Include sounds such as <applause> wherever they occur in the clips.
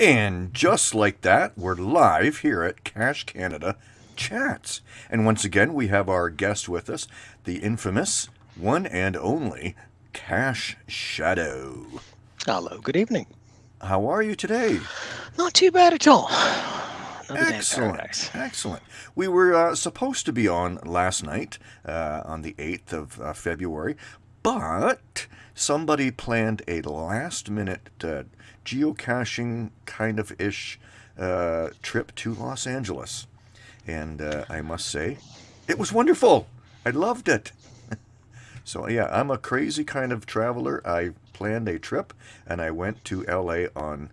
And just like that, we're live here at Cache Canada Chats. And once again, we have our guest with us, the infamous one and only Cache Shadow. Hello, good evening. How are you today? Not too bad at all. Another Excellent. Excellent. We were uh, supposed to be on last night, uh, on the 8th of uh, February, but somebody planned a last minute uh, geocaching kind of ish uh, trip to Los Angeles. And uh, I must say, it was wonderful. I loved it. <laughs> so, yeah, I'm a crazy kind of traveler. I planned a trip and I went to LA on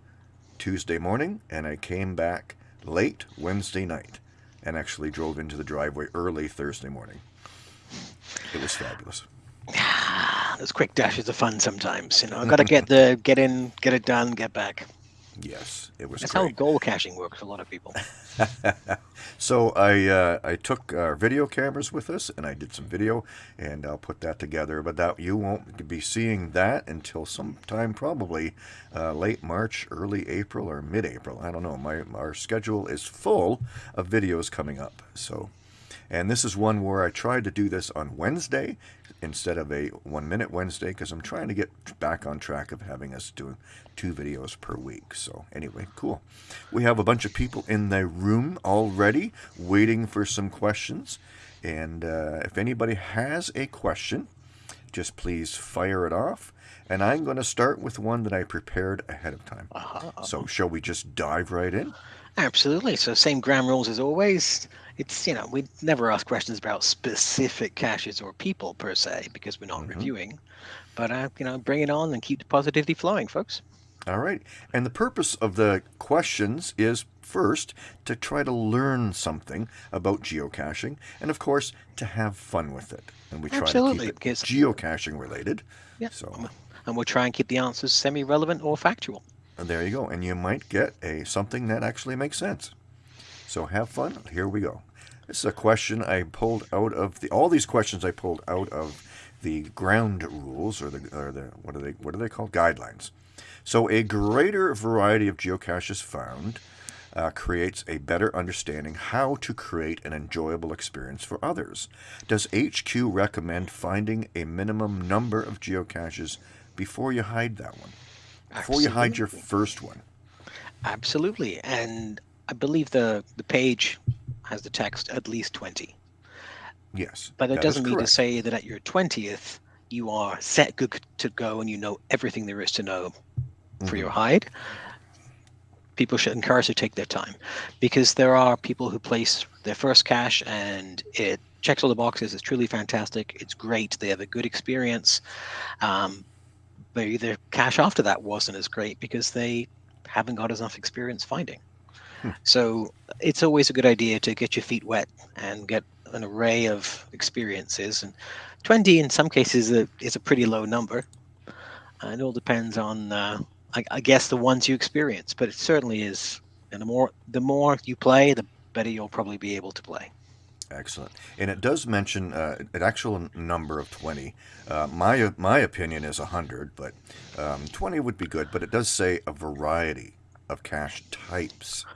Tuesday morning and I came back late Wednesday night and actually drove into the driveway early Thursday morning. It was fabulous. Those quick dashes are fun sometimes. You know, I've got to get <laughs> the get in, get it done, get back. Yes, it was That's how geocaching works for a lot of people. <laughs> so I uh, I took our video cameras with us and I did some video and I'll put that together. But that you won't be seeing that until sometime probably uh, late March, early April, or mid-April. I don't know. My our schedule is full of videos coming up. So. And this is one where I tried to do this on Wednesday instead of a one minute Wednesday because I'm trying to get back on track of having us doing two videos per week. So, anyway, cool. We have a bunch of people in the room already waiting for some questions. And uh, if anybody has a question, just please fire it off. And I'm going to start with one that I prepared ahead of time. Uh-huh. So, shall we just dive right in? Absolutely. So same ground rules as always. It's you know we never ask questions about specific caches or people per se because we're not Mhm. reviewing. But uh, you know, bring it on and keep the positivity flowing, folks. All right. And the purpose of the questions is first to try to learn something about geocaching and of course to have fun with it. And we try Absolutely, to keep it geocaching related. Yeah. So And we'll try and keep the answers semi-relevant or factual. and there you go. And you might get a something that actually makes sense. So have fun. Here we go. This is a question I pulled out of the all these questions I pulled out of the ground rules or the or the what are they what are they called guidelines. So a greater variety of geocaches found uh, creates a better understanding how to create an enjoyable experience for others. Does HQ recommend finding a minimum number of geocaches before you hide that one? Before you hide your first one. Absolutely. And I believe the the page has the text at least 20. Yes. But it doesn't mean to say that at your 20th, you are set good to go and you know everything there is to know for your Mhm. hide. People should encourage to take their time because there are people who place their first cache and it checks all the boxes. It's truly fantastic. It's great. They have a good experience. Um, maybe their cache after that wasn't as great because they haven't got enough experience finding. So it's always a good idea to get your feet wet and get an array of experiences. And 20 in some cases is a, is a pretty low number. Uh, it all depends on, uh, I, I guess, the ones you experience. But it certainly is. And the more the more you play, the better you'll probably be able to play. Excellent. And it does mention uh, an actual number of 20. Uh, my, my opinion is 100, but um, 20 would be good. But it does say a variety of cache types,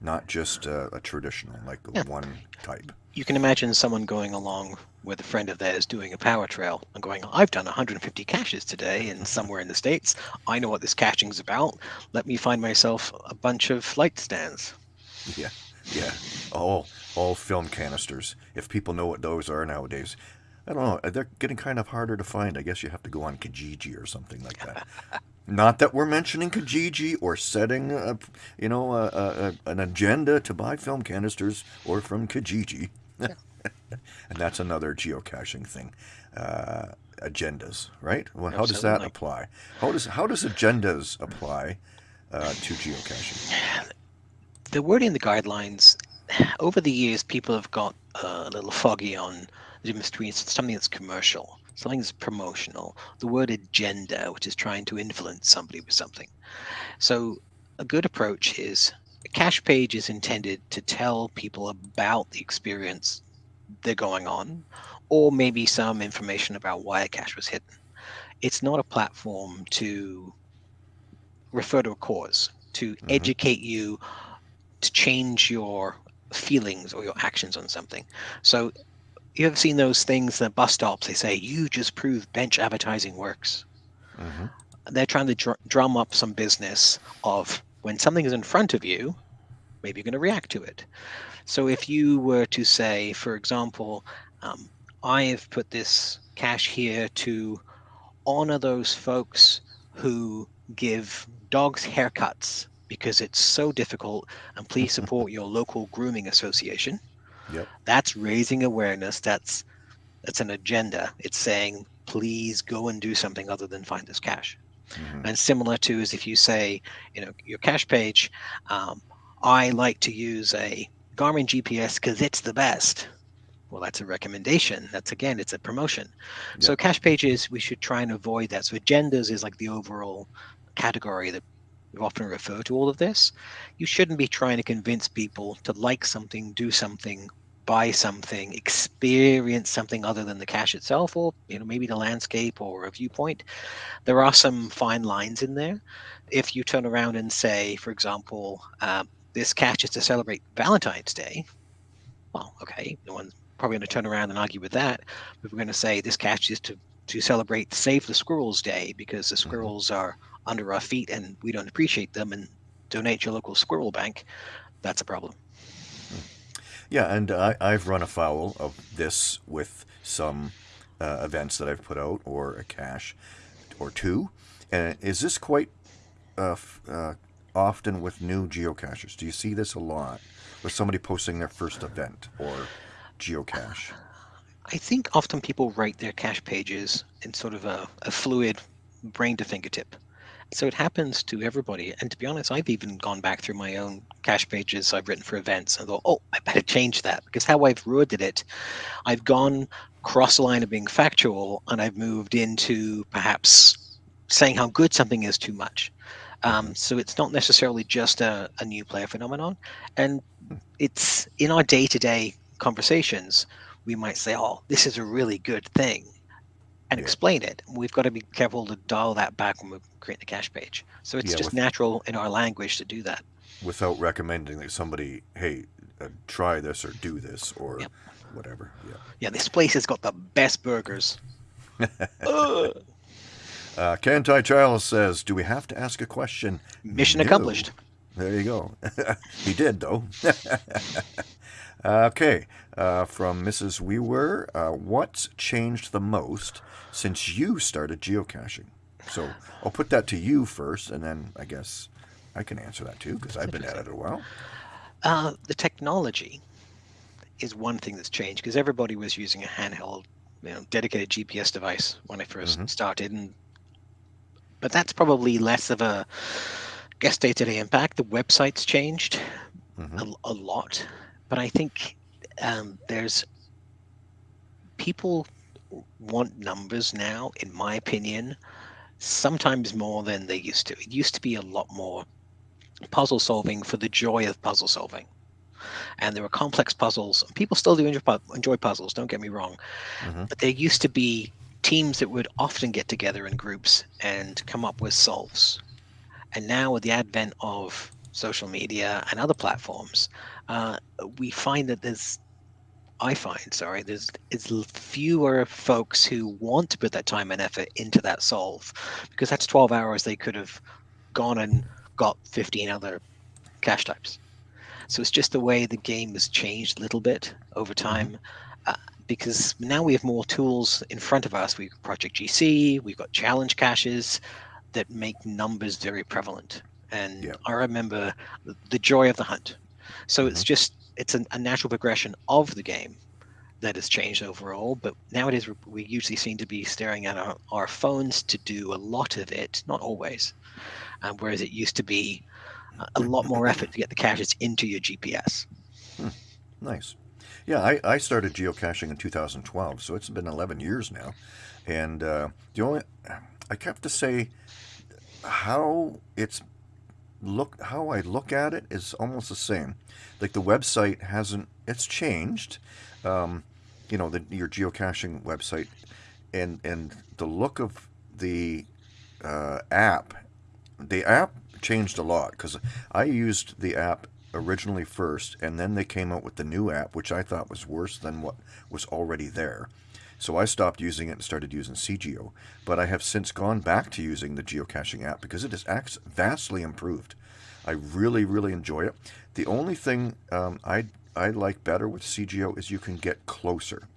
not just uh, a traditional, like Yeah. one type. You can imagine someone going along with a friend of theirs doing a power trail and going, I've done 150 caches today and <laughs> somewhere in the States. I know what this caching's about. Let me find myself a bunch of light stands. Yeah, yeah. All, all film canisters. If people know what those are nowadays, I don't know. They're getting kind of harder to find. I guess you have to go on Kijiji or something like that. <laughs> Not that we're mentioning Kijiji or setting, a, you know, a, a, a- an agenda to buy film canisters or from Kijiji. <laughs> and that's another geocaching thing. Uh, agendas, right? Well, how does that apply? How does how does agendas apply uh, to geocaching? The wording in the guidelines, over the years, people have got uh, a little foggy on the difference between something that's commercial, something that's promotional, the word agenda, which is trying to influence somebody with something. So, a good approach is a cache page is intended to tell people about the experience they're going on, or maybe some information about why a cache was hidden. It's not a platform to refer to a cause to Mhm. educate you to change your feelings or your actions on something. So you ever seen those things at bus stops? They say, you just proved bench advertising works. hmm They're trying to dr- drum up some business of when something is in front of you, maybe you're going to react to it. So if you were to say, for example, um, I have put this cache here to honor those folks who give dogs haircuts because it's so difficult and please <laughs> support your local grooming association Yep. that's raising awareness. That's that's an agenda. It's saying please go and do something other than find this cache hmm and similar to is if you say you know your cache page um, i like to use a garmin gps because it's the best. Well that's a recommendation. That's again it's a promotion. So Yep. cache pages we should try and avoid that. So agendas is like the overall category that we often refer to all of this. You shouldn't be trying to convince people to like something do something buy something experience something other than the cache itself or you know maybe the landscape or a viewpoint there are some fine lines in there. If you turn around and say, for example, um, this catch is to celebrate Valentine's Day, well, okay, no one's probably going to turn around and argue with that. But we're going to say this catch is to to celebrate Save the Squirrels Day because the squirrels are under our feet and we don't appreciate them and donate your local squirrel bank. That's a problem. Yeah, and I, I've run afoul of this with some uh, events that I've put out, or a cache, or two. And is this quite uh, uh, often with new geocachers? Do you see this a lot with somebody posting their first event or geocache? I think often people write their cache pages in sort of a, a fluid brain to fingertip. So it happens to everybody. And to be honest, I've even gone back through my own cache pages I've written for events and thought, oh, I better change that because how I've worded it, I've gone cross the line of being factual and I've moved into perhaps saying how good something is too much. Um, so it's not necessarily just a, a new player phenomenon. And it's in our day to day conversations, we might say, oh, this is a really good thing and Yeah. explain it. We've got to be careful to dial that back when we create the cache page. So it's Yeah, just with- natural in our language to do that. Without recommending that somebody, hey, uh, try this or do this or Yep. whatever. Yeah. Yeah, this place has got the best burgers. <laughs> Uh, Kantai Charles says, "Do we have to ask a question?" Mission No. accomplished. There you go. <laughs> he did though. <laughs> okay, uh, from Mrs. Weaver, uh, what's changed the most since you started geocaching? So I'll put that to you first, and then I guess I can answer that too because I've been at it a while. Uh, the technology is one thing that's changed because everybody was using a handheld, you know, dedicated GPS device when I 1st Mhm. started, and but that's probably less of a guess day-to-day impact. The website's changed hmm a, a lot, but I think um, there's people want numbers now, in my opinion, sometimes more than they used to. It used to be a lot more puzzle solving for the joy of puzzle solving. And there were complex puzzles. People still do enjoy, enjoy puzzles, don't get me wrong. hmm But there used to be teams that would often get together in groups and come up with solves. And now, with the advent of social media and other platforms, uh, we find that there's, I find, sorry, there's it's fewer folks who want to put that time and effort into that solve because that's 12 hours they could have gone and got 15 other cache types. So it's just the way the game has changed a little bit over time. Uh, because now we have more tools in front of us. We've got Project GC, we've got challenge caches that make numbers very prevalent. And Yeah. I remember the joy of the hunt. So it's just it's an, a natural progression of the game that has changed overall. But nowadays we- we usually seem to be staring at our, our phones to do a lot of it, not always. Um, whereas it used to be a- lot more <laughs> effort to get the caches into your GPS. Nice. Yeah, I, I started geocaching in 2012, so it's been 11 years now. And uh, the only, I have to say, how it's look, how I look at it is almost the same. Like the website hasn't, it's changed. Um, you know, the, your geocaching website, and and the look of the uh, app, the app changed a lot because I used the app originally first, and then they came out with the new app, which I thought was worse than what was already there. So I stopped using it and started using c:geo, But I have since gone back to using the geocaching app because it has vastly improved. I really, really enjoy it. The only thing um, I I like better with c:geo is you can get closer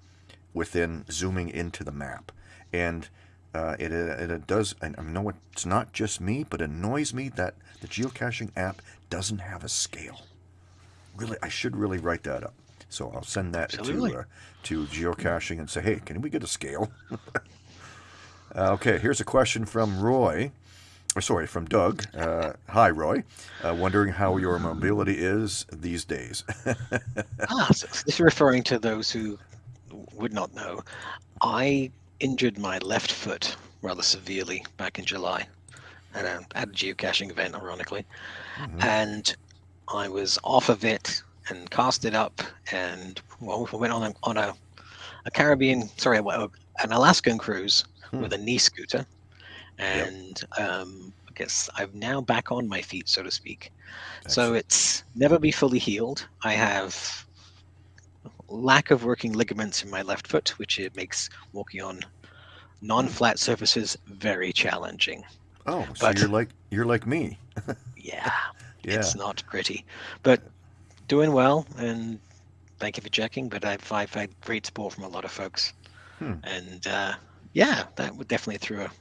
within zooming into the map, and uh, it, it, it does. And I know it's not just me, but annoys me that the geocaching app doesn't have a scale. Really, I should really write that up. So I'll send that Absolutely. to uh, to geocaching and say, hey, can we get a scale? <laughs> Uh, okay, here's a question from Roy. Or sorry, from Doug. Uh, hi, Roy. Uh, wondering how your mobility is these days. <laughs> ah, so this is referring to those who would not know. I injured my left foot rather severely back in July at a, at a geocaching event, ironically. Mhm. And I was off of it and cast it up and well, we went on a, on a, a Caribbean, sorry, an Alaskan cruise Hmm. with a knee scooter. And um, I guess I'm now back on my feet, so to speak. So it's never be fully healed. I have lack of working ligaments in my left foot, which it makes walking on non-flat surfaces very challenging. Oh, so but- you're like you're like me. Yeah, <laughs> Yeah. it's not pretty, but doing well. And thank you for checking. But I've I've had great support from a lot of folks, Hmm. and uh, yeah, that would definitely throw a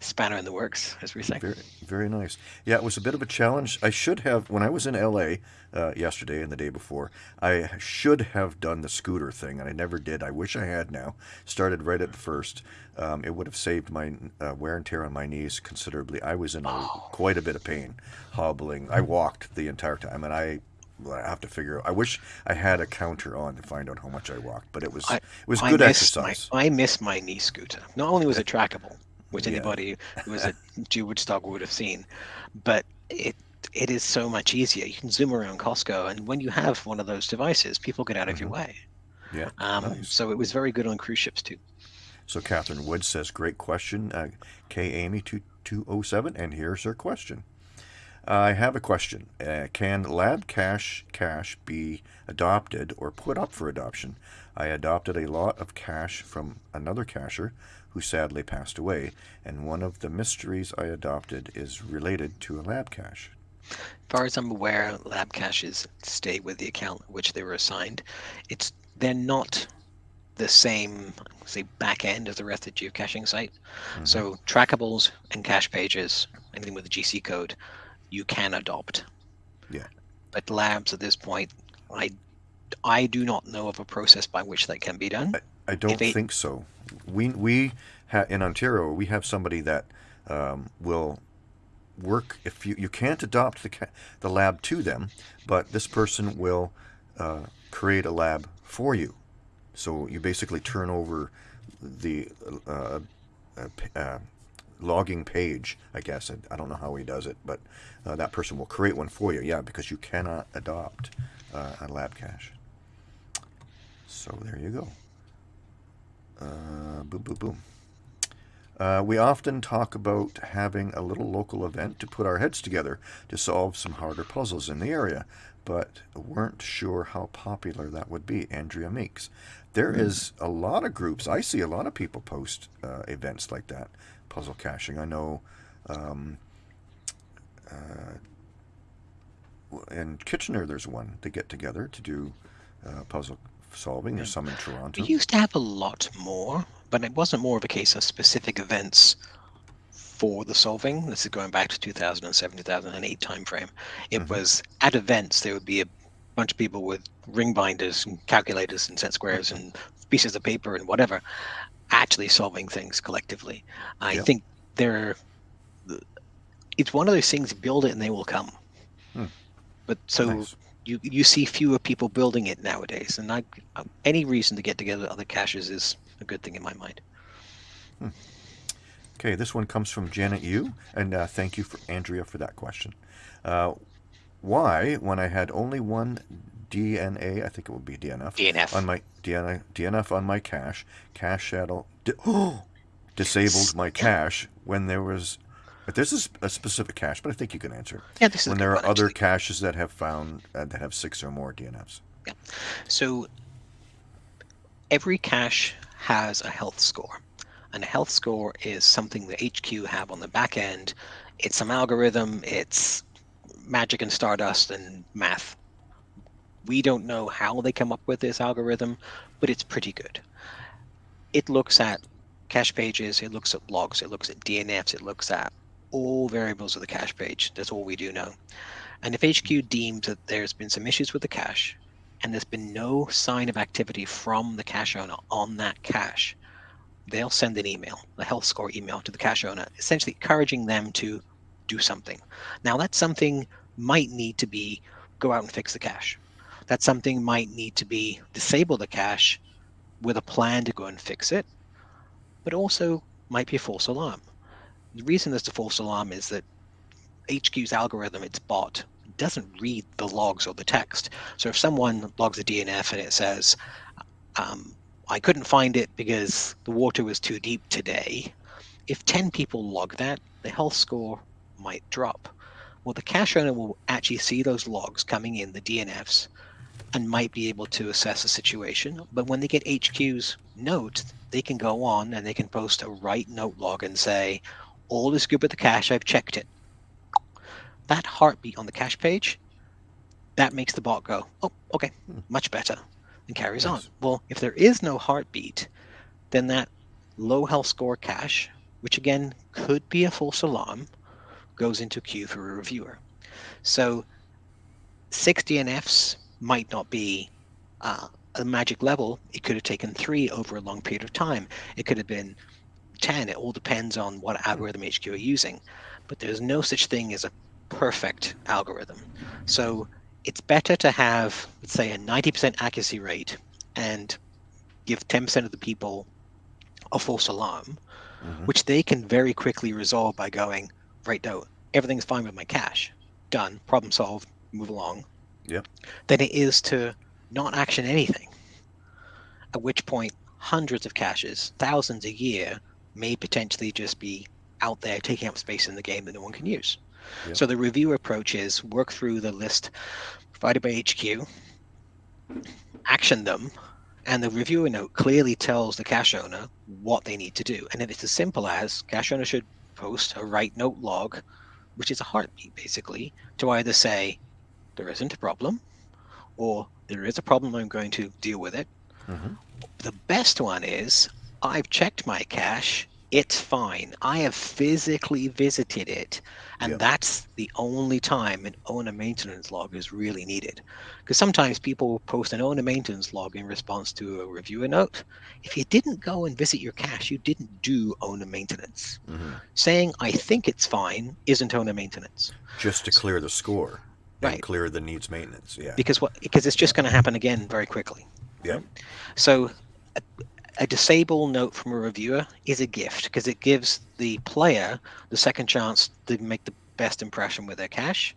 spanner in the works, as we say. Very, very nice. Yeah, it was a bit of a challenge. I should have, when I was in LA uh, yesterday and the day before, I should have done the scooter thing, and I never did. I wish I had now. Started right at first. Um, it would have saved my uh, wear and tear on my knees considerably. I was in a, Oh. quite a bit of pain, hobbling. I walked the entire time, and I. well, I have to figure. Out I wish I had a counter on to find out how much I walked, but it was I- it was I good miss my- exercise. I miss my knee scooter. Not only was it trackable, which Yeah. anybody who was at GeoWoodstock would have seen, but it it is so much easier. You can zoom around Costco, and when you have one of those devices, people get out of your Mhm. way. Yeah, Um, nice. So it was very good on cruise ships too. So Catherine Wood says, "Great question, uh, K Amy two two oh seven, and here's her question. I have a question. Uh, can Lab cash cache be adopted or put up for adoption? I adopted a lot of cache from another cacher who sadly passed away, and one of the mysteries I adopted is related to a lab cache. As far as I'm aware, lab caches stay with the account which they were assigned. It's they're not the same, say, back end of the rest of the geocaching site. Mhm. So trackables and cache pages, anything with a GC code, you can adopt. Yeah. But labs at this point, I I do not know of a process by which that can be done. I don't they- think so. We we ha- in Ontario we have somebody that um, will work if you you can't adopt the the lab to them, but this person will uh, create a lab for you. So you basically turn over the uh, uh, uh, logging page. I guess I, I don't know how he does it, but uh, that person will create one for you. Yeah, because you cannot adopt uh, a lab cache. So there you go. Uh, boom, boom, boom. Uh, we often talk about having a little local event to put our heads together to solve some harder puzzles in the area, but weren't sure how popular that would be. Andrea Meeks. There is a lot of groups. I see a lot of people post uh, events like that, puzzle caching. I know um, uh, in Kitchener, there's one. They get together to do uh, puzzle solving. There's some in Toronto. We used to have a lot more, but it wasn't more of a case of specific events for the solving. This is going back to 2007, 2008 timeframe. It Mhm. was at events, there would be a bunch of people with ring binders and calculators and set squares and pieces of paper and whatever, actually solving things collectively. I Yep. think they're, it's one of those things, build it and they will come. Hmm. But so Nice. you you see fewer people building it nowadays, and I, any reason to get together other caches is a good thing in my mind. Okay, this one comes from Janet Yu, and uh, thank you for Andrea for that question. Uh, why, when I had only one DNA, I think it would be DNF, DNF. on my DNF, DNF on my cache, cache shadow di- oh, <gasps> disabled my cache when there was But this is a specific cache, but I think you can answer. Yeah, this is a when there are other caches that have found uh, that have six or more DNFs. Yeah. So every cache has a health score. And a health score is something that HQ have on the back end. It's some algorithm, it's magic and stardust and math. We don't know how they come up with this algorithm, but it's pretty good. It looks at cache pages, it looks at logs, it looks at DNFs, it looks at all variables of the cache page. That's all we do know. And if HQ deems that there's been some issues with the cache, and there's been no sign of activity from the cache owner on that cache, they'll send an email, a health score email to the cache owner, essentially encouraging them to do something. Now, that something might need to be go out and fix the cache. That something might need to be disable the cache with a plan to go and fix it, but also might be a false alarm. The reason there's a false alarm is that HQ's algorithm, its bot, doesn't read the logs or the text. So if someone logs a DNF and it says, um, I couldn't find it because the water was too deep today, if 10 people log that, the health score might drop. Well, the cache owner will actually see those logs coming in, the DNFs, and might be able to assess the situation. But when they get HQ's note, they can go on and they can post a write note log and say, all is good with the cache, I've checked it. That heartbeat on the cache page, that makes the bot go, oh, okay, Hmm. much better, and carries on. Well, if there is no heartbeat, then that low health score cache, which again could be a false alarm, goes into queue for a reviewer. So six DNFs might not be uh, a magic level. It could have taken three over a long period of time. It could have been 10. It all depends on what algorithm HQ are using. But there's no such thing as a perfect algorithm. So it's better to have, let's say, a 90% accuracy rate and give 10% of the people a false alarm, Mhm. which they can very quickly resolve by going, right, no, everything's fine with my cache. Done, problem solved, move along. Yep. Than it is to not action anything. At which point, hundreds of caches, thousands a year, may potentially just be out there taking up space in the game that no one can use. Yep. So the review approach is work through the list provided by HQ, action them, and the reviewer note clearly tells the cache owner what they need to do. And if it's as simple as cache owner should post a write note log, which is a heartbeat basically, to either say there isn't a problem or there is a problem, I'm going to deal with it. Mhm. The best one is I've checked my cache, it's fine. I have physically visited it, and Yep. that's the only time an owner maintenance log is really needed. Because sometimes people post an owner maintenance log in response to a reviewer note. If you didn't go and visit your cache, you didn't do owner maintenance. Mhm. Saying I think it's fine isn't owner maintenance. Just to clear the score and Right. clear the needs maintenance. Yeah. because what because it's just going to happen again very quickly. Yep. So a, a disable note from a reviewer is a gift because it gives the player the second chance to make the best impression with their cache,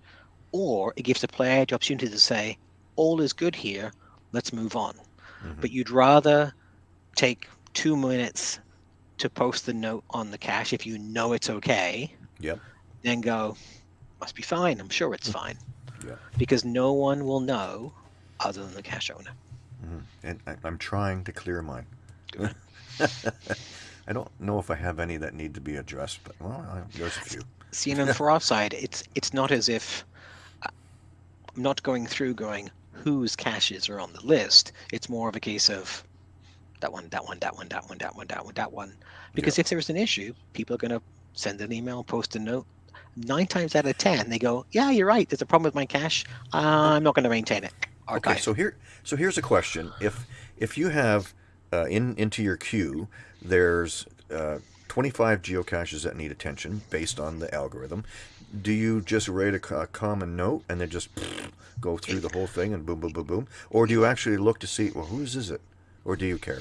or it gives the player the opportunity to say, "All is good here. Let's move on." Mhm. But you'd rather take two minutes to post the note on the cache if you know it's okay, Yep. then go, "Must be fine. I'm sure it's fine." Yeah. Because no one will know other than the cache owner. Mhm. And I, I'm trying to clear mine. <laughs> I don't know if I have any that need to be addressed, but well, I, there's a few. <laughs> See, and for our side, it's it's not as if uh, I'm not going through going whose caches are on the list. It's more of a case of that one, that one, that one, that one, that one, that one, that one. Because if there's an issue, people are going to send an email, post a note. Nine times out of ten, they go, "Yeah, you're right. There's a problem with my cache. I'm not going to maintain it." Archive. Okay, so here, so here's a question: If if you have uh, in into your queue, there's uh, 25 geocaches that need attention based on the algorithm. Do you just write a, a common note and then just go through the whole thing and boom, boom, boom, boom, or do you actually look to see well whose is it, or do you care?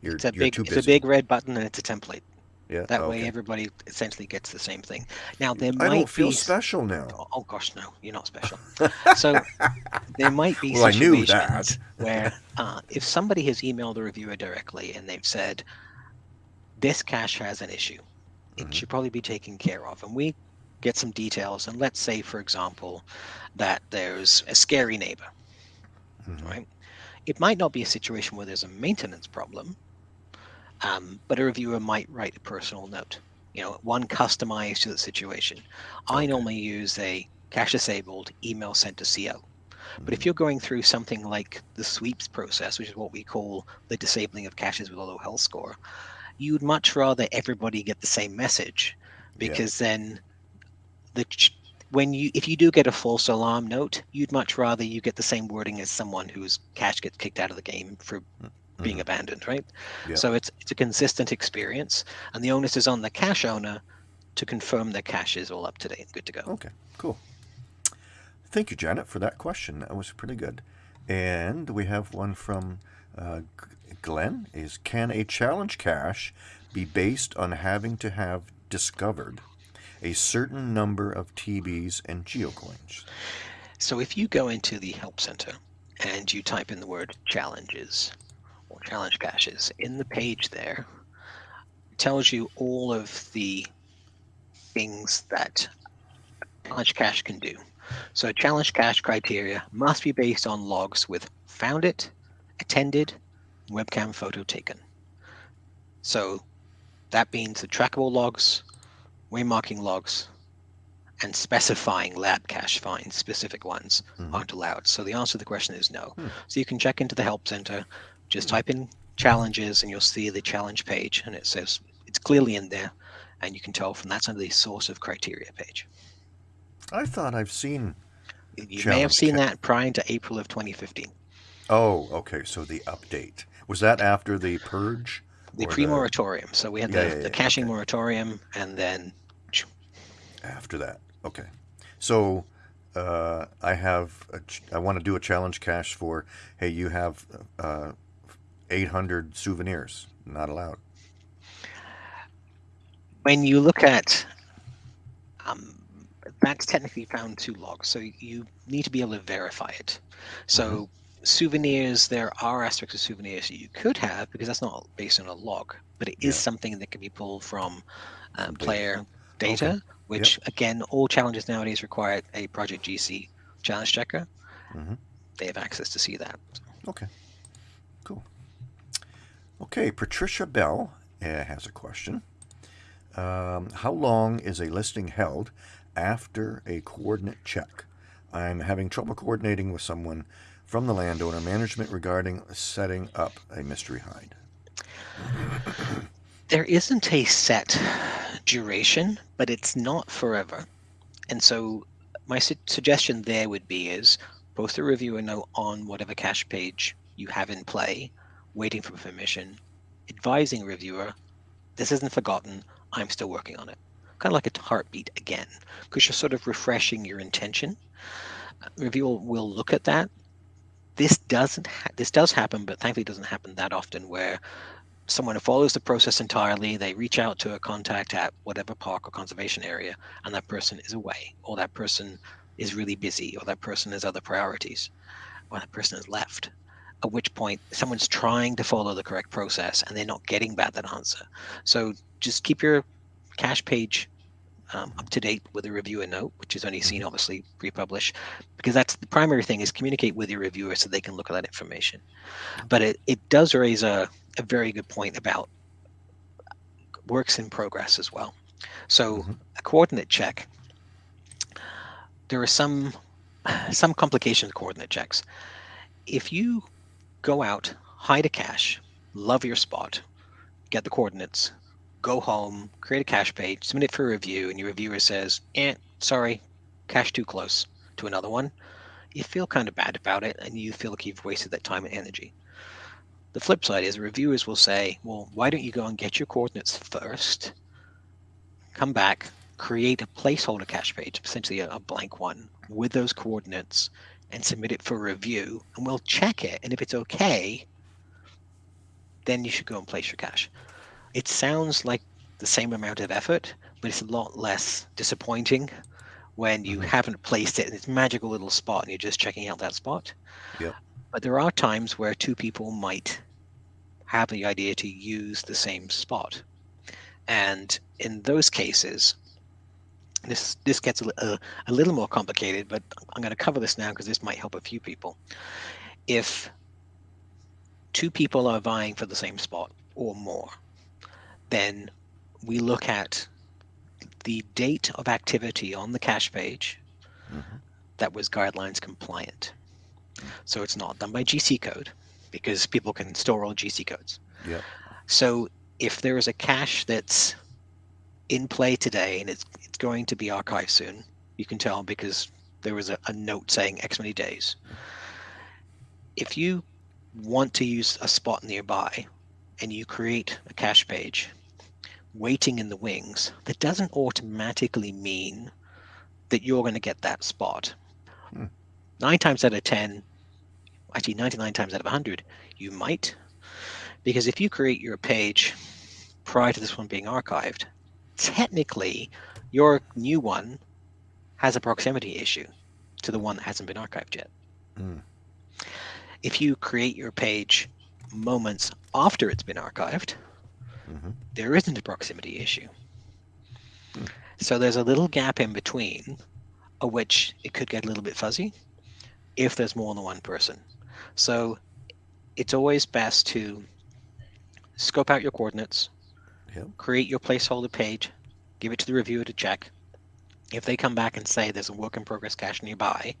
You're, it's a big, it's a big red button, and it's a template. Yeah. That way, everybody essentially gets the same thing. Now, there I might don't feel be special now. Oh, oh gosh, no, you're not special. <laughs> so there might be Well, I knew situations that. where <laughs> uh, if somebody has emailed the reviewer directly and they've said, this cache has an issue, it Mhm. should probably be taken care of. And we get some details. And let's say, for example, that there's a scary neighbor, Mhm. right? It might not be a situation where there's a maintenance problem, um, but a reviewer might write a personal note. You know, one customized to the situation. I normally use a cache disabled email sent to CO. But if Mhm. you're going through something like the sweeps process, which is what we call the disabling of caches with a low health score, you'd much rather everybody get the same message Yeah. because then the ch- when you if you do get a false alarm note, you'd much rather you get the same wording as someone whose cache gets kicked out of the game for being Mhm. abandoned, right? Yeah. So it's it's a consistent experience, and the onus is on the cache owner to confirm their cache is all up to date, good to go. Okay, cool. Thank you, Janet, for that question. That was pretty good. And we have one from uh, Glenn. Is can a challenge cache be based on having to have discovered a certain number of TBs and geocoins? So if you go into the help center and you type in the word challenges or challenge caches in the page there, tells you all of the things that challenge cache can do. So challenge cache criteria must be based on logs with found it, attended, webcam photo taken. So that means the trackable logs, waymarking logs, and specifying lab cache finds, specific ones, Mhm. aren't allowed. So the answer to the question is no. Hmm. So you can check into the help center, just type in challenges, and you'll see the challenge page, and it says it's clearly in there, and you can tell from that's under the source of criteria page. I thought I've seen. You may have seen that prior to April of 2015. Oh, okay. So the update was that after the purge? The pre-moratorium. So we had Yeah, the, yeah, the caching okay. moratorium, and then after that. Okay. So uh, I have a I want to do a challenge cache for hey you have uh, 800 souvenirs not allowed. when you look at um, that's technically found two logs so you need to be able to verify it so souvenirs there are aspects of souvenirs that you could have because that's not based on a log but it is Yeah. something that can be pulled from um, data. player data which again all challenges nowadays require a project gc challenge checker Mhm. they have access to see that Okay. Cool. Okay, Patricia Bell uh, has a question. Um, how long is a listing held after a coordinate check? I'm having trouble coordinating with someone from the landowner management regarding setting up a mystery hide. <clears throat> there isn't a set duration, but it's not forever. And so my su- suggestion there would be is post a reviewer note on whatever cache page you have in play, waiting for permission, advising reviewer, this isn't forgotten, I'm still working on it. Kind of like a heartbeat again, because you're sort of refreshing your intention. Reviewer will look at that. This doesn't. This does happen, but thankfully, it doesn't happen that often. Where someone who follows the process entirely, they reach out to a contact at whatever park or conservation area, and that person is away, or that person is really busy, or that person has other priorities, or that person has left. At which point, someone's trying to follow the correct process and they're not getting back that answer. So just keep your cache page um, up to date with a reviewer note, which is only seen obviously pre-publish, because that's the primary thing is communicate with your reviewer so they can look at that information. But it, it does raise a, a very good point about works in progress as well. So Mhm. a coordinate check, there are some <sighs> some complications of coordinate checks. If you go out, hide a cache, love your spot, get the coordinates, go home, create a cache page, submit it for review, and your reviewer says, eh, sorry, cache too close to another one, you feel kind of bad about it and you feel like you've wasted that time and energy. The flip side is reviewers will say, well, why don't you go and get your coordinates first, come back, create a placeholder cache page, essentially a, a blank one, with those coordinates and submit it for review, and we'll check it. And if it's okay, then you should go and place your cache. It sounds like the same amount of effort, but it's a lot less disappointing when you Mhm. haven't placed it in this magical little spot and you're just checking out that spot. Yep. But there are times where two people might have the idea to use the same spot. And in those cases, this this gets a, a, a little more complicated, but I'm going to cover this now because this might help a few people. If two people are vying for the same spot or more, then we look at the date of activity on the cache page Mm-hmm. that was guidelines compliant. So it's not done by GC code because people can store all GC codes. Yep. So if there is a cache that's in play today and it's it's going to be archived soon, you can tell because there was a, a note saying X many days. If you want to use a spot nearby and you create a cache page waiting in the wings, that doesn't automatically mean that you're going to get that spot. Hmm. Nine times out of 10, actually 99 times out of 100, you might. Because if you create your page prior to this one being archived, technically your new one has a proximity issue to the one that hasn't been archived yet. Mm. If you create your page moments after it's been archived, Mhm. there isn't a proximity issue. Hmm. So there's a little gap in between, of which it could get a little bit fuzzy if there's more than one person. So it's always best to scope out your coordinates, Yep. create your placeholder page, give it to the reviewer to check. If they come back and say there's a work in progress cache nearby,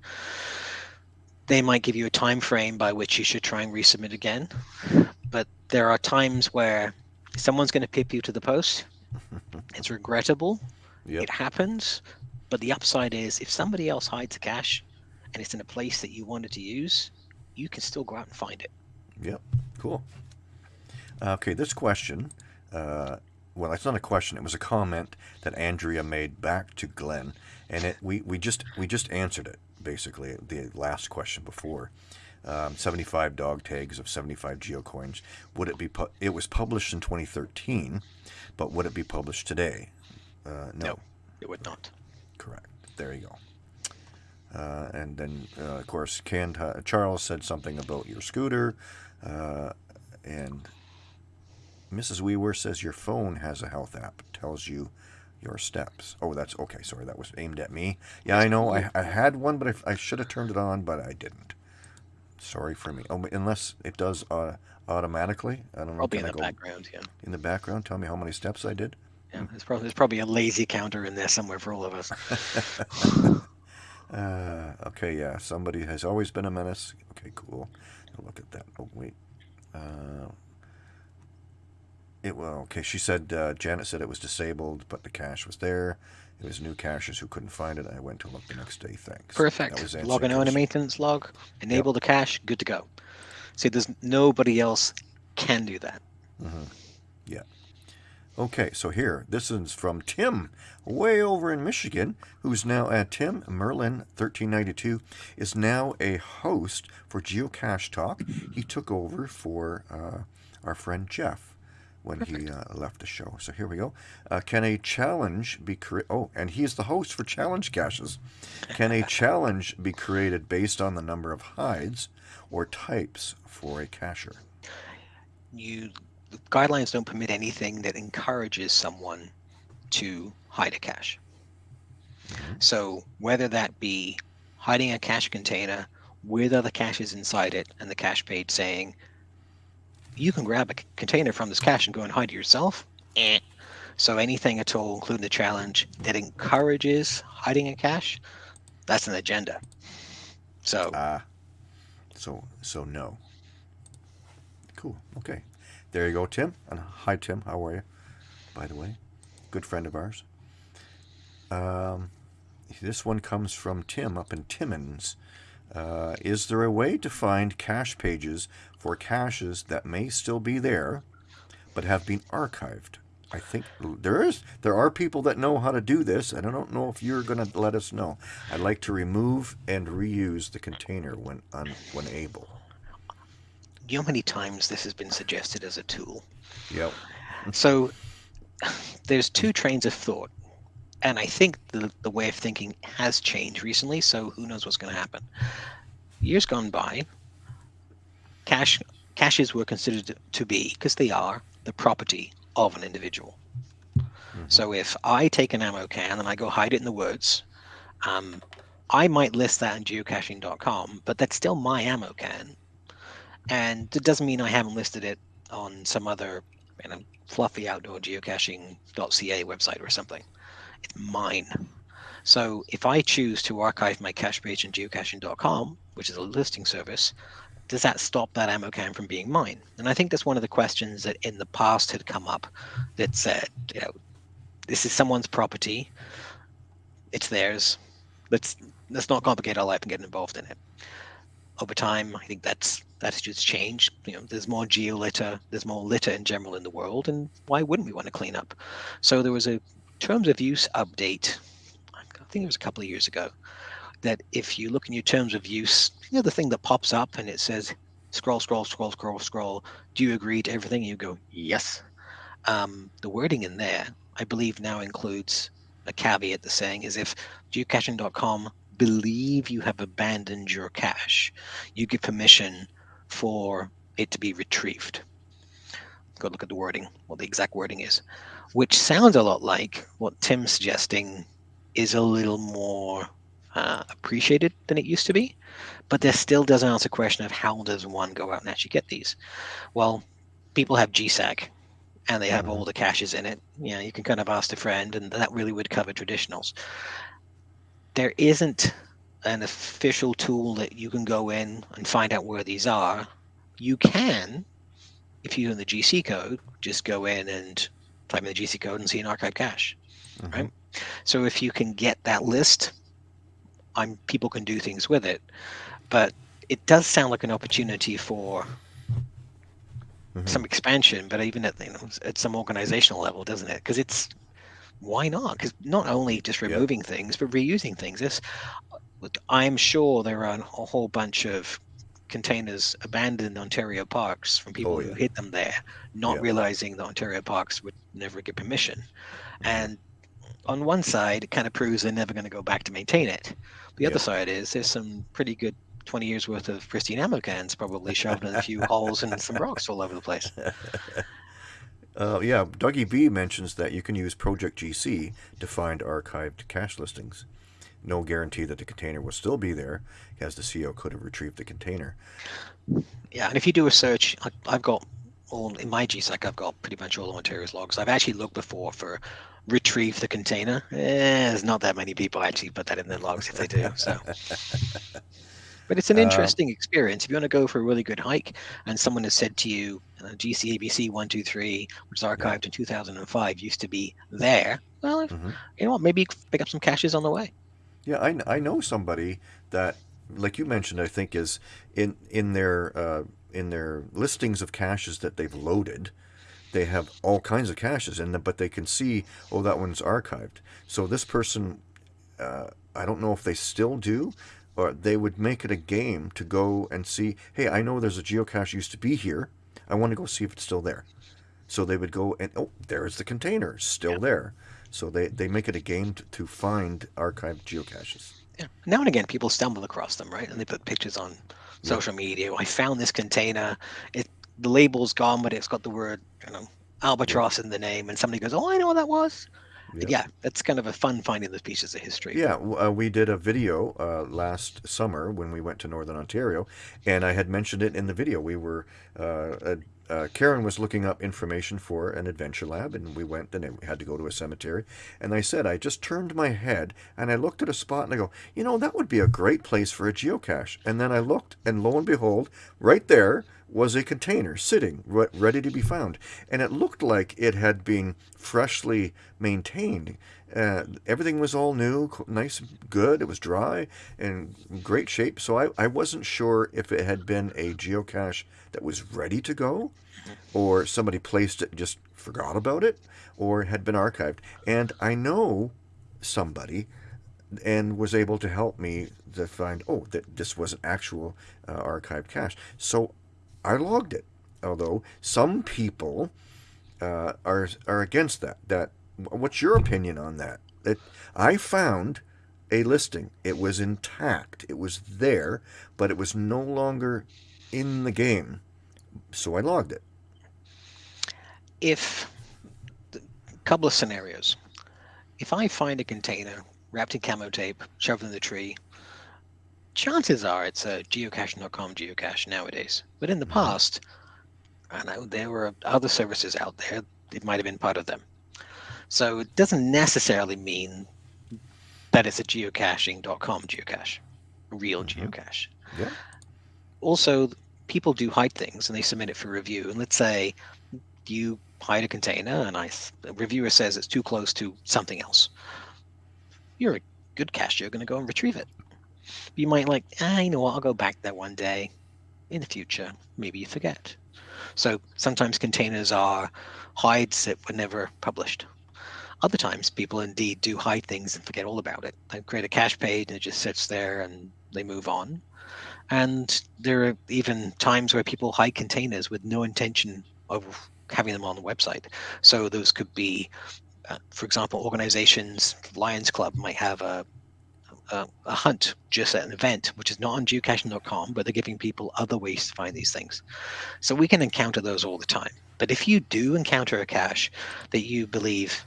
they might give you a time frame by which you should try and resubmit again. But there are times where someone's going to pip you to the post. <laughs> It's regrettable. Yep. It happens. But the upside is if somebody else hides a cache and it's in a place that you wanted to use, you can still go out and find it. Yep. Cool. Okay, this question. Uh, well, it's not a question. It was a comment that Andrea made back to Glenn, and it we, we just we just answered it basically the last question before. Um, 75 dog tags of 75 geocoins. Would it be? Pu- it was published in 2013, but would it be published today? Uh, no. No. It would not. Correct. There you go. Uh, and then, uh, of course, Charles said something about your scooter. Uh, and Mrs. Weaver says your phone has a health app. It tells you your steps. Oh, that's okay. Sorry, that was aimed at me. Yeah, I know. I, I had one, but I, I should have turned it on, but I didn't. Sorry for me. Oh, unless it does uh, automatically. I don't know. Probably in the background, yeah. in the background? Tell me how many steps I did. Yeah, there's probably there's probably a lazy counter in there somewhere for all of us. <laughs> Uh, okay, yeah. Somebody has always been a menace. Okay, cool. I'll look at that. Oh, wait. Uh, it well, okay. She said uh, Janet said it was disabled, but the cache was there. It was new caches who couldn't find it. I went to look the next day. Thanks. Perfect. Log an owner maintenance log, enable the cache, good to go. See, there's nobody else can do that. Mhm. Yeah. Okay, so here, this is from Tim, way over in Michigan, who's now at Tim Merlin, 1392, is now a host for Geocache Talk. He took over for uh, our friend Jeff when he uh, left the show. So here we go. Uh, can a challenge be created? Oh, and he's the host for Challenge Caches. Can a <laughs> challenge be created based on the number of hides or types for a cacher? You the guidelines don't permit anything that encourages someone to hide a cache. So whether that be hiding a cache container with other caches inside it and the cache page saying you can grab a c- container from this cache and go and hide it yourself. Eh. So anything at all, including the challenge that encourages hiding a cache, that's an agenda. So Ah, so so no. Cool. Okay, there you go, Tim. And hi, Tim. How are you? By the way, good friend of ours. Um, this one comes from Tim up in Timmins. Uh, is there a way to find cache pages for caches that may still be there, but have been archived? I think there is. There are people that know how to do this, and I don't know if you're going to let us know. I'd like to remove and reuse the container when un, when able. you know how many times this has been suggested as a tool? Yep. So <laughs> there's two trains of thought. And I think the, the way of thinking has changed recently, so who knows what's going to happen. Years gone by, cache, caches were considered to be, because they are, the property of an individual. So if I take an ammo can and I go hide it in the woods, um, I might list that in geocaching.com, but that's still my ammo can. And it doesn't mean I haven't listed it on some other you know, fluffy outdoor geocaching.ca website or something. It's mine. So if I choose to archive my cache page in geocaching.com, which is a listing service, does that stop that ammo can from being mine? And I think that's one of the questions that in the past had come up that said, you know, this is someone's property, it's theirs. Let's let's not complicate our life and get involved in it. Over time, I think that's just changed. You know, there's more geolitter, there's more litter in general in the world, and why wouldn't we want to clean up? So there was a terms of use update. I think it was a couple of years ago. That if you look in your terms of use, you know the thing that pops up and it says scroll, scroll, scroll, scroll, scroll. Do you agree to everything? And you go yes. Um, the wording in there, I believe, now includes a caveat that's saying is if geocaching.com believe you have abandoned your cache, you give permission for it to be retrieved. Go look at the wording, what the exact wording is, which sounds a lot like what Tim's suggesting is a little more uh, appreciated than it used to be, but there still doesn't answer the question of how does one go out and actually get these? Well, people have GSAK and they have Mhm. all the caches in it. You know, you can kind of ask a friend, and that really would cover traditionals. There isn't an official tool that you can go in and find out where these are. You can, if you're in the GC code, just go in and type in the GC code and see an archive cache. Mhm. Right. So if you can get that list, I'm people can do things with it. But it does sound like an opportunity for Mhm. some expansion, but even at you know at some organizational level, doesn't it? Because it's why not? Because not only just removing things, but reusing things. This, I'm sure there are a whole bunch of containers abandoned Ontario parks from people Oh, who yeah. hid them there, not Yeah. realizing the Ontario parks would never get permission. Mhm. And on one side, it kind of proves they're never going to go back to maintain it. The other Yeah. side is there's some pretty good 20 years worth of pristine ammo cans probably shoved in a few <laughs> holes and some rocks all over the place. <laughs> Uh, yeah, Dougie B mentions that you can use Project GC to find archived cache listings. No guarantee that the container will still be there, as the CO could have retrieved the container. Yeah, and if you do a search, I, I've got all in my GSAK, I've got pretty much all the Ontario's logs. I've actually looked before for retrieve the container. Eh, there's not that many people actually put that in their logs if they do. So, <laughs> but it's an Um, interesting experience. If you want to go for a really good hike, and someone has said to you, uh, GCABC one two three, which is archived in 2005, used to be there. Well, if, Mhm. you know what? Maybe pick up some caches on the way. Yeah, I, I know somebody that, like you mentioned, I think is in in their uh, in their listings of caches that they've loaded, they have all kinds of caches in them, but they can see, oh, that one's archived. So this person, uh, I don't know if they still do, or they would make it a game to go and see, hey, I know there's a geocache used to be here. I want to go see if it's still there. So they would go and oh, there's the container, still there. So they, they make it a game to, to find archived geocaches. Yeah. Now and again, people stumble across them, right? And they put pictures on social media. I found this container. It the label's gone, but it's got the word, you know, albatross in the name. And somebody goes, "Oh, I know what that was." Yeah. Yeah, that's kind of a fun finding those pieces of history. Yeah, uh, we did a video uh, last summer when we went to Northern Ontario, and I had mentioned it in the video. We were uh, uh, Karen was looking up information for an adventure lab, and we went and we had to go to a cemetery. And I said, I just turned my head and I looked at a spot and I go, you know, that would be a great place for a geocache. And then I looked, and lo and behold, right there was a container sitting re- ready to be found, and it looked like it had been freshly maintained. Uh, everything was all new, nice, good. It was dry and great shape. So I, I wasn't sure if it had been a geocache that was ready to go, or somebody placed it and just forgot about it, or had been archived. And I know somebody and was able to help me to find oh that this was an actual uh, archived cache. So I logged it. Although some people uh, are are against that. That what's your opinion on that? It, I found a listing. It was intact. It was there, but it was no longer in the game. So I logged it. If a couple of scenarios. If I find a container wrapped in camo tape, shoved in the tree, chances are it's a geocaching.com geocache nowadays. But in the Mhm. past, I know there were other services out there. It might have been part of them. So it doesn't necessarily mean that it's a geocaching.com geocache, real Mhm. geocache. Yeah. Also, people do hide things and they submit it for review. And let's say you hide a container and I, the reviewer says it's too close to something else. You're a good cacher, you're going to go and retrieve it. You might like, ah, you know what, I'll go back there one day in the future. Maybe you forget. So sometimes containers are hides that were never published. Other times, people indeed do hide things and forget all about it. They create a cache page and it just sits there and they move on. And there are even times where people hide containers with no intention of having them on the website. So those could be, uh, for example, organizations, Lions Club might have a, a, a hunt just at an event, which is not on geocaching.com, but they're giving people other ways to find these things. So we can encounter those all the time. But if you do encounter a cache that you believe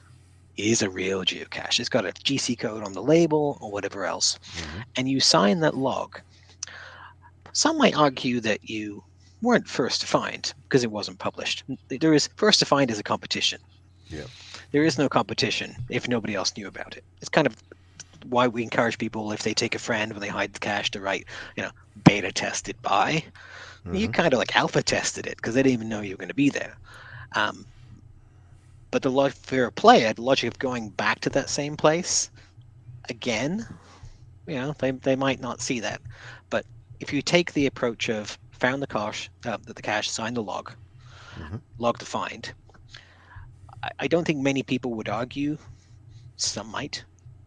is a real geocache, it's got a GC code on the label or whatever else, Mhm. and you sign that log, some might argue that you weren't first to find because it wasn't published. There is first to find is a competition. Yep. There is no competition if nobody else knew about it. It's kind of why we encourage people if they take a friend when they hide the cache to write, you know, beta tested by. You Mhm. kind of like alpha tested it because they didn't even know you were going to be there. Um, but the log for a player, the logic of going back to that same place again, you know, they, they might not see that. If you take the approach of found the cache, uh, the cache, signed the log, Mhm. log to find, I, I don't think many people would argue. Some might.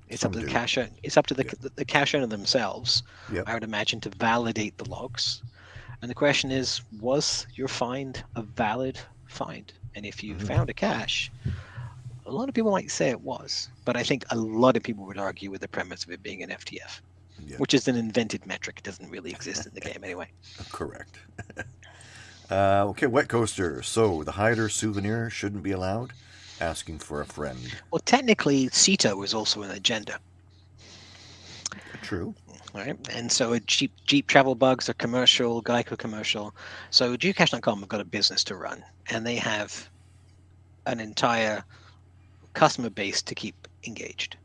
It's Some up to the do. cache. It's up to the Yeah. the, the cache owner themselves. Yep. I would imagine to validate the logs. And the question is, was your find a valid find? And if you Mhm. found a cache, a lot of people might say it was, but I think a lot of people would argue with the premise of it being an FTF, Yeah. which is an invented metric. It doesn't really exist in the game anyway. <laughs> Correct. <laughs> uh, okay, wet coaster. So the hider souvenir shouldn't be allowed. Asking for a friend. Well, technically, CETA was also an agenda, True. right? And so a Jeep, Jeep travel bugs are commercial, Geico commercial. So geocache.com have got a business to run, and they have an entire customer base to keep engaged.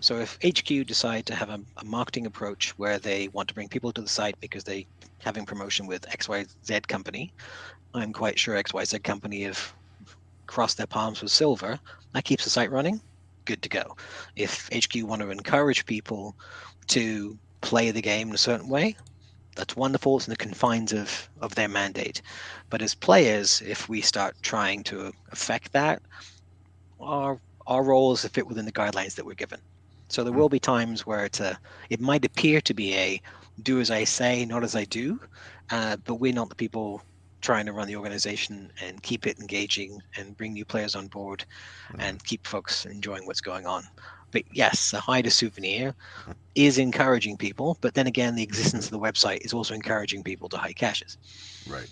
So if HQ decide to have a, a marketing approach where they want to bring people to the site because they having promotion with XYZ company, I'm quite sure XYZ company have crossed their palms with silver. That keeps the site running. Good to go. If HQ want to encourage people to play the game in a certain way, that's wonderful. It's in the confines of, of their mandate. But as players, if we start trying to affect that, our our role is to fit within the guidelines that we're given. So there Mm. will be times where it's a, it might appear to be a do as I say, not as I do, uh, but we're not the people trying to run the organization and keep it engaging and bring new players on board Mhm. and keep folks enjoying what's going on. But yes, a hide a souvenir is encouraging people, but then again, the existence of the website is also encouraging people to hide caches. Right.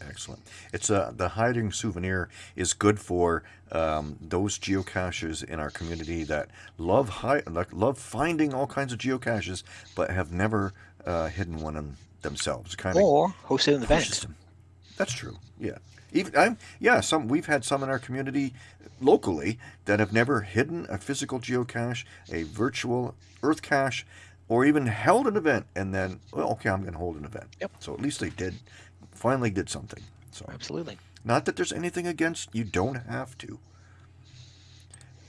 Excellent. It's uh, the hiding souvenir is good for um, those geocaches in our community that love hi- like love finding all kinds of geocaches, but have never uh, hidden one in themselves. Kind of Or hosted an event. them. That's true. Yeah. Even I'm yeah. Some we've had some in our community locally that have never hidden a physical geocache, a virtual Earth cache, or even held an event and then well, okay, I'm going to hold an event. Yep. So at least they did, finally did something. So Absolutely. Not that there's anything against you don't have to.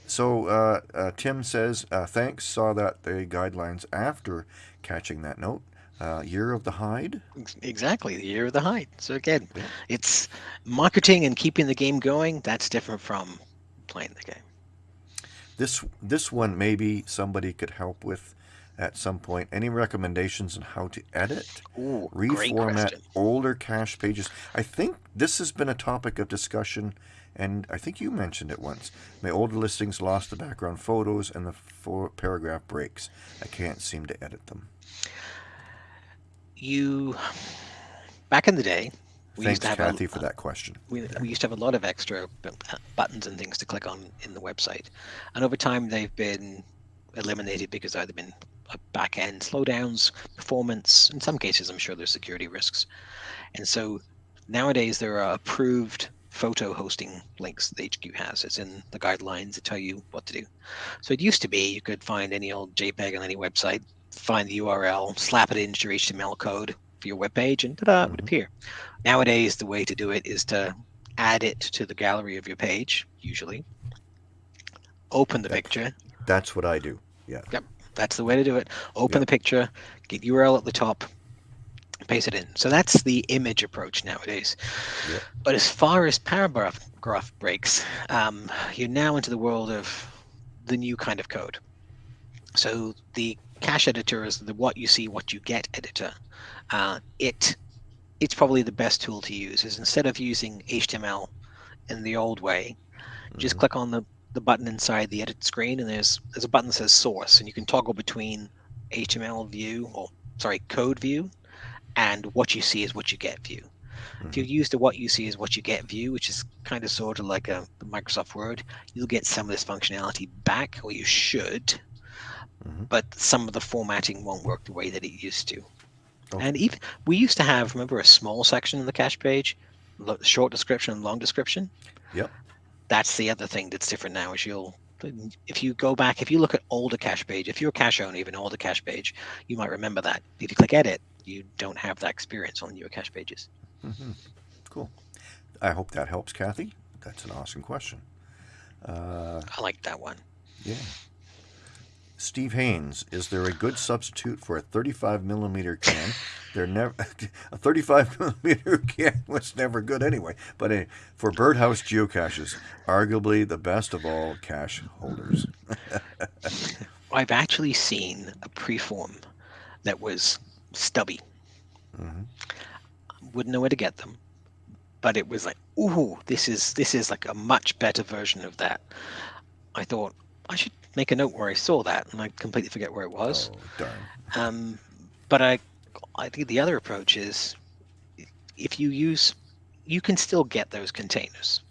So uh, uh, Tim says uh, thanks. Saw that the guidelines after catching that note. Uh, year of the hide. Exactly, the year of the hide. So again, Yeah. it's marketing and keeping the game going. That's different from playing the game. This this one maybe somebody could help with at some point. Any recommendations on how to edit, Ooh, reformat older cache pages? I think this has been a topic of discussion, and I think you mentioned it once. My older listings lost the background photos and the four paragraph breaks. I can't seem to edit them. You, back in the day, We Thanks, used to have Kathy, a, for that question. we, we used to have a lot of extra uh, buttons and things to click on in the website, and over time they've been eliminated because either been back end slowdowns, performance. In some cases, I'm sure there's security risks, and so nowadays there are approved photo hosting links the HQ has. It's in the guidelines that tell you what to do. So it used to be you could find any old JPEG on any website, find the URL, slap it into your HTML code for your web page, and ta-da, it would Mhm. appear. Nowadays, the way to do it is to add it to the gallery of your page, usually. Open the That- picture. That's what I do. Yeah. That's the way to do it. Open Yep. the picture, get URL at the top, paste it in. So that's the image approach nowadays. Yep. But as far as paragraph graph breaks, um, you're now into the world of the new kind of code. So the cache editor is the what you see, what you get editor. Uh, it it's probably the best tool to use. Is instead of using HTML in the old way, just Mhm. click on the the button inside the edit screen, and there's there's a button that says source, and you can toggle between HTML view or sorry code view and what you see is what you get view. If you're used to what you see is what you get view, which is kind of sort of like a Microsoft Word, you'll get some of this functionality back, or you should, Mhm. but some of the formatting won't work the way that it used to. Okay. And even we used to have, remember, a small section in the cache page, short description and long description. Yep. That's the other thing that's different now. Is you'll if you go back, if you look at older cache page, if you're a cache owner, even older cache page, you might remember that. If you click edit, you don't have that experience on newer cache pages. Mhm. Cool. I hope that helps, Kathy. That's an awesome question. Uh, I like that one. yeah. Steve Haynes, is there a good substitute for a 35 millimeter can? They're never <laughs> a 35 <laughs> millimeter can was never good anyway. But for birdhouse geocaches, arguably the best of all cache holders. <laughs> I've actually seen a preform that was stubby. hmm Wouldn't know where to get them, but it was like, ooh, this is this is like a much better version of that. I thought I should make a note where I saw that, and I completely forget where it was. Oh darn! Um, but I, I think the other approach is, if you use, you can still get those containers.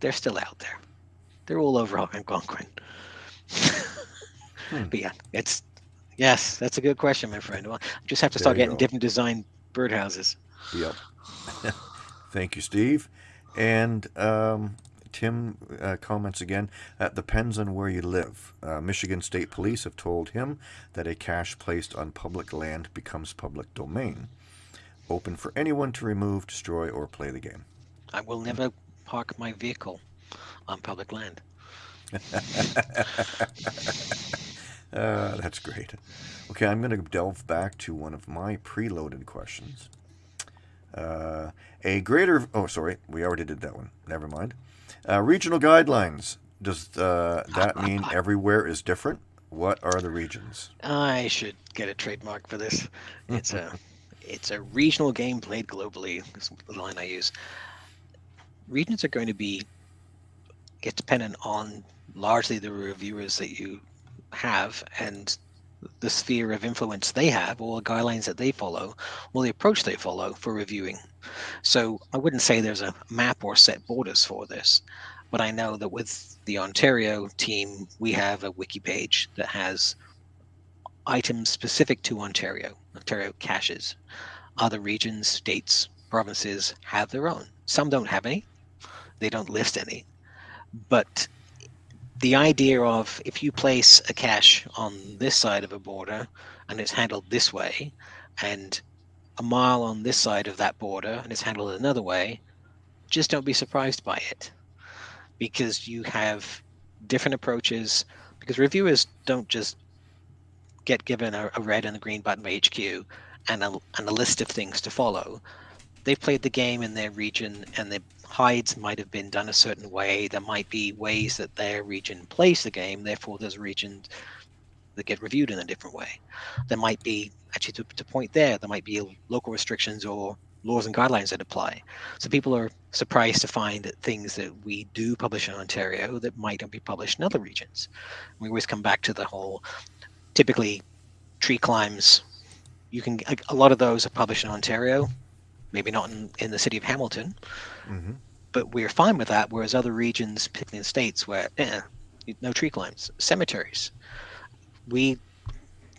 They're still out there. They're all over Algonquin. Hmm. But yeah, it's yes, that's a good question, my friend. Well, I just have to There start getting go. different design birdhouses. Yep. <laughs> Thank you, Steve. And um, Tim uh, comments again. that depends on where you live. Uh, Michigan State Police have told him that a cache placed on public land becomes public domain, open for anyone to remove, destroy, or play the game. I will never park my vehicle on public land. Uh, <laughs> that's great. Okay, I'm going to delve back to one of my preloaded questions. Uh, a greater. Oh, sorry, we already did that one. Never mind. Uh, regional guidelines. Does uh, that mean everywhere is different? What are the regions? I should get a trademark for this. It's a <laughs> it's a regional game played globally. Is the line I use. Regions are going to be get dependent on largely the reviewers that you have and the sphere of influence they have, or the guidelines that they follow, or the approach they follow for reviewing. So I wouldn't say there's a map or set borders for this, but I know that with the Ontario team, we have a wiki page that has items specific to Ontario, Ontario caches. Other regions, states, provinces have their own. Some don't have any, they don't list any. But the idea of if you place a cache on this side of a border and it's handled this way, and a mile on this side of that border and it's handled another way, just don't be surprised by it because you have different approaches. Because reviewers don't just get given a, a red and a green button by HQ and a, and a list of things to follow. They've played the game in their region and the hides might have been done a certain way. There might be ways that their region plays the game, therefore there's regions that get reviewed in a different way. There might be, actually to, to point there, there might be local restrictions or laws and guidelines that apply. So people are surprised to find that things that we do publish in Ontario that might not be published in other regions. We always come back to the whole, typically tree climbs, you can, a- a lot of those are published in Ontario, maybe not in, in the city of Hamilton, Mm-hmm. but we're fine with that. Whereas other regions, particularly in states where eh, no tree climbs, cemeteries, we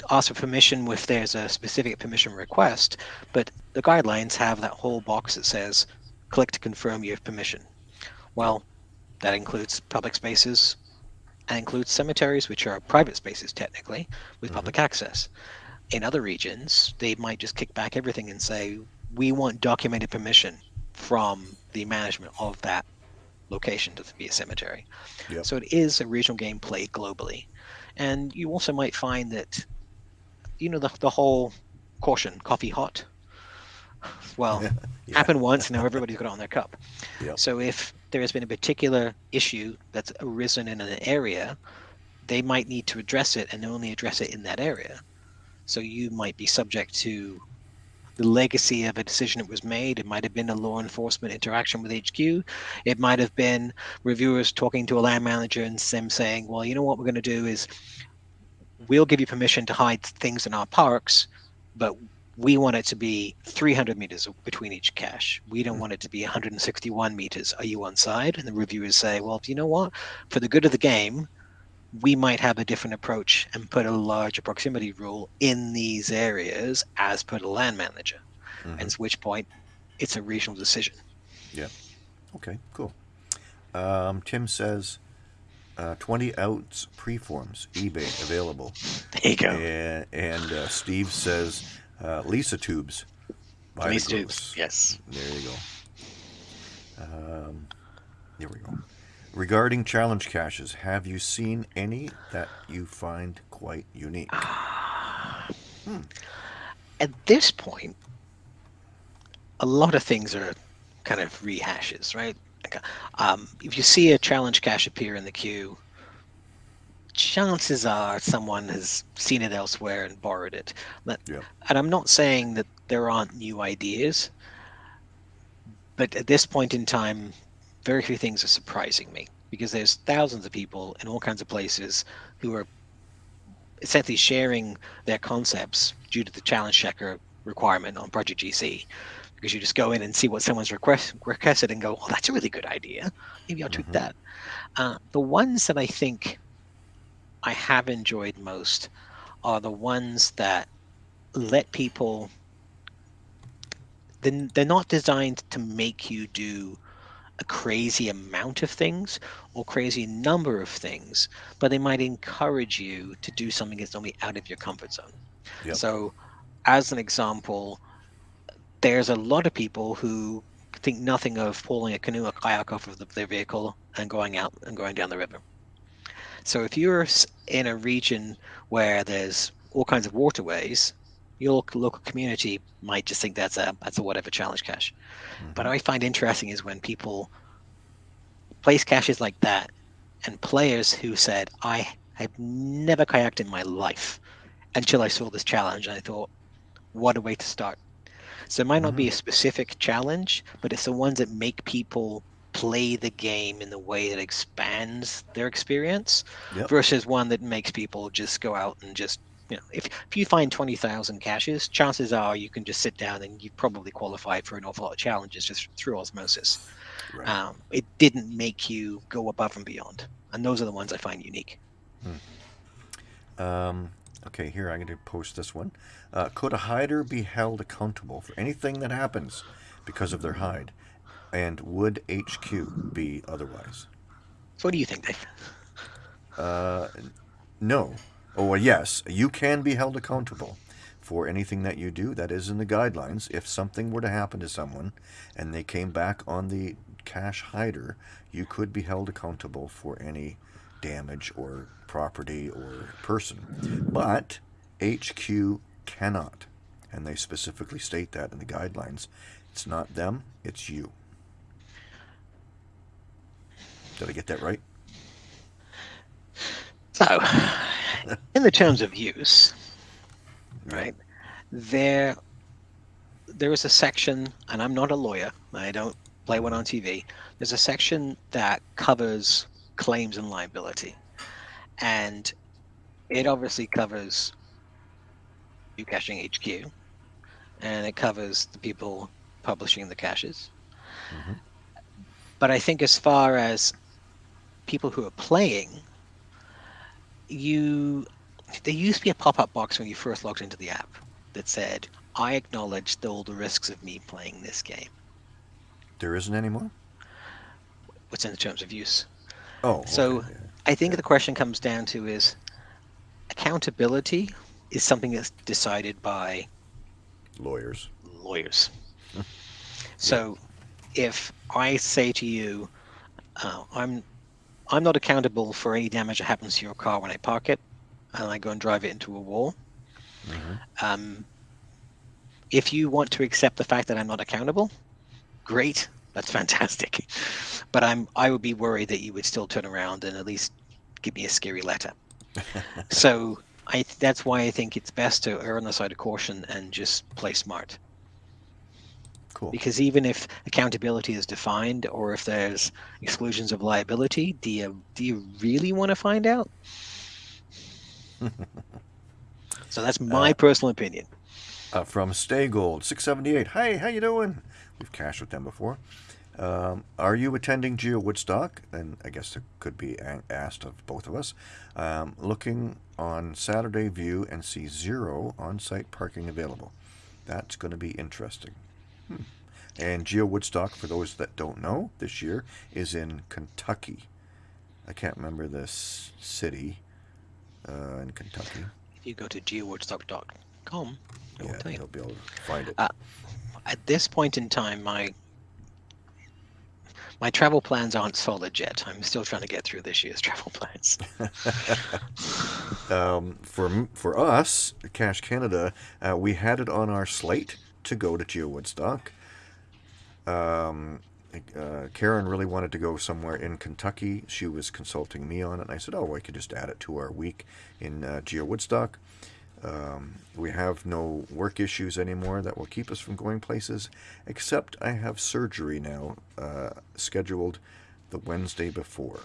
ask for permission if there's a specific permission request, but the guidelines have that whole box that says click to confirm you have permission. Well, that includes public spaces and includes cemeteries, which are private spaces technically with Mhm. public access. In other regions, they might just kick back everything and say, we want documented permission from the management of that location to be a cemetery. Yep. So it is a regional game played globally. And you also might find that, you know, the, the whole caution, coffee hot. Well, <laughs> Yeah. happened once, now everybody's got it on their cup. Yep. So if there has been a particular issue that's arisen in an area, they might need to address it and only address it in that area. So you might be subject to the legacy of a decision that was made. It might have been a law enforcement interaction with HQ. It might have been reviewers talking to a land manager and them saying, well, you know what we're going to do is we'll give you permission to hide things in our parks, but we want it to be 300 meters between each cache. We don't Mhm. want it to be 161 meters. Are you on side? And the reviewers say, well, you know what? For the good of the game, we might have a different approach and put a larger proximity rule in these areas as per the land manager. Mhm. And at which point, it's a regional decision. Yeah. Okay, cool. Um, Tim says uh, 20 ounce preforms, eBay available. There you go. And, and uh, Steve says uh, Lisa tubes. by the These gross. tubes. Yes. There you go. Um, here we go. Regarding challenge caches, have you seen any that you find quite unique? Hmm. At this point, a lot of things are kind of rehashes, right? Like, Um, if you see a challenge cache appear in the queue, chances are someone has seen it elsewhere and borrowed it. But- Yeah. And I'm not saying that there aren't new ideas, but at this point in time, very few things are surprising me because there's thousands of people in all kinds of places who are essentially sharing their concepts due to the challenge checker requirement on Project GC. Because you just go in and see what someone's request, requested and go, oh, that's a really good idea. Maybe I'll tweak Mhm. that. Uh, the ones that I think I have enjoyed most are the ones that let people. They're not designed to make you do a crazy amount of things or crazy number of things, but they might encourage you to do something that's normally out of your comfort zone. Yep. So, as an example, there's a lot of people who think nothing of pulling a canoe or kayak off of the, their vehicle and going out and going down the river. So, if you're in a region where there's all kinds of waterways, your local- community might just think that's a that's a whatever challenge cache. But Mhm. I find interesting is when people place caches like that and players who said, I have never kayaked in my life until I saw this challenge. And I thought, what a way to start. So it might not be a specific challenge, but it's the ones that make people play the game in the way that expands their experience Yep. versus one that makes people just go out and just you know if, if you find 20,000 caches chances are you can just sit down and you probably qualified for an awful lot of challenges just through osmosis Right. um, it didn't make you go above and beyond and those are the ones i find unique Um, okay, here I'm going to post this one. Uh, could a hider be held accountable for anything that happens because of their hide? And would HQ be otherwise? so what do you think dave Uh, no. Oh, yes, you can be held accountable for anything that you do. That is in the guidelines. If something were to happen to someone and they came back on the cache hider, you could be held accountable for any damage or property or person. But HQ cannot. And they specifically state that in the guidelines. It's not them, it's you. Did I get that right? so in the terms of use right there there is a section and i'm not a lawyer i don't play one on tv there's a section that covers claims and liability and it obviously covers you caching hq and it covers the people publishing the caches. Mm-hmm. But I think as far as people who are playing, you there used to be a pop-up box when you first logged into the app that said, "I acknowledge all the risks of me playing this game." There isn't anymore. What's in the terms of use? Oh, So okay. I think the question comes down to is accountability is something that's decided by lawyers. lawyers. <laughs> so if I say to you, uh, I'm I'm not accountable for any damage that happens to your car when I park it, and I go and drive it into a wall. Mhm. Um, if you want to accept the fact that I'm not accountable, great, that's <laughs> fantastic. But I'm I would be worried that you would still turn around and at least give me a scary letter. <laughs> so I that's why I think it's best to err on the side of caution and just play smart. Cool. Because even if accountability is defined, or if there's exclusions of liability, do you do you really want to find out? <laughs> so that's my Uh, personal opinion. Uh, from Stay Gold, 678. Hey, how you doing? We've cached with them before. Um, are you attending GeoWoodstock? And I guess it could be asked of both of us. Um, looking on Saturday View and see zero on-site parking available. That's going to be interesting. And GeoWoodstock, for those that don't know, this year is in Kentucky. I can't remember this city uh, in Kentucky. If you go to geowoodstock.com, it will tell you. you'll be able to find it. Uh, At this point in time, my my travel plans aren't solid yet. I'm still trying to get through this year's <laughs> travel plans. <laughs> um, for for us, Cache Canada, uh, we had it on our slate to go to GeoWoodstock. Um, uh, Karen really wanted to go somewhere in Kentucky. She was consulting me on it, and I said, "Oh, I could just add it to our week in uh, GeoWoodstock." Um, we have no work issues anymore that will keep us from going places, except I have surgery now uh, scheduled the Wednesday before.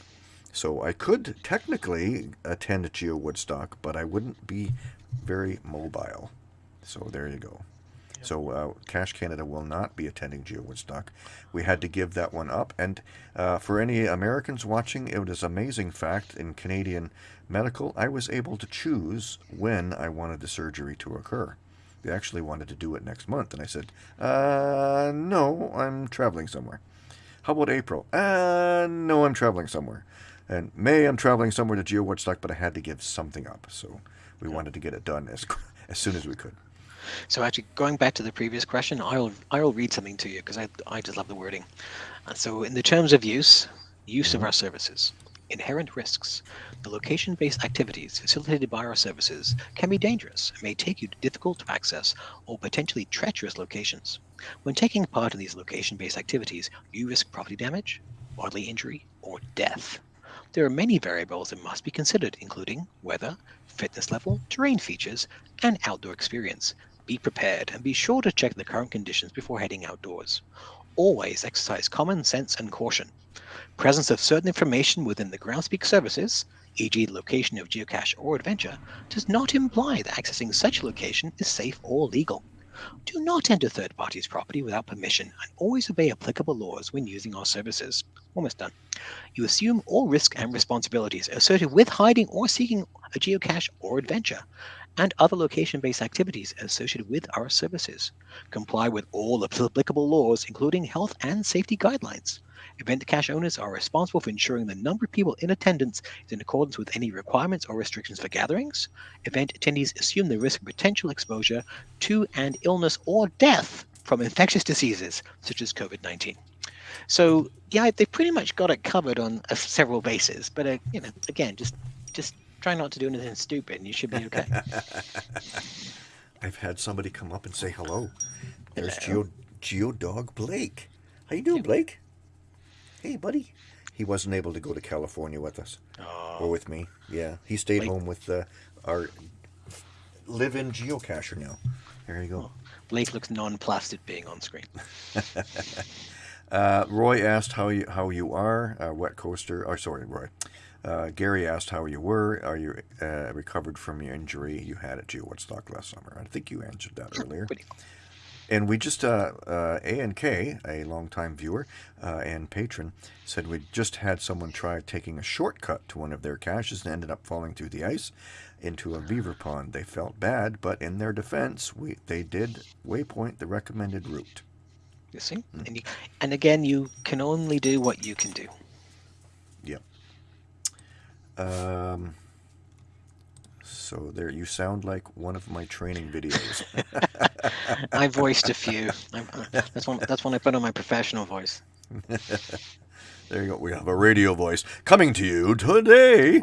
So I could technically attend Geo Woodstock, but I wouldn't be very mobile. So there you go. So uh, Cache Canada will not be attending GeoWoodstock. We had to give that one up. And uh, for any Americans watching, it was an amazing fact in Canadian medical. I was able to choose when I wanted the surgery to occur. They actually wanted to do it next month, and I said, uh, "No, I'm traveling somewhere." How about April? Uh, no, I'm traveling somewhere. And May, I'm traveling somewhere to GeoWoodstock, but I had to give something up. So we wanted to get it done as <laughs> as soon as we could. So actually, going back to the previous question, I'll I'll read something to you because I I just love the wording. And so in the terms of use, use of our services, inherent risks. The location-based activities facilitated by our services can be dangerous and may take you to difficult to access or potentially treacherous locations. When taking part in these location-based activities, you risk property damage, bodily injury, or death. There are many variables that must be considered, including weather, fitness level, terrain features, and outdoor experience. Be prepared and be sure to check the current conditions before heading outdoors. Always exercise common sense and caution. Presence of certain information within the Groundspeak services, e.g., the location of geocache or adventure, does not imply that accessing such location is safe or legal. Do not enter third parties' property without permission and always obey applicable laws when using our services. Almost done. You assume all risk and responsibilities associated with hiding or seeking a geocache or adventure, and other location based activities associated with our services. Comply with all applicable laws, including health and safety guidelines. Event cache owners are responsible for ensuring the number of people in attendance is in accordance with any requirements or restrictions for gatherings. Event attendees assume the risk of potential exposure to and illness or death from infectious diseases such as COVID 19. So yeah, they've pretty much got it covered on uh, several bases. But uh, you know, again, just just try not to do anything stupid, and you should be okay. <laughs> I've had somebody come up and say hello. There's Hello. Geo Geo Dog Blake. How you doing, Blake? Hey, buddy. He wasn't able to go to California with us or oh, with me. Yeah, he stayed Blake- home with uh, our live-in geocacher now. There you go. Blake looks non-plastic being on screen. <laughs> <laughs> Uh, Roy asked how you how you are. Uh, wet coaster. Or sorry, Roy. Uh, Gary asked how you were. Are you uh, recovered from your injury you had at Woodstock last summer? I think you answered that earlier. And we just, uh, uh, A and K, a longtime viewer uh, and patron, said we just had someone try taking a shortcut to one of their caches and ended up falling through the ice into a beaver pond. They felt bad, but in their defense, we they did waypoint the recommended route. You see, and you, and again, you can only do what you can do. Yep. Um, so there, you sound like one of my training videos. <laughs> I voiced a few. I, uh, that's one. That's one I put on my professional voice. <laughs> there you go. We have a radio voice coming to you today.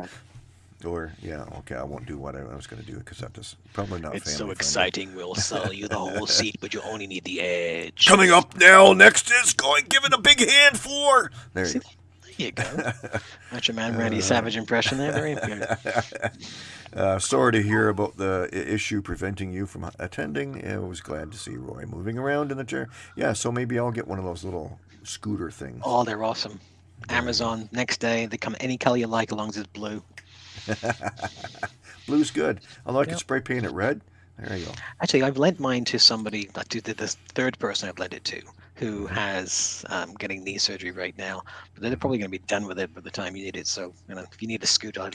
Or yeah, okay. I won't do what I was going to do because that is probably not. It's so family-friendly. exciting. We'll sell you the whole <laughs> seat, but you only need the edge. Coming up now, next is going. Give it a big hand for. There you See, there you go. <laughs> Macho Man Randy Savage impression there. Very good. <laughs> Uh, sorry to hear about the issue preventing you from attending. I was glad to see Roy moving around in the chair. Yeah, so maybe I'll get one of those little scooter things. Oh, they're awesome. Amazon next day. They come any color you like, as long as it's blue. <laughs> Blue's good. Although I Yep. spray paint it red. There you go. Actually, I've lent mine to somebody, like to the, the third person I've lent it to, who has um, getting knee surgery right now. But they're probably going to be done with it by the time you need it. So, you know, if you need a scooter, I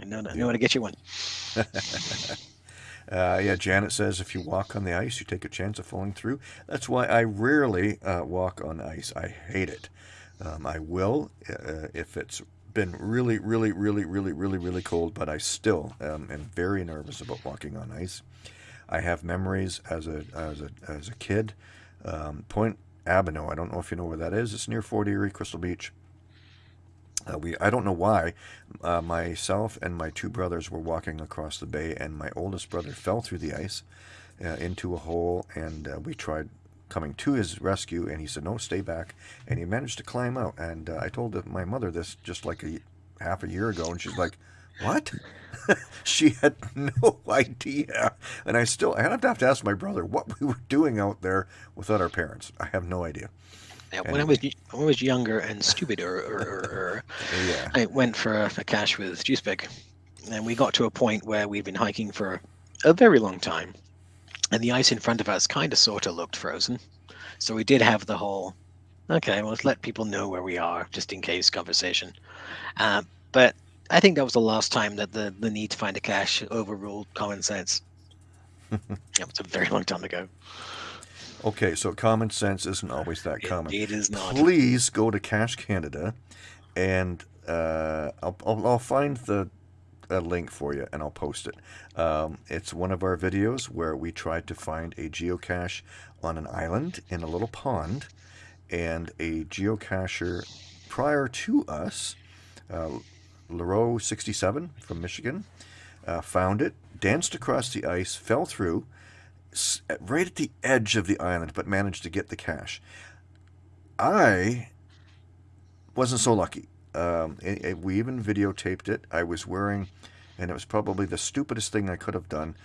I know, I know how to get you one. <laughs> Uh, yeah, Janet says if you walk on the ice, you take a chance of falling through. That's why I rarely uh, walk on ice. I hate it. Um, I will uh, if it's been really, really, really, really, really, really cold, but I still um, am very nervous about walking on ice. I have memories as a as a as a kid. Um, Point Abino. I don't know if you know where that is. It's near Fort Erie, Crystal Beach. Uh, we I don't know why. Uh, myself and my two brothers were walking across the bay, and my oldest brother fell through the ice uh, into a hole, and uh, we tried coming to his rescue, and he said, "No, stay back," and he managed to climb out. And uh, I told my mother this just like a half a year ago, and she's like, "What?" <laughs> she had <laughs> no idea, and I still I have to have to ask my brother what we were doing out there without our parents. I have no idea. Yeah, when I was when I was younger and stupider, er, er, er, <laughs> Yeah. I went for a, a cache with Juicebag, and we got to a point where we'd been hiking for a very long time, and the ice in front of us kind of sort of looked frozen. So we did have the whole, okay, well, let's let people know where we are, just in case conversation. Uh, but I think that was the last time that the, the need to find a cache overruled common sense. <laughs> yeah, it's a very long time ago. Okay, so common sense isn't always that It- common. it is not. Please go to Cache Canada, and uh, I'll, I'll, I'll find the a link for you and I'll post it. Um, it's one of our videos where we tried to find a geocache on an island in a little pond, and a geocacher prior to us, uh, Leroux 67 from Michigan, uh, found it, danced across the ice, fell through, right at the edge of the island, but managed to get the cache. I wasn't so lucky. Um, it- it- we even videotaped it. I was wearing, and it was probably the stupidest thing I could have done.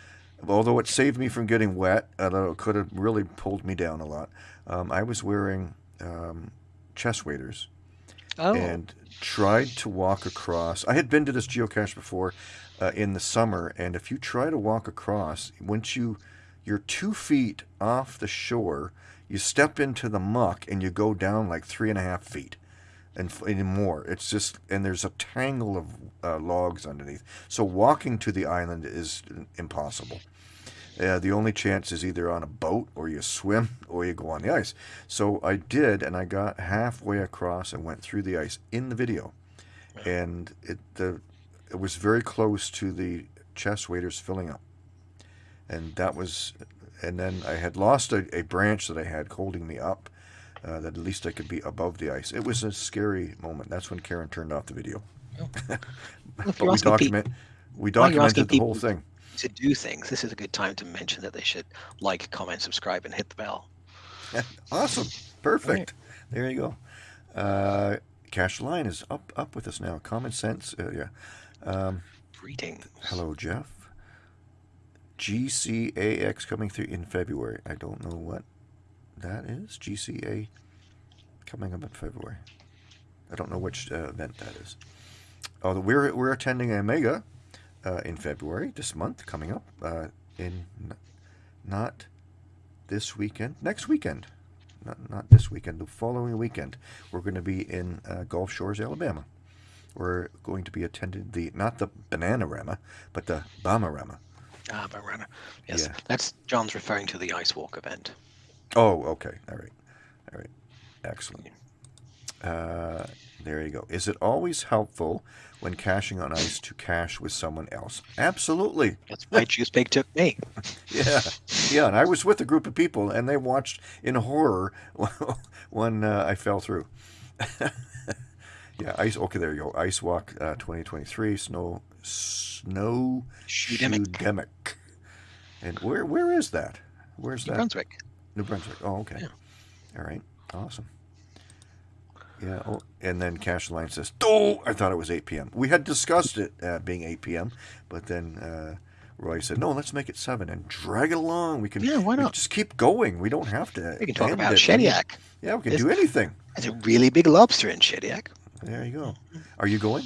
Although it saved me from getting wet, although it could have really pulled me down a lot. Um, I was wearing um, chest waders Oh, and tried to walk across. I had been to this geocache before uh, in the summer, and if you try to walk across, once you you're two feet off the shore, you step into the muck and you go down like three and a half feet and, and more. It's just and there's a tangle of uh, logs underneath. So walking to the island is impossible. Uh, the only chance is either on a boat or you swim or you go on the ice. So I did, and I got halfway across and went through the ice in the video, and it the it was very close to the chest waders filling up, and that was, and then I had lost a, a branch that I had holding me up, uh, that at least I could be above the ice. It was a scary moment. That's when Karen turned off the video. <laughs> Well, if But we asking peop- document we while you're asking documented the whole people- thing. To do things, this is a good time to mention that they should like, comment, subscribe, and hit the bell. <laughs> Awesome. Perfect. There you go. Uh, Cash Line is up up with us now. Common sense. Uh, yeah. Um, Greetings. hello, Jeff. GCAX coming through in February. I don't know what that is. GCA coming up in February. I don't know which uh, event that is. Oh, we're we're attending a mega uh, in February this month coming up uh, in not this weekend, next weekend, not not this weekend, the following weekend, we're going to be in uh, Gulf Shores, Alabama. We're going to be attending the not the Bananarama, but the Bamarama. Ah, Banana. Yes, Yeah. that's John's referring to the ice walk event. Oh, okay. All right. All right. Excellent. Uh, there you go. Is it always helpful when caching on ice to cache with someone else? Absolutely. That's why <laughs> Juice Pig took me. Yeah. Yeah. And I was with a group of people and they watched in horror <laughs> when uh, I fell through. <laughs> yeah. Ice. Okay. There you go. Ice Walk uh, 2023. Snow. Snow. Shoedemic. And where where is that? Where's that? New that? Brunswick. New Brunswick. Oh, okay. Yeah. All right. Awesome. Yeah. Oh, and then Cash Line says, "Oh, I thought it was 8 p.m." We had discussed it uh, being 8 p.m., but then uh, Roy said, "No, let's make it seven and drag it along. We can. Yeah, why not? Just keep going. We don't have to. We can talk about it. Shediac. Yeah, we can This- do anything. There's a really big lobster in Shediac. There you go. Are you going?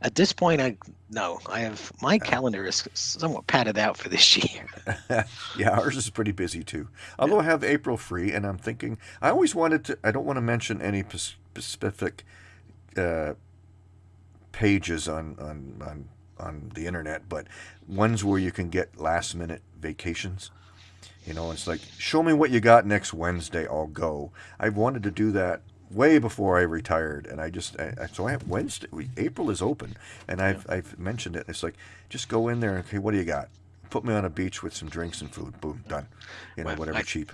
At this point, I no, I have my calendar is somewhat padded out for this <laughs> year. <laughs> yeah, ours is pretty busy too. Although I have April free, and I'm thinking I always wanted to. I don't want to mention any specific uh, pages on, on on on the internet, but ones where you can get last minute vacations. You know, it's like show me what you got next Wednesday. I'll go. I've wanted to do that way before I retired, and I just I, I- so I have Wednesday. April is open, and I've I've mentioned it. It's like just go in there. Okay, what do you got? Put me on a beach with some drinks and food. Boom, done. You know, Well, whatever I- cheap.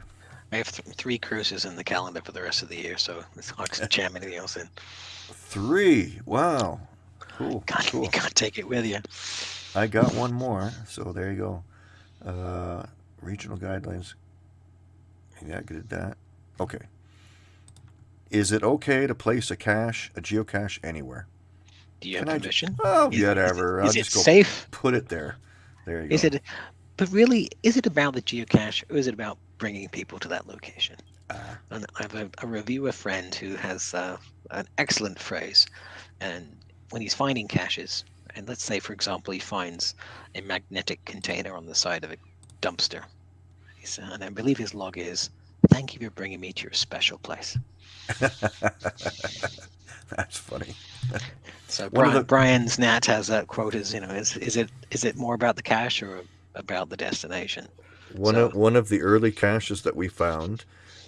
I have th- three cruises in the calendar for the rest of the year, so it's hard to <laughs> jam anything else in. Three. Wow. Cool. God, cool. you <laughs> can't take it with you. I got one more, so there you go. Uh, regional guidelines. Yeah, I did that. Okay. Is it okay to place a cache, a geocache anywhere? Do you have Can I ju- permission? Oh, Is- is it- whatever. I'll Is it just go safe? put it there. There you Is go. it? But really, is it about the geocache, or is it about bringing people to that location? Ah. And I have a, a reviewer friend who has uh, an excellent phrase, and when he's finding caches, and let's say, for example, he finds a magnetic container on the side of a dumpster, and I believe his log is, "Thank you for bringing me to your special place." <laughs> That's funny. <laughs> So One of Brian, the- Brian's Nat has that quote: "Is you know, is is it is it more about the cache or about the destination?" One So- of one of the early caches that we found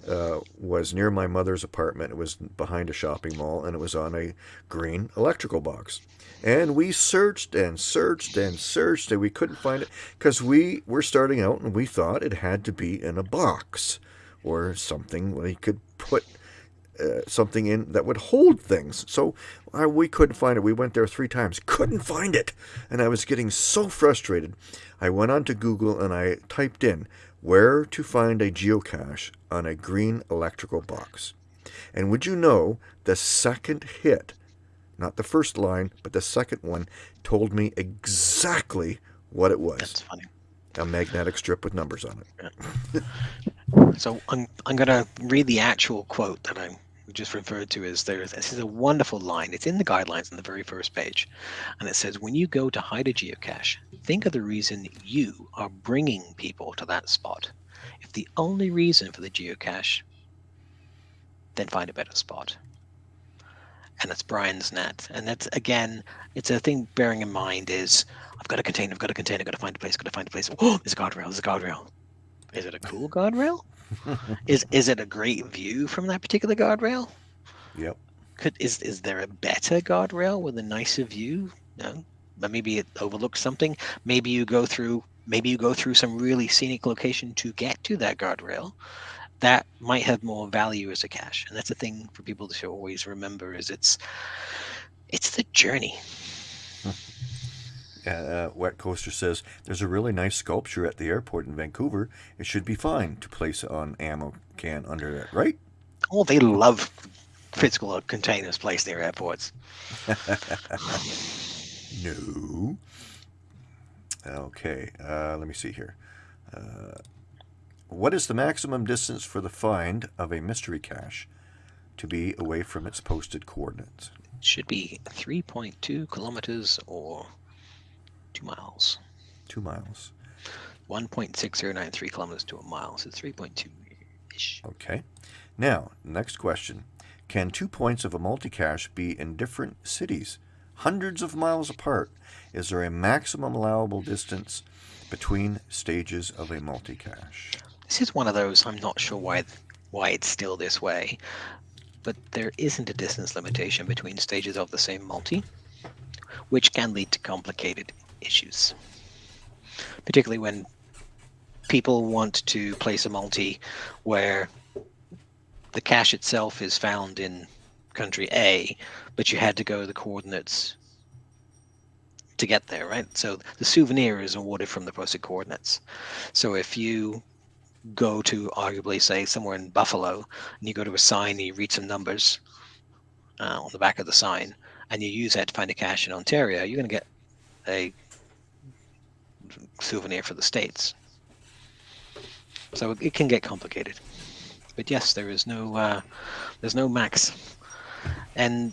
uh, was near my mother's apartment. It was behind a shopping mall, and it was on a green electrical box. And we searched and searched and searched, and we couldn't find it because we were starting out, and we thought it had to be in a box or something we could put uh, something in that would hold things. So uh, we couldn't find it. We went there three times, couldn't find it, and I was getting so frustrated. I went on to Google and I typed in where to find a geocache on a green electrical box. And would you know the second hit, not the first line, but the second one, told me exactly what it was That's funny. a magnetic strip with numbers on it. So I'm, I'm going to read the actual quote that I just referred to as there. This is a wonderful line. It's in the guidelines on the very first page. And it says, when you go to hide a geocache, think of the reason you are bringing people to that spot. If the only reason for the geocache, then find a better spot. And that's Brian's net. And that's, again, it's a thing bearing in mind is I've got a container, I've got a container, I've got to find a place, I've got to find a place. Oh, <gasps> there's a guardrail, there's a guardrail. Is it a cool guardrail? <laughs> is is it a great view from that particular guardrail? Yep. Could is is there a better guardrail with a nicer view? No, but maybe it overlooks something. Maybe you go through maybe you go through some really scenic location to get to that guardrail. That might have more value as a cache, and that's the thing for people to always remember: is it's it's the journey. Uh, Wet Coaster says there's a really nice sculpture at the airport in Vancouver. It should be fine to place an ammo can under it, right? Oh, they love physical containers placed near airports. <laughs> No. Okay, uh, let me see here. Uh, what is the maximum distance for the find of a mystery cache to be away from its posted coordinates? Should be 3.2 kilometers or two miles. Two miles. 1.6093 kilometers to a mile, so 3.2 ish. Okay. Now, next question. Can two points of a multicache be in different cities, hundreds of miles apart? Is there a maximum allowable distance between stages of a multicache? This is one of those I'm not sure why why it's still this way, but there isn't a distance limitation between stages of the same multi, which can lead to complicated issues, particularly when people want to place a multi where the cache itself is found in country A, but you had to go to the coordinates to get there, right? So the souvenir is awarded from the posted coordinates. So if you go to arguably say somewhere in Buffalo and you go to a sign and you read some numbers uh, on the back of the sign and you use that to find a cache in Ontario, you're going to get a souvenir for the states. So it can get complicated. But yes, there is no uh, there's no max, and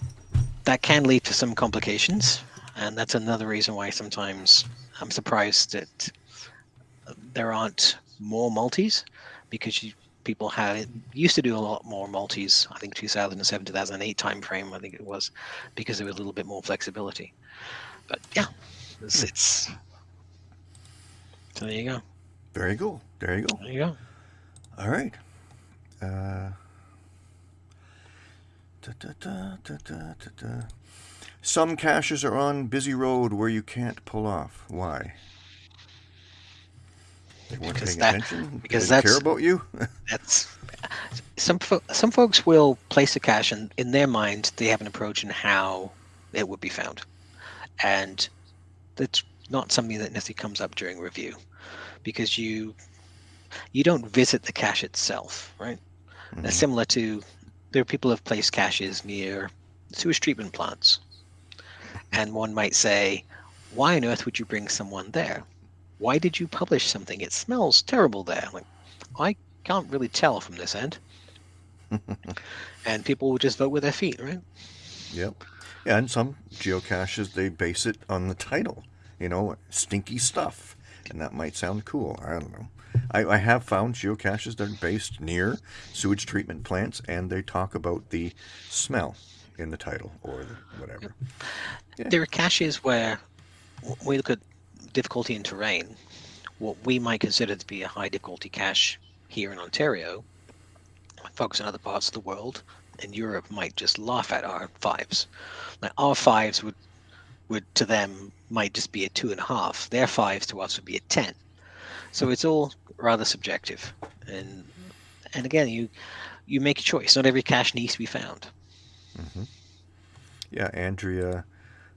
that can lead to some complications. And that's another reason why sometimes I'm surprised that there aren't more multis because you, people had used to do a lot more multis. I think 2007, 2008 timeframe. I think it was because there was a little bit more flexibility. But yeah, it's, it's so there you go. Very cool. There you go. There you go. All right. Uh, da, da, da, Some caches are on busy road where you can't pull off. Why? They weren't because paying that, attention. Because they care about you. <laughs> that's some fo- some folks will place a cache and in their mind they have an approach in how it would be found, and that's not something that necessarily comes up during review, because you you don't visit the cache itself, right? Mm-hmm. similar to there are people who have placed caches near sewage treatment plants, and one might say, "Why on earth would you bring someone there? Why did you publish something? It smells terrible there." Like, I can't really tell from this end. <laughs> and people will just vote with their feet, right? Yep. And some geocaches they base it on the title, you know, stinky stuff, and that might sound cool. I don't know. I, I have found geocaches that are based near sewage treatment plants, and they talk about the smell in the title or the whatever. Yeah. There are caches where we look at difficulty in terrain. What we might consider to be a high difficulty cache here in Ontario, folks in other parts of the world in Europe might just laugh at our fives. Our fives would would to them might just be a two and a half. Their fives to us would be a ten. So it's all rather subjective, and and again, you you make a choice. Not every cache needs to be found. Mm-hmm. Yeah, Andrea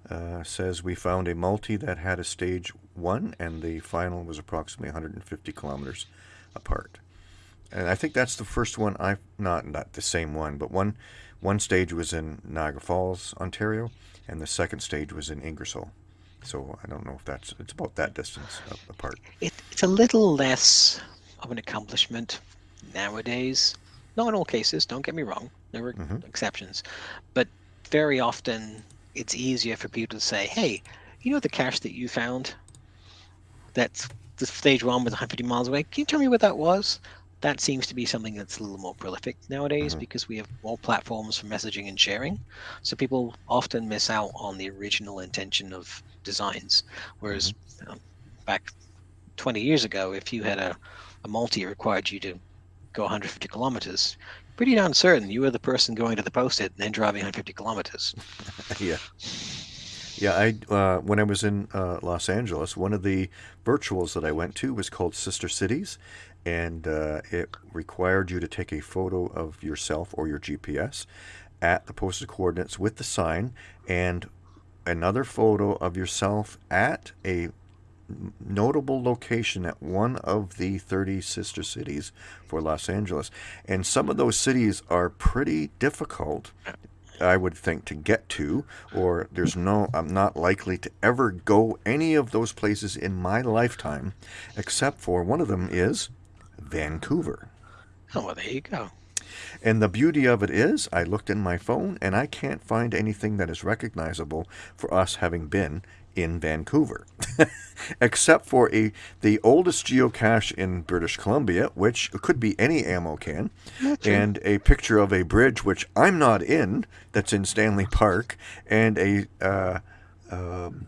uh, says we found a multi that had a stage one, and the final was approximately 150 kilometers apart. And I think that's the first one I not not the same one, but one one stage was in Niagara Falls, Ontario, and the second stage was in Ingersoll. So I don't know if that's it's about that distance apart. It, it's a little less of an accomplishment nowadays. Not in all cases. Don't get me wrong. There are mm-hmm. exceptions, but very often it's easier for people to say, "Hey, you know the cache that you found? That's the stage one was 150 miles away. Can you tell me what that was?" That seems to be something that's a little more prolific nowadays mm-hmm. because we have more platforms for messaging and sharing. So people often miss out on the original intention of designs. Whereas mm-hmm. back 20 years ago, if you had a, a multi required you to go 150 kilometers, pretty darn certain you were the person going to the post-it and then driving 150 kilometers. <laughs> yeah. Yeah, I uh, when I was in uh, Los Angeles, one of the virtuals that I went to was called Sister Cities, and uh, it required you to take a photo of yourself or your GPS at the posted coordinates with the sign and another photo of yourself at a notable location at one of the 30 sister cities for Los Angeles. And some of those cities are pretty difficult, I would think, to get to, or there's no, I'm not likely to ever go any of those places in my lifetime, except for one of them is Vancouver. Oh, well, there you go. And the beauty of it is, I looked in my phone and I can't find anything that is recognizable for us having been in Vancouver, <laughs> except for a the oldest geocache in British Columbia, which could be any ammo can, and a picture of a bridge which I'm not in that's in Stanley Park, and a. Uh, um,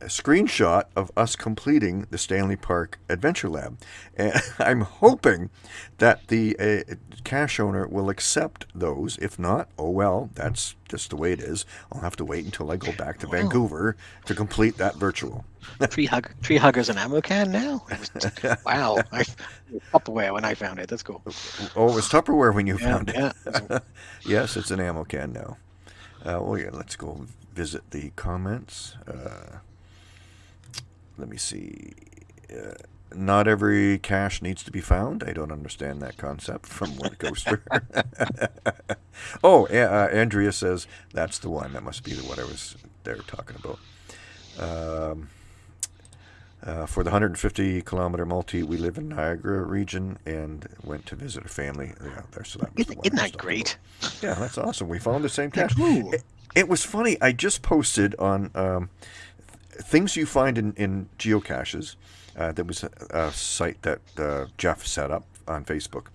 a screenshot of us completing the Stanley Park Adventure Lab. And <laughs> I'm hoping that the uh, cache owner will accept those. If not, oh well, that's just the way it is. I'll have to wait until I go back to Vancouver to complete that virtual. <laughs> tree hug, tree huggers and ammo can now. <laughs> wow, I Tupperware when I found it. That's cool. Oh, it was Tupperware when you Yeah, found it. yeah. yes, it's an ammo can now. Uh, well, yeah, let's go visit the comments. Uh, let me see. Uh, not every cache needs to be found. I don't understand that concept from Wet Coaster. <laughs> oh, uh, Andrea says that's the one. That must be the one I was there talking about. Um, uh, for the 150 kilometer multi, we live in Niagara region and went to visit a family. Yeah, there. So that Isn't, isn't that great? about. Yeah, that's awesome. We found the same cache. It, it was funny. I just posted on um, things you find in, in geocaches. Uh, there was a, a site that uh, Jeff set up on Facebook.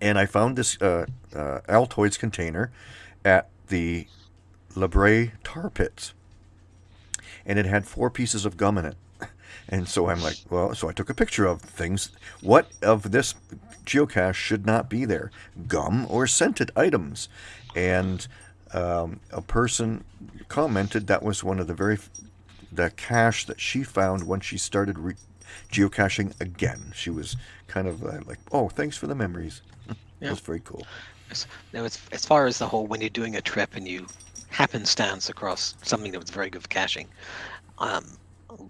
And I found this uh, uh, Altoids container at the La Brea tar pits. And it had four pieces of gum in it. <laughs> And so I'm like, well, so I took a picture of things. What of this geocache should not be there? Gum or scented items? And um, a person commented that was one of the very the cache that she found when she started re- geocaching again. She was kind of uh, like, "Oh, thanks for the memories." <laughs> Yeah. That's very cool. Now, as, as far as the whole when you're doing a trip and you happenstance across something that was very good for caching, um,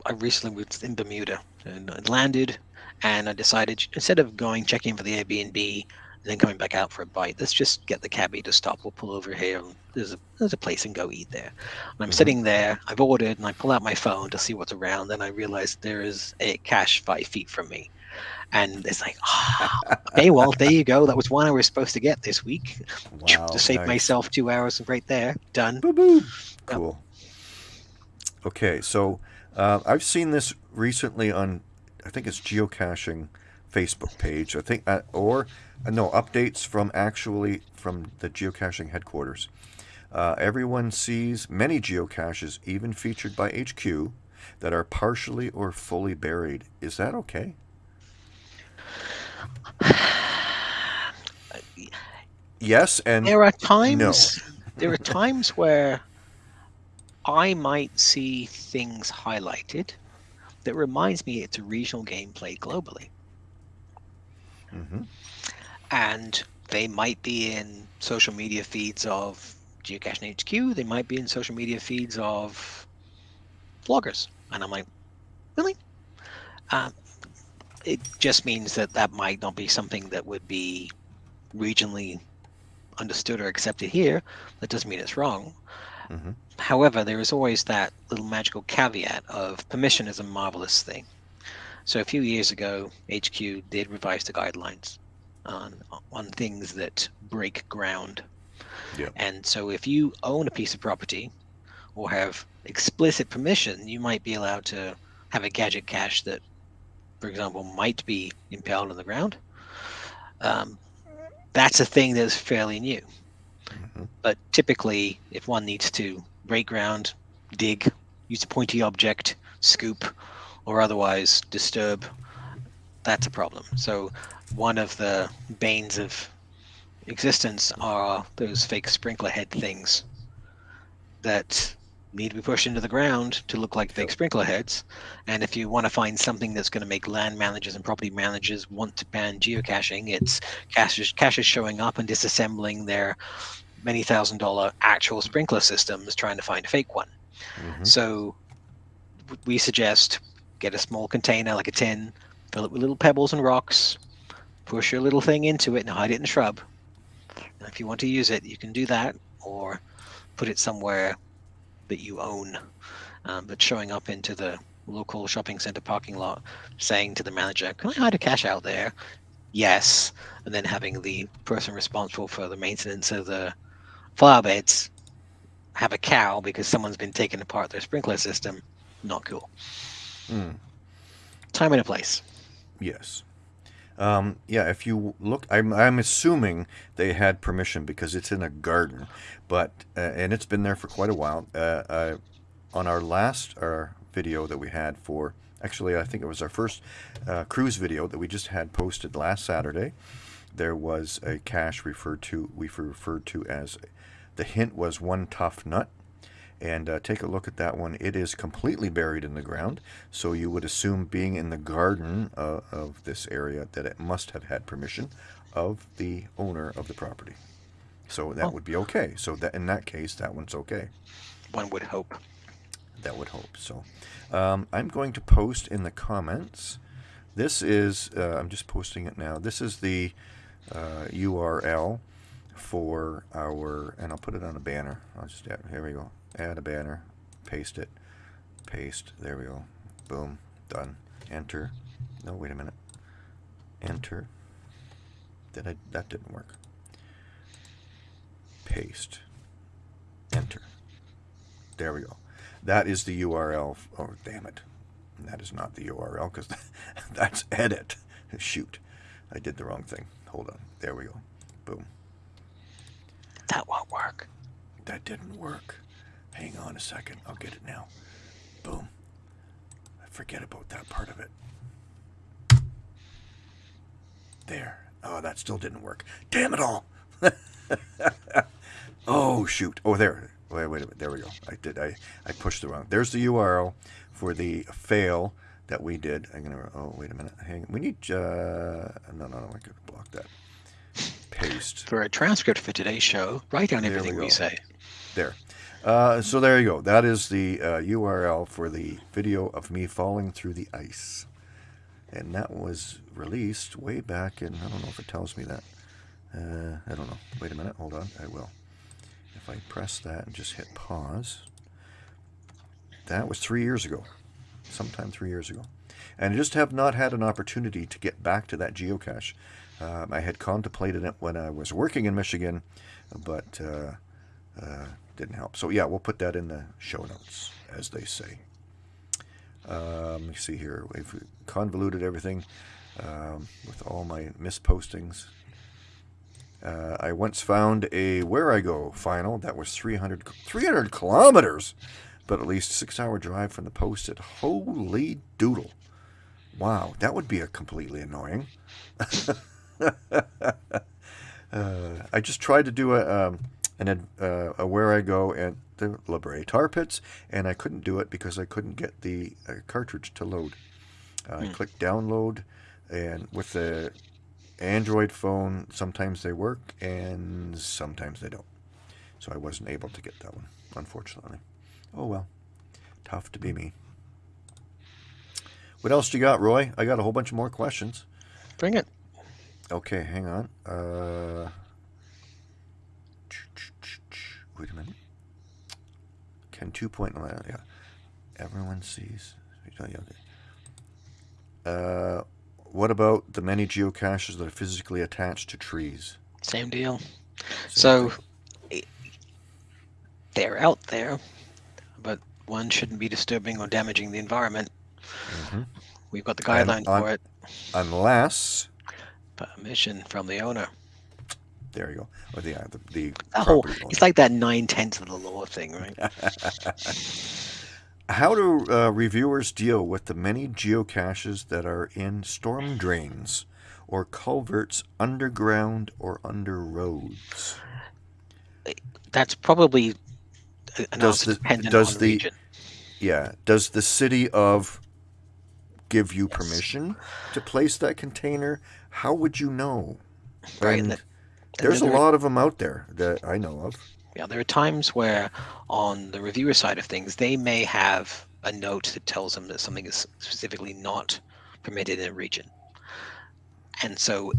I recently was in Bermuda and I landed, and I decided instead of going checking for the Airbnb then coming back out for a bite, let's just get the cabbie to stop. We'll pull over here. There's a there's a place and go eat there. And I'm Mhm. sitting there. I've ordered, and I pull out my phone to see what's around. Then I realize there is a cache five feet from me. And it's like, ah, <laughs> okay, well, there you go. That was one I was supposed to get this week <laughs> Wow, to save nice. myself two hours right there. Done. Boo boo. Cool. Okay, so uh, I've seen this recently on, I think it's geocaching Facebook page. I think, uh, or uh, no updates from actually from the geocaching headquarters. Uh, everyone sees many geocaches, even featured by HQ, that are partially or fully buried. Is that okay? Yes, and There are times. No. There are times where I might see things highlighted that reminds me it's a regional game played globally, Mhm. and they might be in social media feeds of Geocaching HQ. They might be in social media feeds of vloggers, and I'm like, really? Um, it just means that that might not be something that would be regionally understood or accepted here. That doesn't mean it's wrong. Mhm. However, there is always that little magical caveat of permission is a marvelous thing. So a few years ago, HQ did revise the guidelines on on things that break ground. Yep. And so if you own a piece of property or have explicit permission, you might be allowed to have a gadget cache that, for example, might be impaled on the ground. Um, that's a thing that's fairly new. Mhm. But typically, if one needs to break ground, dig, use a pointy object, scoop, or otherwise disturb, that's a problem. So, one of the banes of existence are those fake sprinkler head things that need to be pushed into the ground to look like fake sprinkler heads. And if you want to find something that's going to make land managers and property managers want to ban geocaching, it's caches, caches showing up and disassembling their many thousand dollar actual sprinkler systems trying to find a fake one. Mhm. So we suggest get a small container like a tin, fill it with little pebbles and rocks, push your little thing into it and hide it in the shrub. And if you want to use it, you can do that or put it somewhere that you own. Um, but showing up into the local shopping center parking lot saying to the manager, Can I hide a cache out there? Yes. And then having the person responsible for the maintenance of the flower beds have a cow because someone's been taking apart their sprinkler system. Not cool. Mm. Time and a place. Yes. Um, yeah, if you look, I'm, I'm assuming they had permission because it's in a garden, but uh, and it's been there for quite a while. Uh, uh, on our last our video that we had for, actually, I think it was our first uh, cruise video that we just had posted last Saturday. There was a cache referred to we referred to as the hint was one tough nut and uh, take a look at that one. It is completely buried in the ground, so you would assume being in the garden uh, of this area that it must have had permission of the owner of the property. So that Oh. would be okay. So that in that case, that one's okay. One would hope. That would hope. So um, I'm going to post in the comments. This is, uh, I'm just posting it now. This is the uh, URL for our, and I'll put it on a banner. I'll just add, here we go. Add a banner, paste it, paste. There we go. Boom, done. Enter. No, wait a minute. Enter. Did I? That didn't work. Paste. Enter. There we go. That is the URL. Oh, damn it. That is not the URL because <laughs> that's edit. Shoot. I did the wrong thing. Hold on. There we go. Boom. That won't work. That didn't work. Hang on a second. I'll get it now. Boom. I forget about that part of it. There. Oh, that still didn't work. Damn it all. <laughs> oh, shoot. Oh, there. Wait, wait a minute. There we go. I did. I, I pushed the wrong. There's the URL for the fail that we did. I'm gonna. Oh, wait a minute. Hang. We need. Uh, no, no, no. I could block that. Paste. For a transcript for today's show, write down There everything we, go. say. There. Uh, so there you go. That is the uh, URL for the video of me falling through the ice. And that was released way back in, I don't know if it tells me that. Uh, I don't know. Wait a minute. Hold on. I will. If I press that and just hit pause, that was three years ago. Sometime three years ago. And I just have not had an opportunity to get back to that geocache. Um, I had contemplated it when I was working in Michigan, but uh, uh, didn't help. So yeah, we'll put that in the show notes, as they say. Um, let me see here. We've convoluted everything um, with all my mispostings. Uh, I once found a Wherigo final that was 300, 300 kilometers, but at least six hour drive from the post it. Holy doodle. Wow, that would be a completely annoying. <laughs> uh, I just tried to do a, um, an, ad- uh, Wherigo at the La Brea Tar Pits, and I couldn't do it because I couldn't get the uh, cartridge to load. I Hmm. clicked download, and with the Android phone, sometimes they work and sometimes they don't. So I wasn't able to get that one, unfortunately. Oh well, tough to be me. What else do you got, Roy? I got a whole bunch of more questions. Bring it. Okay, hang on. Uh, wait a minute. Can 2.0, yeah. Everyone sees. Uh, what about the many geocaches that are physically attached to trees? Same deal. Same So thing. they're out there, but one shouldn't be disturbing or damaging the environment. Mhm. We've got the guideline for it. Unless, Permission from the owner. There you go. Or the, uh, the, the That whole, property owner. it's like that nine tenths of the law thing, right? <laughs> How do uh, reviewers deal with the many geocaches that are in storm drains or culverts underground or under roads? That's probably an Does the- dependent does on the- region. Yeah. Does the city of give you permission to place that container? How would you know? Right, And and there's a there- lot of them out there that I know of. Yeah, there are times where on the reviewer side of things, they may have a note that tells them that something is specifically not permitted in a region. And so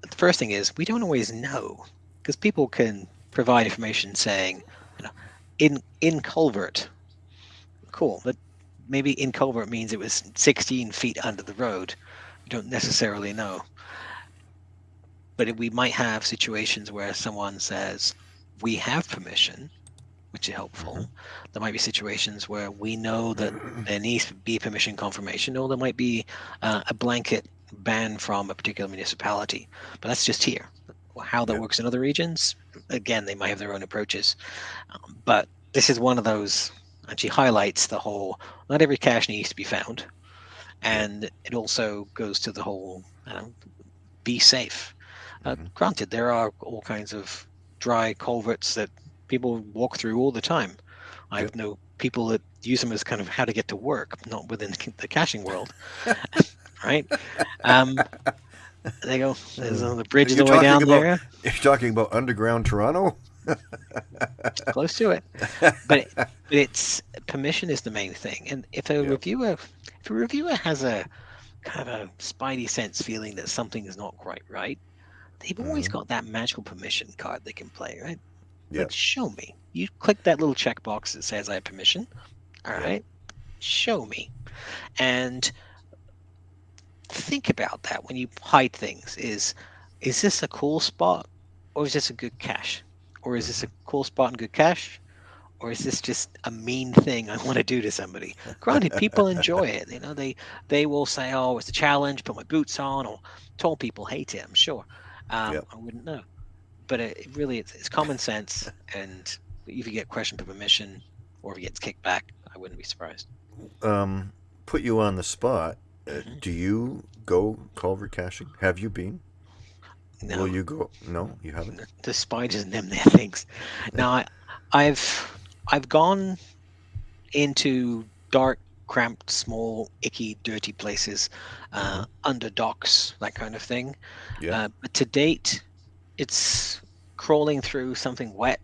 the first thing is we don't always know because people can provide information saying, you know, in in culvert. Cool, but maybe in culvert means it was 16 feet under the road. You don't necessarily know. But we might have situations where someone says, we have permission, which is helpful. Mhm. There might be situations where we know that there needs to be permission confirmation, or there might be uh, a blanket ban from a particular municipality. But that's just here. How that Yeah. works in other regions, again, they might have their own approaches. Um, but this is one of those, and she highlights the whole not every cache needs to be found. And it also goes to the whole uh, be safe. Uh, Mhm. Granted, there are all kinds of dry culverts that people walk through all the time. I Yep. know people that use them as kind of how to get to work, not within <laughs> the caching world, <laughs> right? Um, they go. There's uh, the bridge the way down about- there, <laughs> You're talking about underground Toronto? close to it. But, it, but it's permission is the main thing. And if a Yeah. reviewer, if a reviewer has a kind of a spidey sense feeling that something is not quite right, they've always Mhm. got that magical permission card they can play, right? Yeah. Like, show me. You click that little checkbox that says I have permission. All Yeah. right. Show me. And think about that when you hide things. Is is this a cool spot or is this a good cache? Or is this a cool spot and good cache? Or is this just a mean thing I want to do to somebody? Granted, people enjoy it. You know, they they will say, "Oh, it's a challenge. Put my boots on." Or tall people hate it. I'm sure. Um, Yep. I wouldn't know, but it, it really it's, it's common sense. And if you get questioned for permission, or if it gets kicked back, I wouldn't be surprised. Um, put you on the spot. Uh, Mhm. do you go culvert caching? Have you been? No, Will you go? No, you haven't. the spiders and them there things. Now, I, I've I've gone into dark, cramped, small, icky, dirty places, uh, under docks, that kind of thing. Yeah. Uh, but to date, it's crawling through something wet.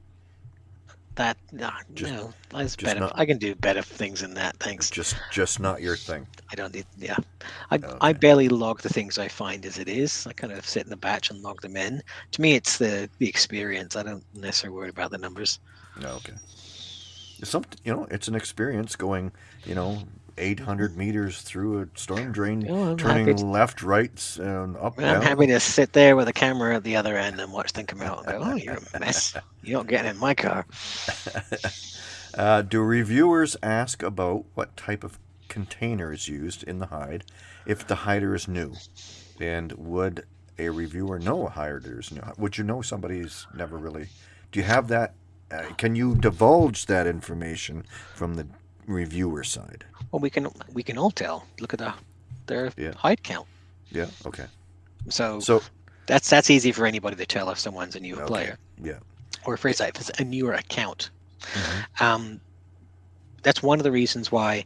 That nah, Just- no, that's better. not- I can do better things than that. Thanks. Just, just not your thing. I don't need. Yeah, I I barely log the things I find as it is. I kind of sit in the batch and log them in. To me, it's the the experience. I don't necessarily worry about the numbers. No, okay. Some, you know, it's an experience going, you know, 800 meters through a storm drain, Oh, turning to- left, right, and up, I'm happy to sit there with a camera at the other end and watch them come out and go, "Oh, you're a mess. <laughs> You're not getting in my car." <laughs> uh, do reviewers ask about what type of container is used in the hide if the hider is new? And would a reviewer know a hider is new? Would you know somebody's never really? Do you have that? Uh, can you divulge that information from the reviewer side? Well, we can we can all tell. Look at the their Yeah. hide count. Yeah. Okay. So So that's that's easy for anybody to tell if someone's a newer Okay. player. Yeah. Or phrase that if it's a newer account. Mhm. Um, that's one of the reasons why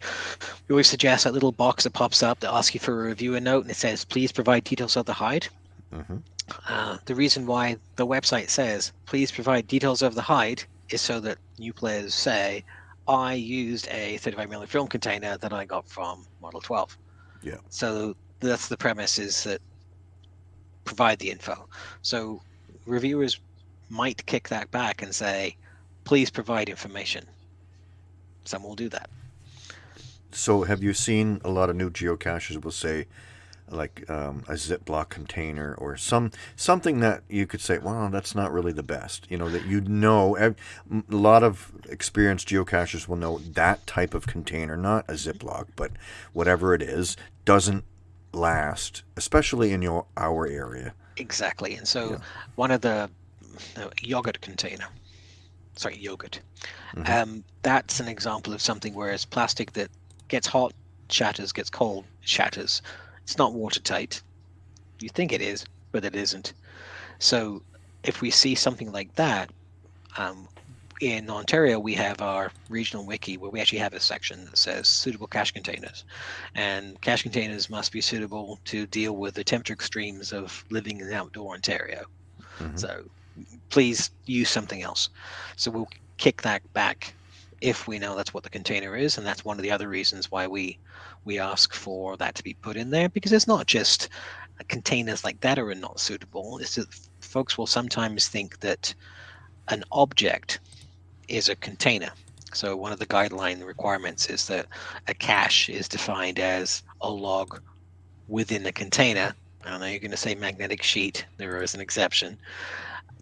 we always suggest that little box that pops up that asks you for a reviewer note and it says, please provide details of the hide. Mhm. Uh, the reason why the website says, please provide details of the hide is so that new players say, I used a 35 millimeter film container that I got from Model 12. Yeah. So that's the premise is that provide the info. So reviewers might kick that back and say, please provide information. Some will do that. So, have you seen a lot of new geocaches will say, like um, a Ziploc container or some something that you could say, well, that's not really the best. You know that you know. a lot of experienced geocachers will know that type of container, not a Ziploc, but whatever it is, doesn't last, especially in your our area. Exactly. And so Yeah. one of the, yogurt container, sorry, yogurt, Mhm. um, that's an example of something where it's plastic that gets hot, shatters, gets cold, shatters. It's not watertight. You think it is, but it isn't. So if we see something like that, um, in Ontario, we have our regional wiki where we actually have a section that says suitable cache containers. And cache containers must be suitable to deal with the temperature extremes of living in outdoor Ontario. Mhm. So please use something else. So we'll kick that back if we know that's what the container is. And that's one of the other reasons why we we ask for that to be put in there because it's not just containers like that are not suitable. It's that folks will sometimes think that an object is a container. So one of the guideline requirements is that a cache is defined as a log within a container. I know you're going to say magnetic sheet. There is an exception.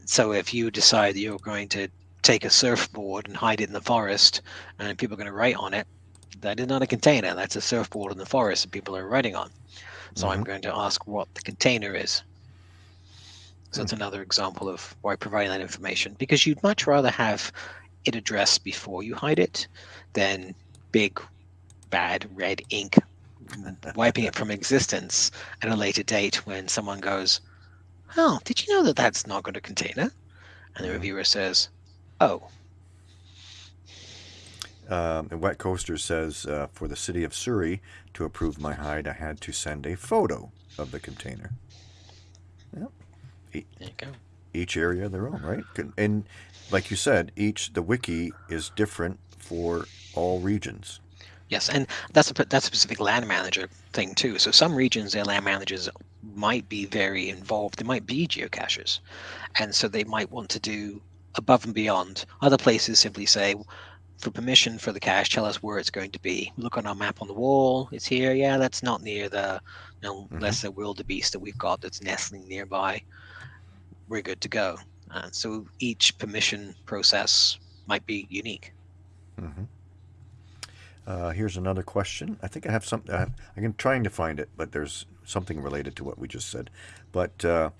So if you decide that you're going to take a surfboard and hide it in the forest, and people are going to write on it. That is not a container. That's a surfboard in the forest that people are writing on. So I'm Mhm. going to ask what the container is. So that's another example of why providing that information because you'd much rather have it addressed before you hide it than big bad red ink wiping it from <laughs> existence at a later date when someone goes, "Oh, did you know that that's not got a container?" And the Mhm. reviewer says, "Oh, Um, and Wet Coaster says uh, for the city of Surrey to approve my hide, I had to send a photo of the container. Yep. there you go." Each area their own, right? And like you said, each the wiki is different for all regions. Yes, and that's a that's a specific land manager thing too. So some regions, their land managers might be very involved. They might be geocachers, and so they might want to do above and beyond. Other places simply say, for permission for the cache, tell us where it's going to be. Look on our map on the wall. It's here. Yeah, that's not near the you know, Mhm. lesser wildebeest that we've got that's nestling nearby. We're good to go. And so each permission process might be unique. hmm Uh, here's another question. I think I have some. Uh, I'm trying to find it, but there's something related to what we just said. But uh,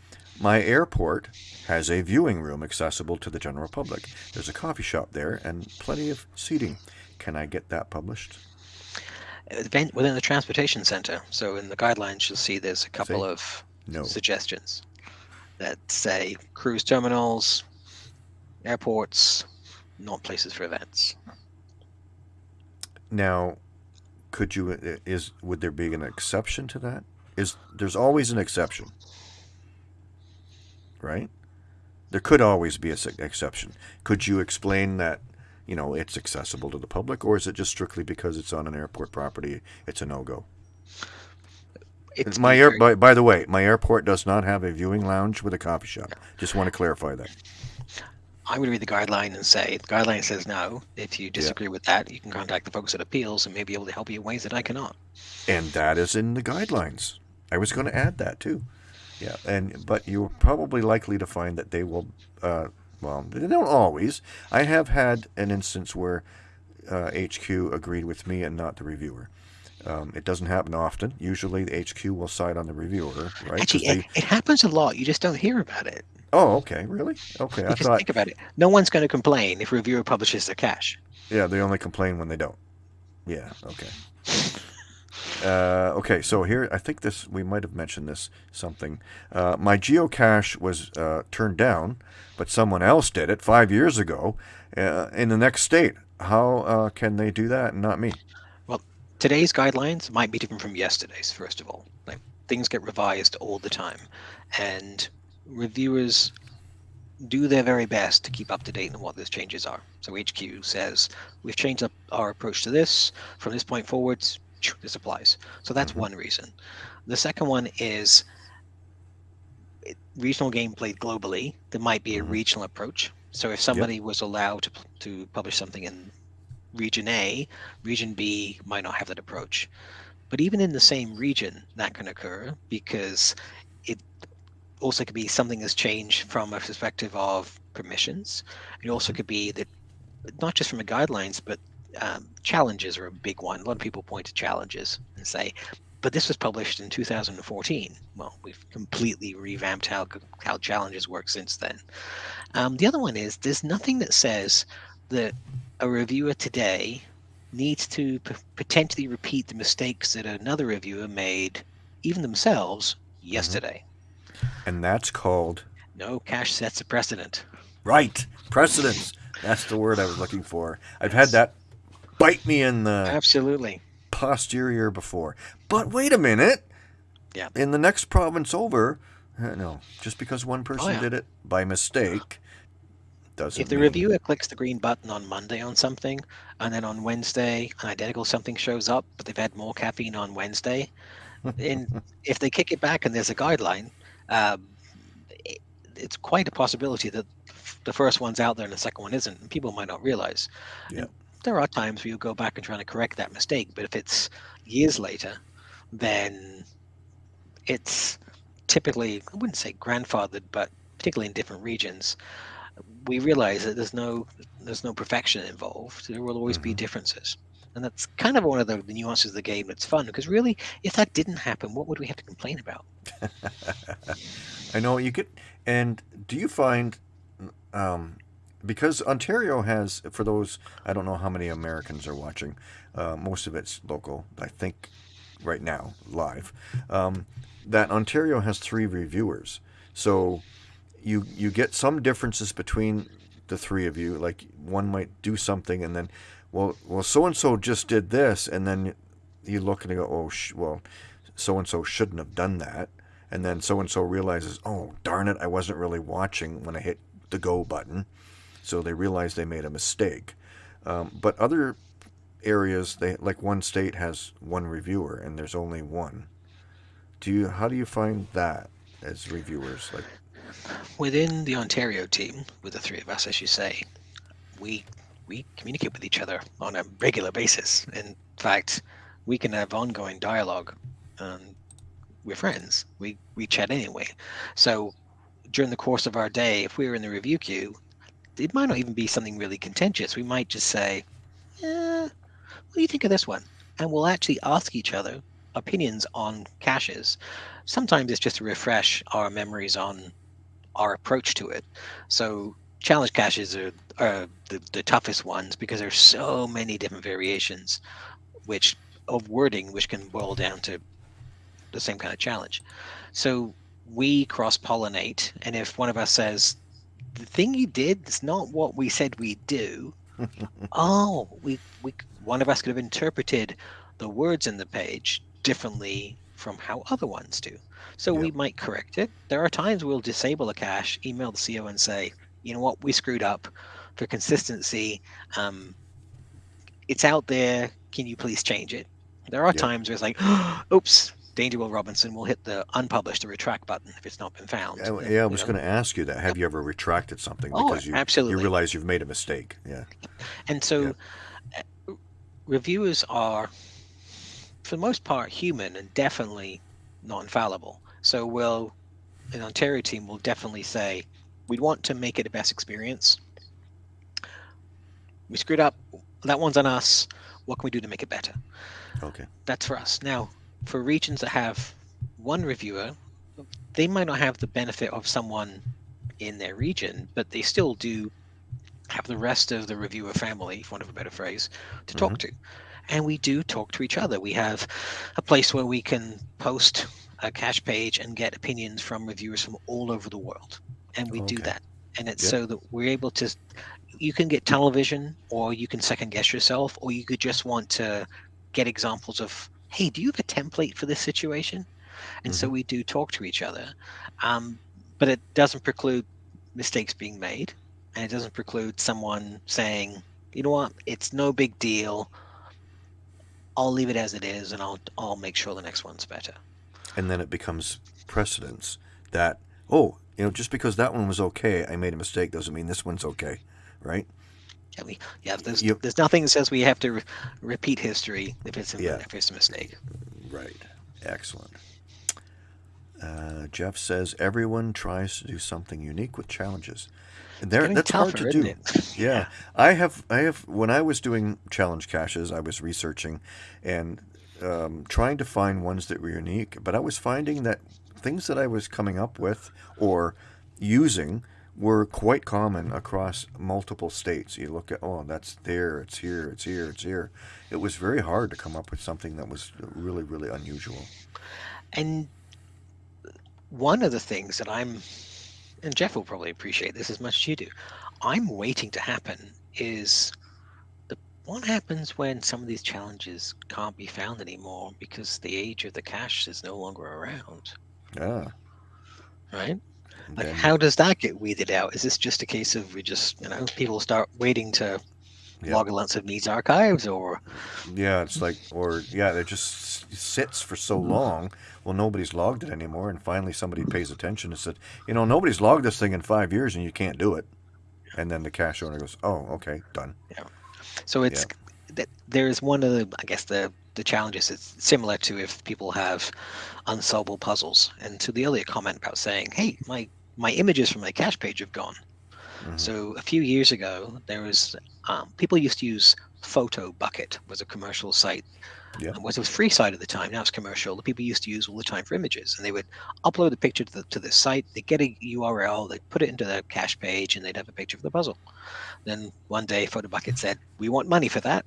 my airport has a viewing room accessible to the general public. There's a coffee shop there and plenty of seating. Can I get that published? event within the transportation center. So in the guidelines, you'll see there's a couple See? of No. suggestions that say cruise terminals, airports, not places for events. Now, could you? uh, Is would there be an exception to that? Is there's always an exception, right? There could always be an exception. Could you explain that? You know, it's accessible to the public, or is it just strictly because it's on an airport property? It's a no go. It's My air, by, by the way, my airport does not have a viewing lounge with a coffee shop. Just want to clarify that. I'm going to read the guideline and say the guideline says no. If you disagree with that, you can contact the folks at appeals and may be able to help you in ways that I cannot. and that is in the guidelines. I was going to add that too. Yeah, and but you're probably likely to find that they will. Uh, well, they don't always. I have had an instance where uh, HQ agreed with me and not the reviewer. Um, it doesn't happen often. Usually, the HQ will side on the reviewer, right? Actually, they- it, it happens a lot. You just don't hear about it. oh, okay, really? Okay, I Because thought. think about it. No one's going to complain if a reviewer publishes their cache. Yeah, they only complain when they don't. Yeah, okay. Uh, okay, so here I think this we might have mentioned this something. Uh, my geocache was uh, turned down, but someone else did it five years ago uh, in the next state. How uh, can they do that and not me? Well, today's guidelines might be different from yesterday's first of all like things get revised all the time and reviewers do their very best to keep up to date on what those changes are so hq says we've changed up our approach to this from this point forwards this applies so that's Mhm. one reason the second one is regional game played globally there might be a Mhm. regional approach so if somebody was allowed to, to publish something in region A, region B might not have that approach. But even in the same region, that can occur because it also could be something has changed from a perspective of permissions. It also could be that not just from the guidelines, but um, challenges are a big one. A lot of people point to challenges and say, but this was published in 2014. Well, we've completely revamped how how challenges work since then. Um, the other one is there's nothing that says that a reviewer today needs to p- potentially repeat the mistakes that another reviewer made, even themselves, yesterday. And that's called No cache sets a precedent. right precedence. That's the word I was looking for. I've had that bite me in the Absolutely. posterior before. But wait a minute. Yeah. In the next province over, uh, no, just because one person yeah. did it by mistake doesn't If the mean- reviewer clicks the green button on Monday on something, and then on Wednesday an identical something shows up, but they've had more caffeine on Wednesday, and <laughs> if they kick it back and there's a guideline, um, it, it's quite a possibility that the first one's out there and the second one isn't. And people might not realize. Yeah. And there are times where you go back and try to correct that mistake, but if it's years later, then it's typically I wouldn't say grandfathered, but particularly in different regions, we realize that there's no there's no perfection involved. There will always be Mhm. differences, and that's kind of one of the, the nuances of the game that's fun. Because really, if that didn't happen, what would we have to complain about? <laughs> I know you get. And do you find, um, because Ontario has, for those, I don't know how many Americans are watching, uh, most of it's local, I think, right now, live, um, that Ontario has three reviewers. So you you get some differences between the three of you. Like one might do something, and then, well, well, so and so just did this, and then you look and you go, oh, well, so and so shouldn't have done that and then so and so realizes, oh darn it, I wasn't really watching when I hit the go button, so they realize they made a mistake. Um, but other areas, they like one state has one reviewer and there's only one. Do you? How do you find that as reviewers? Like, Within the Ontario team, with the three of us, as you say, we we communicate with each other on a regular basis. In fact, we can have ongoing dialogue. and we're friends. We we chat anyway. So during the course of our day, if we were in the review queue, it might not even be something really contentious. We might just say, eh, "What do you think of this one?" And we'll actually ask each other opinions on caches. Sometimes it's just to refresh our memories on our approach to it. So challenge caches are, are the, the toughest ones because there's so many different variations, which of wording, which can boil down to the same kind of challenge. So we cross pollinate, and if one of us says, "The thing you did is not what we said we do," <laughs> oh, we we one of us could have interpreted the words in the page differently from how other ones do. So we might correct it. There are times we'll disable a cache, email the CO, and say, "You know what? We screwed up. For consistency, um, it's out there. Can you please change it?" There are Yep. times where it's like, <gasps> "Oops." Danger Will Robinson will hit the unpublished or retract button if it's not been found. yeah, yeah, I was going to ask you that. Have you ever retracted something Oh, because you you absolutely. realize you've made a mistake? Yeah. And so uh, reviewers are, for the most part, human and definitely not infallible. So we'll, an Ontario team will definitely say, we'd want to make it a best experience. We screwed up. That one's on us. What can we do to make it better? Okay. That's for us. Now, for regions that have one reviewer, they might not have the benefit of someone in their region, but they still do have the rest of the reviewer family, for want of a better phrase, to talk mm-hmm. to. And we do talk to each other. We have a place where we can post a cache page and get opinions from reviewers from all over the world. And we do that. And it's Yep. so that we're able to, you can get tunnel vision, or you can second guess yourself, or you could just want to get examples of, hey, do you have a template for this situation? And so we do talk to each other. Um, but it doesn't preclude mistakes being made and it doesn't preclude someone saying, you know what, it's no big deal. I'll leave it as it is, and I'll I'll make sure the next one's better. and then it becomes precedence that oh you know just because that one was okay i made a mistake doesn't mean this one's okay right Yeah, we yeah. There's You- there's nothing that says we have to re- repeat history if it's a, Yeah. if it's a mistake. right excellent uh, jeff says everyone tries to do something unique with challenges and there that's hard to do it? <laughs> yeah i have i have when i was doing challenge caches i was researching and um, trying to find ones that were unique but i was finding that things that i was coming up with or using were quite common across multiple states. You look at oh that's there it's here it's here it's here. It was very hard to come up with something that was really really unusual. And one of the things that I'm, and Jeff will probably appreciate this as much as you do, I'm waiting to happen is the what happens when some of these challenges can't be found anymore because the age of the cache is no longer around, yeah. Right? Like, then- how does that get weeded out? Is this just a case of we just, you know, people start waiting to Yeah. log a lots of needs archives, or Yeah, it's like, or yeah, it just sits for so mm. long. Well, nobody's logged it anymore, and finally somebody pays attention and said, you know, nobody's logged this thing in five years, and you can't do it. And then the cache owner goes, oh, okay, done. Yeah. so it's that there is one of the, I guess the the challenges. It's similar to if people have unsolvable puzzles, and to the earlier comment about saying, hey, my my images from my cache page have gone. So a few years ago, there was um, people used to use Photo Bucket was a commercial site. Yeah. It was a free site at the time. Now it's commercial. The people used to use all the time for images, and they would upload a picture to the to the site. They get a URL. They put it into their cache page, and they'd have a picture of the puzzle. Then one day, Photo Bucket said, "We want money for that."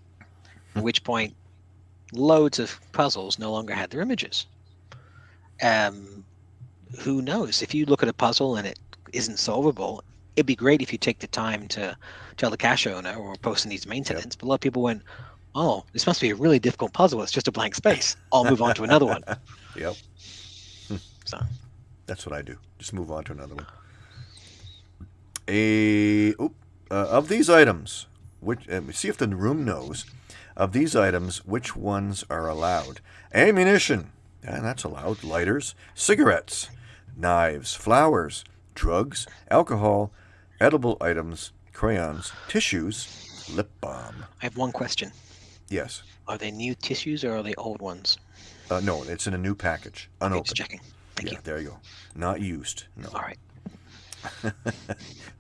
At which point, loads of puzzles no longer had their images. Um, who knows? If you look at a puzzle and it isn't solvable, it'd be great if you take the time to tell the cache owner or person needs maintenance. But a lot of people went, "Oh, this must be a really difficult puzzle. It's just a blank space. I'll move on to another one." <laughs> Yep. <laughs> So That's what I do. Just move on to another one. A oop, uh, of these items, which uh, see if the room knows. Of these items, which ones are allowed? Ammunition, yeah, that's allowed. Lighters, cigarettes, knives, flowers, drugs, alcohol, edible items, crayons, tissues, lip balm. I have one question: Yes. Are they new tissues or are they old ones? Uh, no, it's in a new package, Okay, unopened. just checking. Thank yeah, you. there you go. Not used. No. All right. <laughs>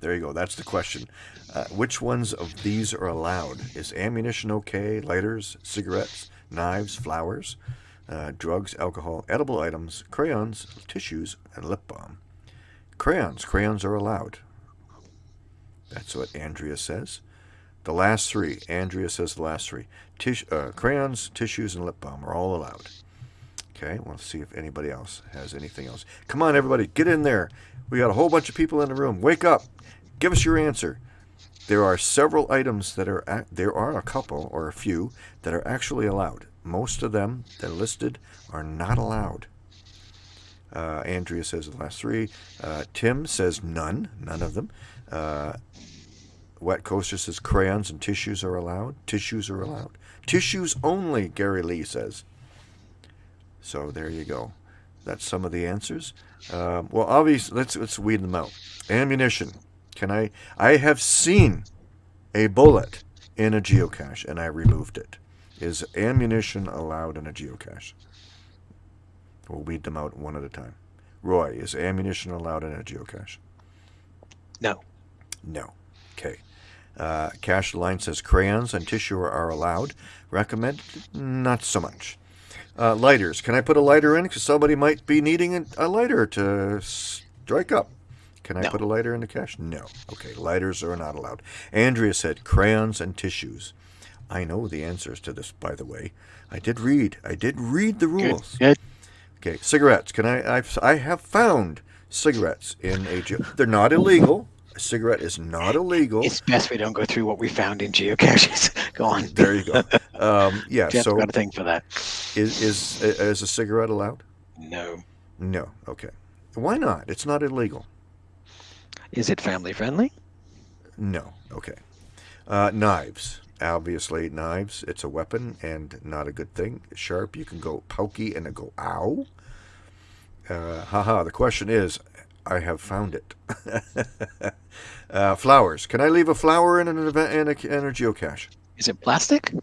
there you go. That's the question. Uh, which ones of these are allowed? Is ammunition okay? Lighters, cigarettes, knives, flowers, uh, drugs, alcohol, edible items, crayons, tissues, and lip balm. Crayons. Crayons are allowed. That's what Andrea says. The last three. Andrea says the last three. Tish, uh, crayons, tissues, and lip balm are all allowed. Okay, we'll see if anybody else has anything else. Come on, everybody, get in there. We got a whole bunch of people in the room. Wake up. Give us your answer. There are several items that are, there are a couple or a few that are actually allowed. Most of them that are listed are not allowed. Uh, Andrea says the last three. Uh, Tim says none, none of them. Uh, Wet Coaster says crayons and tissues are allowed. Tissues are allowed. Tissues only, Gary Lee says. So there you go. That's some of the answers. Um, well, obviously, let's let's weed them out. Ammunition. Can I? I have seen a bullet in a geocache, and I removed it. Is ammunition allowed in a geocache? We'll weed them out one at a time. Roy, is ammunition allowed in a geocache? No. No. Okay. Uh, Cash Line says crayons and tissue are allowed. Recommended? Not so much. Uh, lighters. Can I put a lighter in? Because somebody might be needing a, a lighter to strike up. Can I No. put a lighter in the cache? No. Okay, lighters are not allowed. Andrea said crayons and tissues. I know the answers to this, by the way. I did read. I did read the rules. Good. Okay, cigarettes. Can I? I've, I have found cigarettes in a. ge- They're not illegal. A cigarette is not illegal. It's best we don't go through what we found in geocaches. <laughs> go on. There you go. Um, <laughs> yeah. Jeff's So got a thing for that. is is is a cigarette allowed? No. No. Okay. Why not? It's not illegal. Is it family friendly? No. Okay. Uh, knives. Obviously, knives. It's a weapon and not a good thing. Sharp. You can go pokey and it go ow. Uh, haha. The question is, I have found it. <laughs> uh, flowers. Can I leave a flower in an event in a, in a geocache? Is it plastic?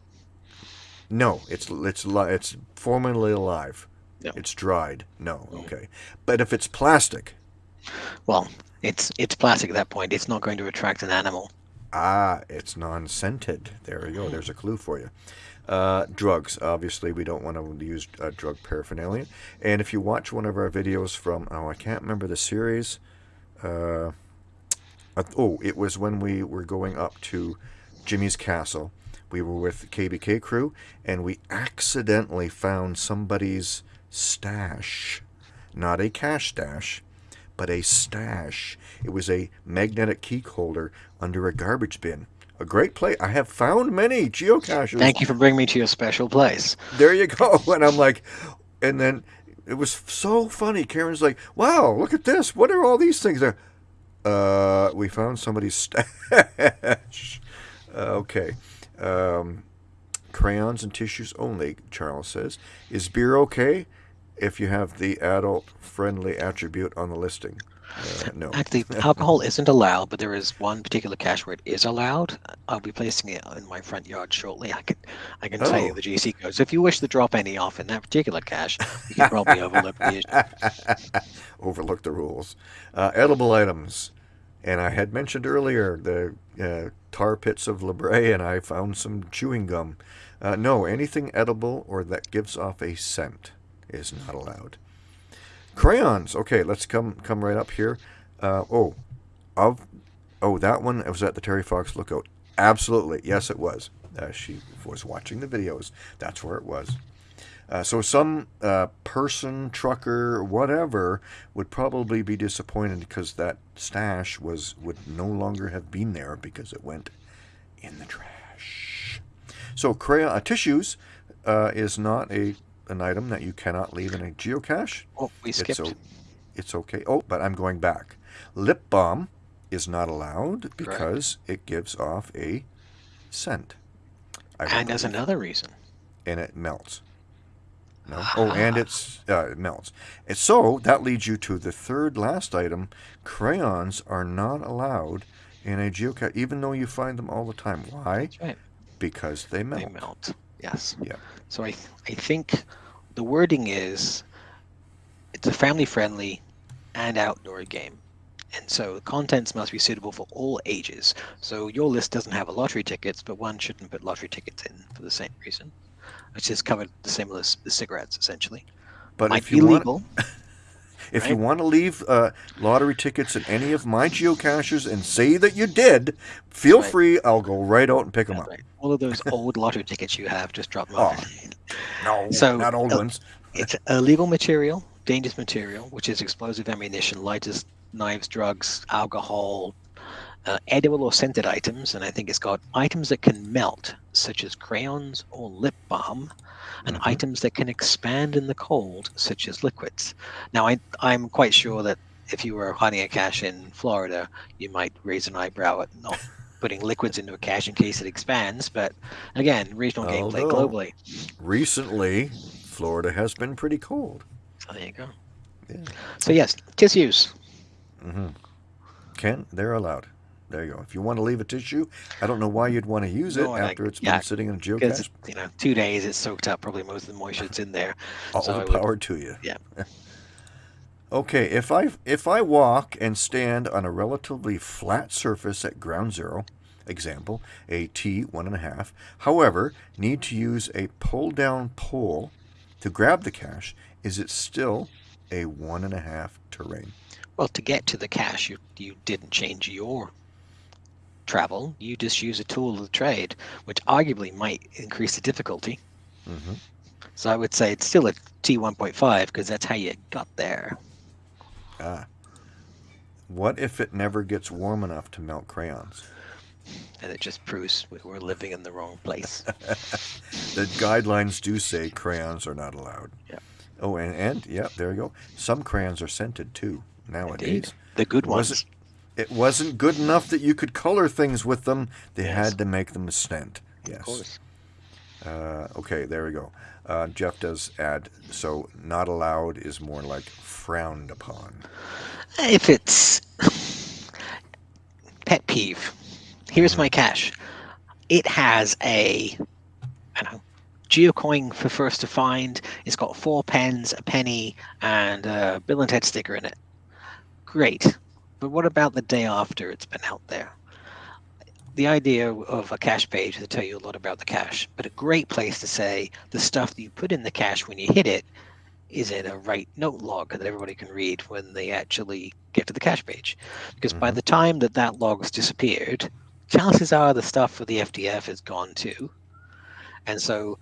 No. It's it's it's formerly alive. No. It's dried. No. Okay. But if it's plastic, Well, it's it's plastic at that point. It's not going to attract an animal. Ah, it's non-scented. There we go. There's a clue for you. Uh, drugs. Obviously, we don't want to use uh, drug paraphernalia. And if you watch one of our videos from, oh, I can't remember the series. Uh, uh, oh, it was when we were going up to Jimmy's Castle. We were with the KBK crew, and we accidentally found somebody's stash. Not a cash stash, but a stash. It was a magnetic key holder under a garbage bin. A great place. I have found many geocaches. Thank you for bringing me to your special place. There you go. <laughs> And I'm like, and then it was so funny. Karen's like, wow, look at this. What are all these things there? Uh, we found somebody's stash. Uh, <laughs> okay. Um, crayons and tissues only, Charles says. Is beer okay if you have the adult friendly attribute on the listing? Uh, no. Actually, <laughs> alcohol isn't allowed, but there is one particular cache where it is allowed. I'll be placing it in my front yard shortly. I can, I can tell you Oh. the GC codes. If you wish to drop any off in that particular cache, you can probably overlook the. <laughs> Overlook the rules. Uh, edible items. And I had mentioned earlier the uh, tar pits of La Brea, and I found some chewing gum. Uh, no, anything edible or that gives off a scent is not allowed. Crayons. Okay, let's come come right up here. Uh, oh, of oh that one was at the Terry Fox Lookout. Absolutely, yes, it was. Uh, she was watching the videos. That's where it was. Uh, so some uh, person, trucker, whatever, would probably be disappointed because that stash was would no longer have been there because it went in the trash. So crayon uh, tissues uh, is not a an item that you cannot leave in a geocache. Oh, we skipped. It's, it's okay. Oh, but I'm going back. Lip balm is not allowed because it gives off a scent. I and there's another reason. and it melts. No. Oh, and it's uh, it melts. And so that leads you to the third last item. Crayons are not allowed in a geocache, even though you find them all the time. Why? Right. Because they melt. They melt. Yes. Yeah. So I, th- I think the wording is it's a family friendly and outdoor game. And so the contents must be suitable for all ages. So your list doesn't have a lottery tickets, but one shouldn't put lottery tickets in for the same reason. Which is covered the same as the cigarettes, essentially. But Might if be you want, legal. <laughs> if you want to leave uh, lottery tickets in any of my geocaches and say that you did, feel Right. free. I'll go right out and pick them That's up. right. All of those old lottery tickets you have, just drop them Oh, off. No, So, not old uh, ones. It's illegal material, dangerous material, which is explosive ammunition, lighters, knives, drugs, alcohol, uh, edible or scented items, and I think it's got items that can melt, such as crayons or lip balm, and Mhm. items that can expand in the cold, such as liquids. Now, I, I'm quite sure that if you were hiding a cache in Florida, you might raise an eyebrow at not putting liquids into a cache in case it expands. But again, regional gameplay Although- globally. Recently, Florida has been pretty cold. So there you go. Yeah. So yes, tissues. hmm Can they're allowed. There you go. If you want to leave a tissue, I don't know why you'd want to use it No, and I- after it's yeah, been sitting in a geocache. you know two days it's soaked up probably most of the moisture that's in there All so I the would- power to you. yeah. <laughs> okay, if I if I walk and stand on a relatively flat surface at ground zero, example a T one and a half, however, need to use a pull down pole to grab the cache, is it still a one and a half terrain? well to get to the cache you, you didn't change your travel you just use a tool of the trade which arguably might increase the difficulty hmm so i would say it's still a t1.5 because that's how you got there Ah. What if it never gets warm enough to melt crayons? and it just proves we- we're living in the wrong place <laughs> The guidelines do say crayons are not allowed. Yeah. Oh, and, and yeah, there you go. Some crayons are scented too nowadays. Indeed. the good Was ones It wasn't good enough that you could color things with them. They Yes. had to make them scent. of Yes. course Uh, okay, there we go. Uh, Jeff does add, so not allowed is more like frowned upon. if it's pet peeve here's my cache. it has a I don't know geocoin for first to find it's got four pens a penny and a bill and ted sticker in it great but what about the day after it's been out there the idea of a cache page to tell you a lot about the cache but a great place to say the stuff that you put in the cache when you hit it is in a write note log that everybody can read when they actually get to the cache page. Because by Mhm. the time that that log's disappeared, chances are the stuff for the FTF is gone too. And so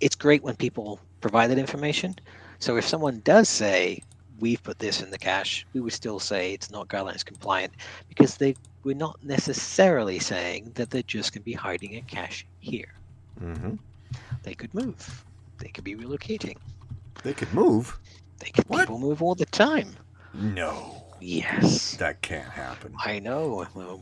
it's great when people provide that information. So if someone does say, we've put this in the cache, we would still say it's not guidelines compliant because they we're not necessarily saying that they're just going to be hiding a cache here. hmm They could move. They could be relocating. They could move. They could What? people move all the time. No, Yes. that can't happen. I know. Well,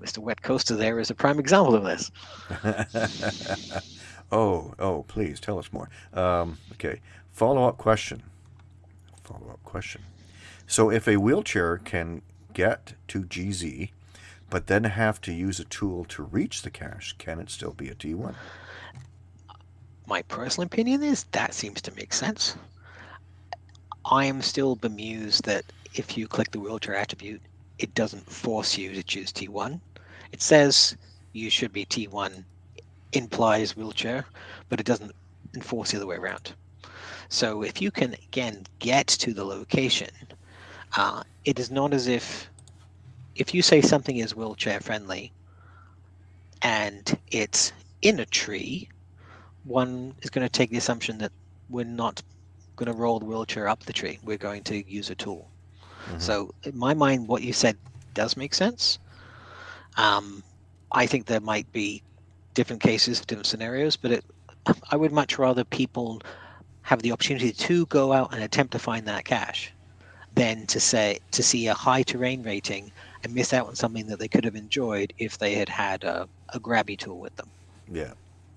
Mr. Wet Coaster there is a prime example of this. <laughs> oh, oh, please tell us more. Um, okay, follow up question. Follow up question. So, if a wheelchair can get to GZ, but then have to use a tool to reach the cache, can it still be a T1? My personal opinion is that seems to make sense. I am still bemused that if you click the wheelchair attribute, it doesn't force you to choose T1. It says you should be T1 implies wheelchair, but it doesn't enforce the other way around. So if you can, again, get to the location, uh, it is not as if, if you say something is wheelchair friendly and it's in a tree, one is going to take the assumption that we're not going to roll the wheelchair up the tree. We're going to use a tool. Mm -hmm. So in my mind, what you said does make sense. Um, I think there might be different cases, different scenarios, but it, I would much rather people have the opportunity to go out and attempt to find that cache than to say to see a high terrain rating and miss out on something that they could have enjoyed if they had had a, a grabby tool with them. Yeah.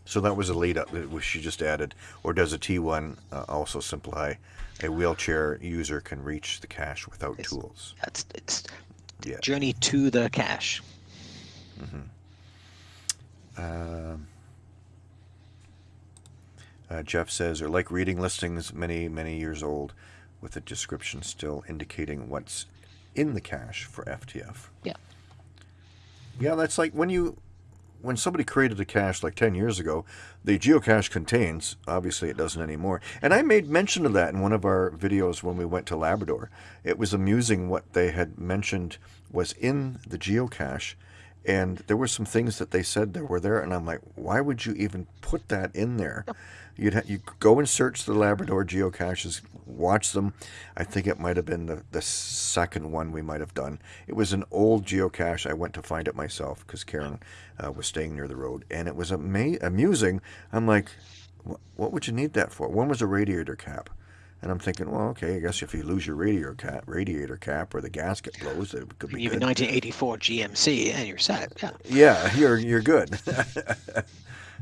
So that was a lead up that she just added. Or does a T1 uh, also simply a wheelchair user can reach the cache without it's, tools? That's it's yeah. journey to the cache. Mm-hmm. Um, uh, Jeff says, are like reading listings many, many years old with a description still indicating what's in the cache for FTF. Yeah. Yeah, that's like when you when somebody created a cache like 10 years ago, the geocache contains, obviously it doesn't anymore. And I made mention of that in one of our videos when we went to Labrador. It was amusing what they had mentioned was in the geocache and there were some things that they said that were there and i'm like why would you even put that in there? You'd ha- you go and search the labrador geocaches watch them. I think it might have been the, the second one we might have done. It was an old geocache. I went to find it myself because karen uh, was staying near the road and it was ama- amusing. I'm like what would you need that for? One was a radiator cap and I'm thinking, well, okay, I guess if you lose your radiator cap, radiator cap or the gasket blows, it could be. You have a 1984 GMC, and you're set. Yeah. Yeah, you're you're good.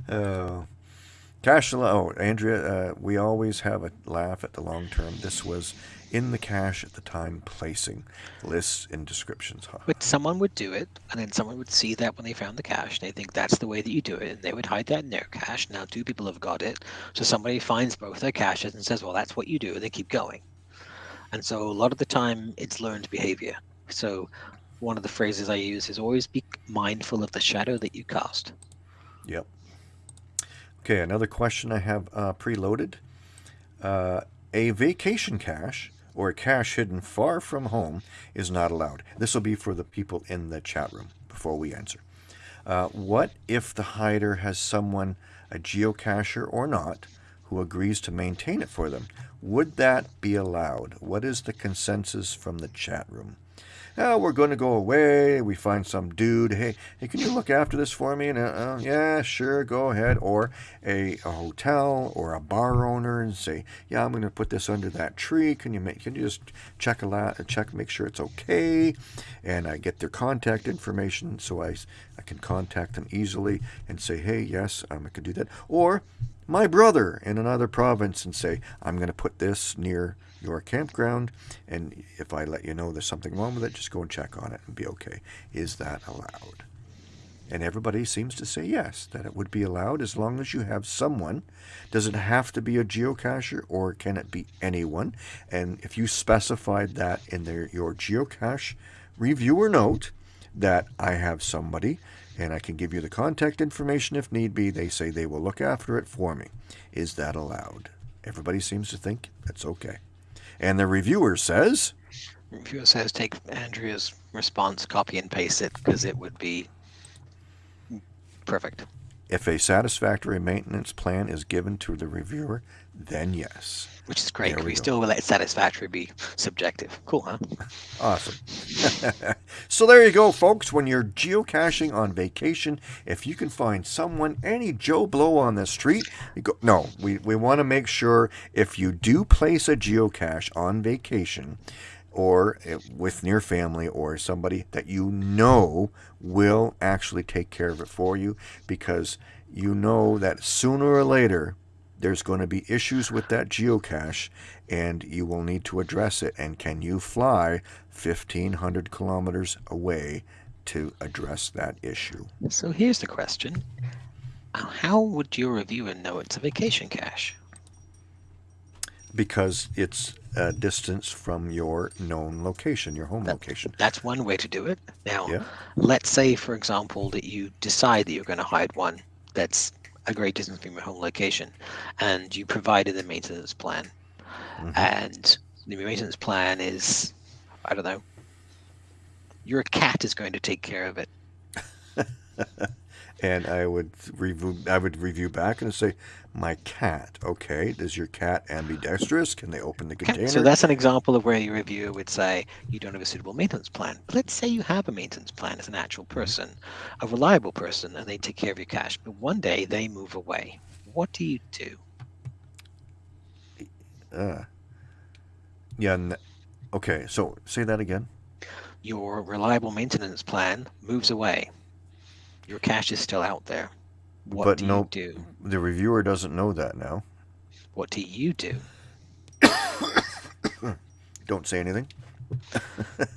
uh, <laughs> cache. Oh, Andrea, uh, we always have a laugh at the long term. This was in the cache at the time placing lists and descriptions. Huh? But someone would do it, and then someone would see that when they found the cache, and they think that's the way that you do it, and they would hide that in their cache. Now two people have got it, so somebody finds both their caches and says, well, that's what you do, and they keep going. And so a lot of the time, it's learned behavior. So one of the phrases I use is always be mindful of the shadow that you cast. Yep. Okay, another question I have uh, preloaded. Uh, a vacation cache or a cache hidden far from home is not allowed. This will be for the people in the chat room before we answer. Uh, what if the hider has someone, a geocacher or not, who agrees to maintain it for them? Would that be allowed? What is the consensus from the chat room? Oh, we're going to go away. We find some dude. Hey, hey, can you look after this for me? And uh, uh, yeah, sure, go ahead. Or a, a hotel or a bar owner and say, yeah, I'm going to put this under that tree. Can you make? Can you just check a lot, check, make sure it's okay, and I get their contact information so I I can contact them easily and say, hey, yes, um, I can do that. Or my brother in another province and say, I'm going to put this near your campground, and if I let you know there's something wrong with it, just go and check on it and be okay. Is that allowed? And everybody seems to say yes, that it would be allowed as long as you have someone. Does it have to be a geocacher or can it be anyone? And if you specified that in their, your geocache reviewer note, that I have somebody and I can give you the contact information if need be. They say they will look after it for me. Is that allowed? Everybody seems to think that's okay. And the reviewer says. Reviewer says take Andrea's response, copy and paste it because it would be perfect. If a satisfactory maintenance plan is given to the reviewer, then yes. Which is great. We, we still let satisfactory be subjective. Cool, huh? Awesome. <laughs> so there you go, folks. When you're geocaching on vacation, if you can find someone, any Joe Blow on the street, you go. No, we, we want to make sure if you do place a geocache on vacation, or eh, with near family or somebody that you know will actually take care of it for you because you know that sooner or later there's going to be issues with that geocache and you will need to address it. And can you fly 1,500 kilometers away to address that issue? So here's the question. How would your reviewer know it's a vacation cache? because it's a distance from your known location, your home That- location. That's one way to do it. Now, Yeah. let's say, for example, that you decide that you're going to hide one that's a great distance from your home location, and you provided the maintenance plan, Mhm. and the maintenance plan is, I don't know, your cat is going to take care of it. <laughs> and I would review. I would review back and say, "My cat. Okay, does your cat ambidextrous? Can they open the container?" so that's an example of where your reviewer would say you don't have a suitable maintenance plan. But let's say you have a maintenance plan as an actual person, a reliable person, and they take care of your cache. But one day they move away. What do you do? Uh, yeah. Okay. So say that again. Your reliable maintenance plan moves away. Your cache is still out there. What But do no- you do? The reviewer doesn't know that now. What do you do? <coughs> Don't say anything. When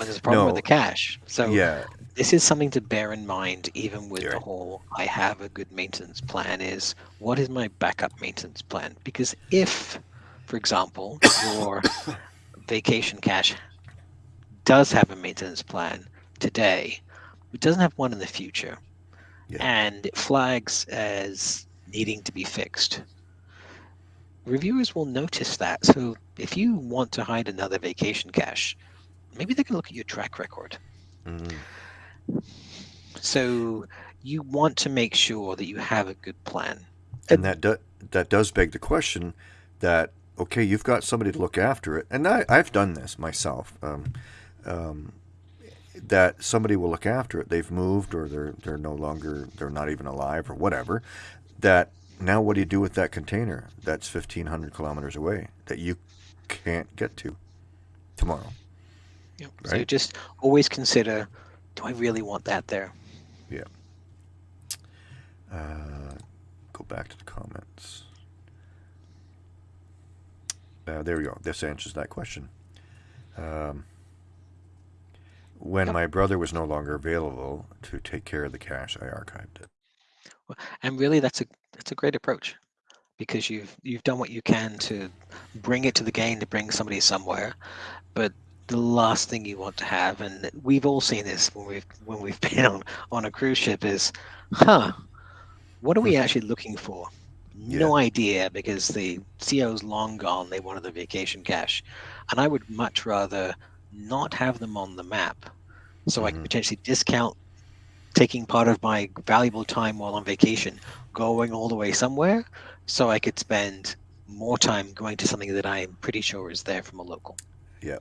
there's a problem with the cache. So yeah. this is something to bear in mind even with You're the right. whole i have a good maintenance plan is what is my backup maintenance plan because if for example your <coughs> vacation cache does have a maintenance plan today it doesn't have one in the future Yeah. and it flags as needing to be fixed reviewers will notice that so if you want to hide another vacation cache maybe they can look at your track record Mm, so you want to make sure that you have a good plan. and that do, that does beg the question that okay, you've got somebody to look after it, and I, I've done this myself. Um, um, that somebody will look after it. They've moved, or they're they're no longer they're not even alive, or whatever. That now, what do you do with that container that's fifteen hundred kilometers away that you can't get to tomorrow? Yep. So Right. just always consider, do I really want that there? Uh, go back to the comments. Uh, there we go. This answers that question. Um, when Yep. my brother was no longer available to take care of the cache, I archived it. And really, that's a that's a great approach, because you've you've done what you can to bring it to the game to bring somebody somewhere, but the last thing you want to have, and we've all seen this when we've when we've <laughs> been on on a cruise ship, is, huh, what are we <laughs> actually looking for? No idea because the CO's long gone. They wanted the vacation cache, and I would much rather not have them on the map, so I can potentially discount taking part of my valuable time while on vacation, going all the way somewhere, so I could spend more time going to something that I'm pretty sure is there from a local. Yeah.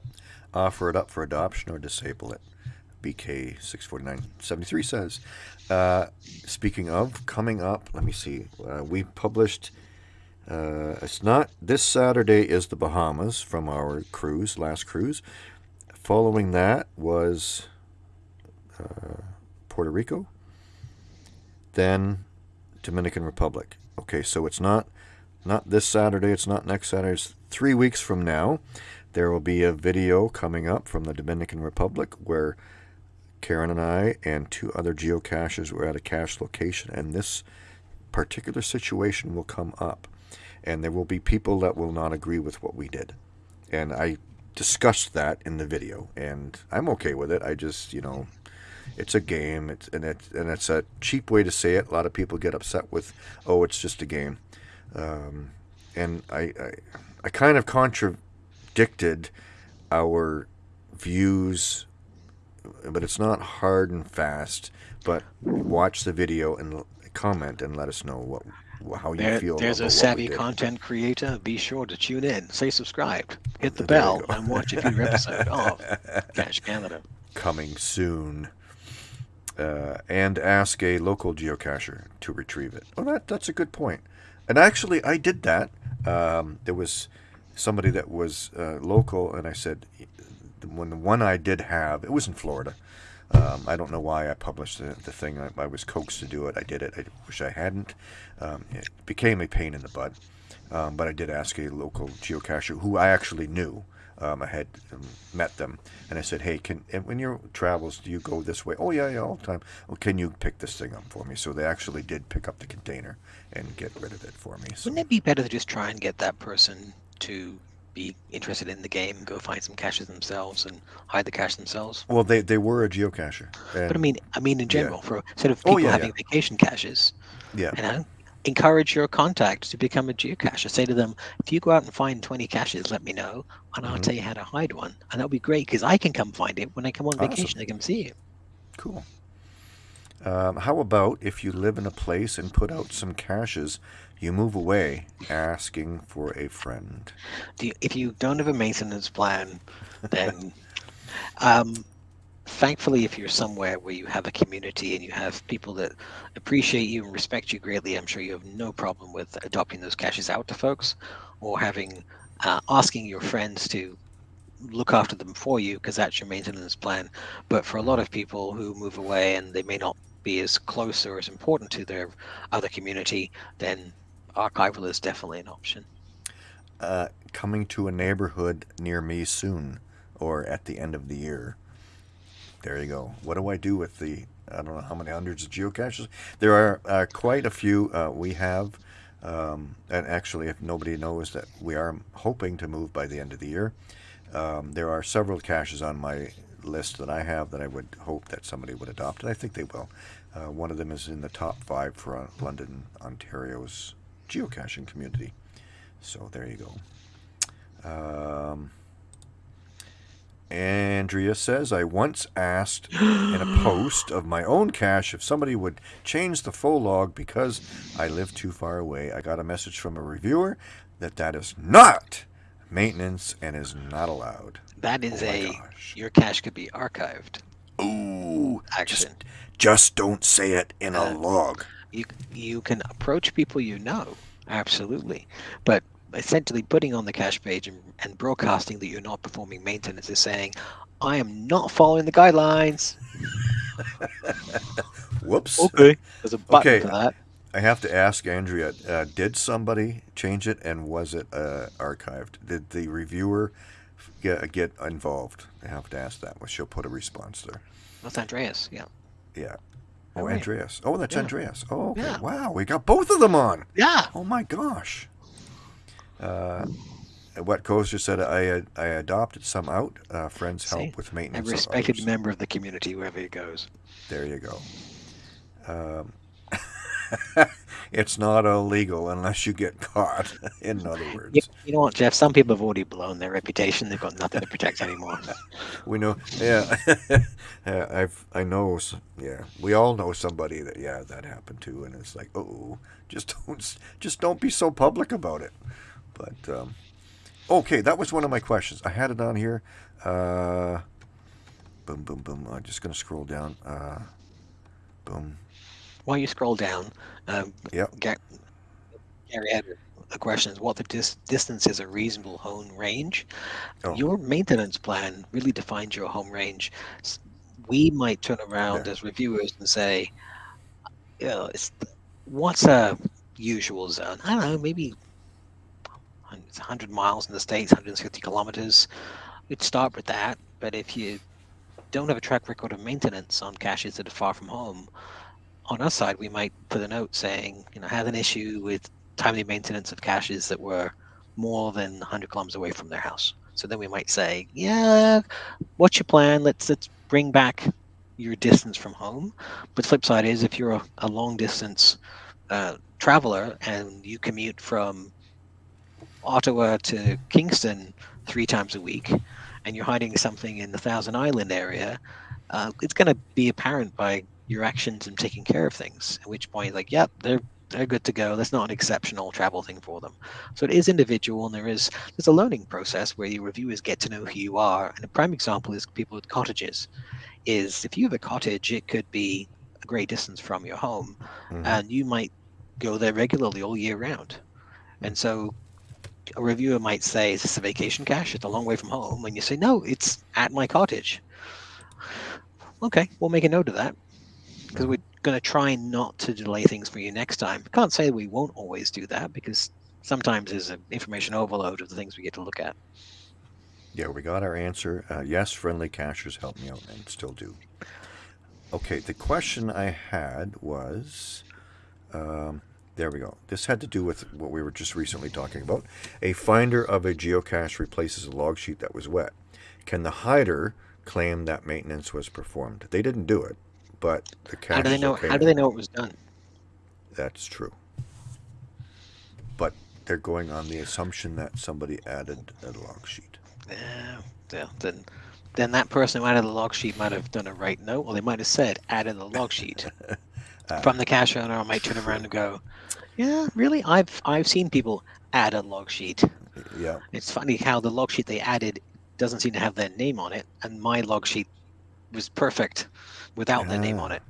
Offer it up for adoption or disable it. BK six forty nine seventy three says. Uh, speaking of coming up, let me see. Uh, we published. Uh, it's not this Saturday is the Bahamas from our cruise, last cruise. Following that was uh, Puerto Rico, then Dominican Republic. Okay, so it's not not this Saturday. It's not next Saturday. It's three weeks from now. There will be a video coming up from the Dominican Republic where Karen and I and two other geocaches were at a cache location, and this particular situation will come up. And there will be people that will not agree with what we did. And I discussed that in the video, and I'm okay with it. I just, you know, it's a game, it's, and, it's, and it's a cheap way to say it. A lot of people get upset with, oh, it's just a game. Um, and I, I, I kind of contradicted our views, but it's not hard and fast. But watch the video and comment and let us know what how you There, feel. there's a savvy content creator. Be sure to tune in, say subscribed, hit the There bell, and watch a future episode of <laughs> Cache Canada. coming soon. Uh, and ask a local geocacher to retrieve it. Oh, that that's a good point. And actually, I did that. Um, there was somebody that was uh, local, and I said, when the one I did have, it was in Florida. Um, I don't know why I published the, the thing. I, I was coaxed to do it. I did it. I wish I hadn't. Um, it became a pain in the butt. Um, but I did ask a local geocacher who I actually knew. Um, I had um, met them, and I said, "Hey, can and when your travels, do you go this way?" "Oh yeah, yeah, all the time." "Well, can you pick this thing up for me?" So they actually did pick up the container and get rid of it for me. So Wouldn't it be better to just try and get that person to be interested in the game, go find some caches themselves, and hide the cache themselves. Well, they, they were a geocacher. But I mean, I mean in yeah. general, for sort of Oh, people yeah, having vacation caches, yeah. you know, encourage your contacts to become a geocacher. Say to them, if you go out and find 20 caches, let me know, and I'll Mhm. tell you how to hide one, and that'll be great because I can come find it when I come on Awesome. vacation. I can see it. Cool. Um, how about if you live in a place and put out some caches, you move away asking for a friend? If you don't have a maintenance plan, then <laughs> um, thankfully, if you're somewhere where you have a community and you have people that appreciate you and respect you greatly, I'm sure you have no problem with adopting those caches out to folks or having uh, asking your friends to look after them for you because that's your maintenance plan. But for a lot of people who move away and they may not be as close or as important to their other community, then archival is definitely an option. Uh, coming to a neighborhood near me soon or at the end of the year. There you go. What do I do with the, I don't know how many hundreds of geocaches? There are uh, quite a few uh, we have. Um, and actually, if nobody knows that we are hoping to move by the end of the year, um, there are several caches on my list that I have that I would hope that somebody would adopt, and I think they will. Uh, one of them is in the top five for uh, London, Ontario's geocaching community. So there you go. Um, Andrea says, I once asked in a <gasps> post of my own cache if somebody would change the full log because I live too far away. I got a message from a reviewer that that is not maintenance and is not allowed. That is Oh a gosh. your cache could be archived Ooh, action. just, just don't say it in a Uh, log. You you can approach people you know, absolutely, but essentially putting on the cache page and, and broadcasting that you're not performing maintenance is saying, I am not following the guidelines. <laughs> Whoops. Okay, there's a button Okay. for that. I have to ask Andrea, uh, did somebody change it and was it uh, archived? Did the reviewer get, get involved? I have to ask that. Well, she'll put a response there. That's Andreas. Yeah. Yeah. Oh, right. Andreas. Oh, that's Yeah. Andreas. Oh, okay. Yeah. Wow, we got both of them on. Yeah. Oh my gosh. Uh, Wet Coaster said, I I adopted some out. Uh, friends help See? with maintenance. of respected member of the community, wherever he goes. There you go. Um, <laughs> it's not illegal unless you get caught. <laughs> In other words, You, you know what, Jeff? Some people have already blown their reputation. They've got nothing to protect anymore. <laughs> we know. Yeah, <laughs> yeah, I've I know. Yeah, we all know somebody that yeah that happened to, and it's like oh, just don't just don't be so public about it. But um, okay, that was one of my questions. I had it on here. Uh, boom, boom, boom. I'm just gonna scroll down. Uh, boom. While you scroll down, um, Yep. Ga- Gary had a question: is what the dis- distance is a reasonable home range? Oh. Your maintenance plan really defines your home range. We might turn around Yeah. as reviewers and say, you know, it's, what's a usual zone? I don't know, maybe it's 100 miles in the states, 150 kilometers. We'd start with that, but if you don't have a track record of maintenance on caches that are far from home, on our side, we might put a note saying, you know, had an issue with timely maintenance of caches that were more than 100 kilometers away from their house. So then we might say, yeah, what's your plan? Let's let's bring back your distance from home. But flip side is, if you're a, a long distance uh, traveler and you commute from Ottawa to Kingston three times a week, and you're hiding something in the Thousand Island area, uh, it's going to be apparent by your actions and taking care of things. At which point, like, yep, they're they're good to go. That's not an exceptional travel thing for them. So it is individual, and there is there's a learning process where your reviewers get to know who you are. And a prime example is people with cottages. Is if you have a cottage, it could be a great distance from your home, Mhm. and you might go there regularly all year round. And so a reviewer might say, Is this a vacation cache? It's a long way from home. And you say, No, it's at my cottage. Okay, we'll make a note of that because we're going to try not to delay things for you next time. Can't say we won't always do that because sometimes there's an information overload of the things we get to look at. Yeah, we got our answer. Uh, yes, friendly cachers help me out and still do. Okay, the question I had was um, There we go. This had to do with what we were just recently talking about. A finder of a geocache replaces a log sheet that was wet. Can the hider claim that maintenance was performed? They didn't do it, but the cache How do they know? How do they know it was done? That's true. But they're going on the assumption that somebody added a log sheet. Uh, yeah, yeah, then, then that person who added the log sheet might have done a right note, or they might have said added the log sheet <laughs> from the cache owner. I might turn around and go, "Yeah, really? I've I've seen people add a log sheet. Yeah. It's funny how the log sheet they added doesn't seem to have their name on it, and my log sheet was perfect without the name on it.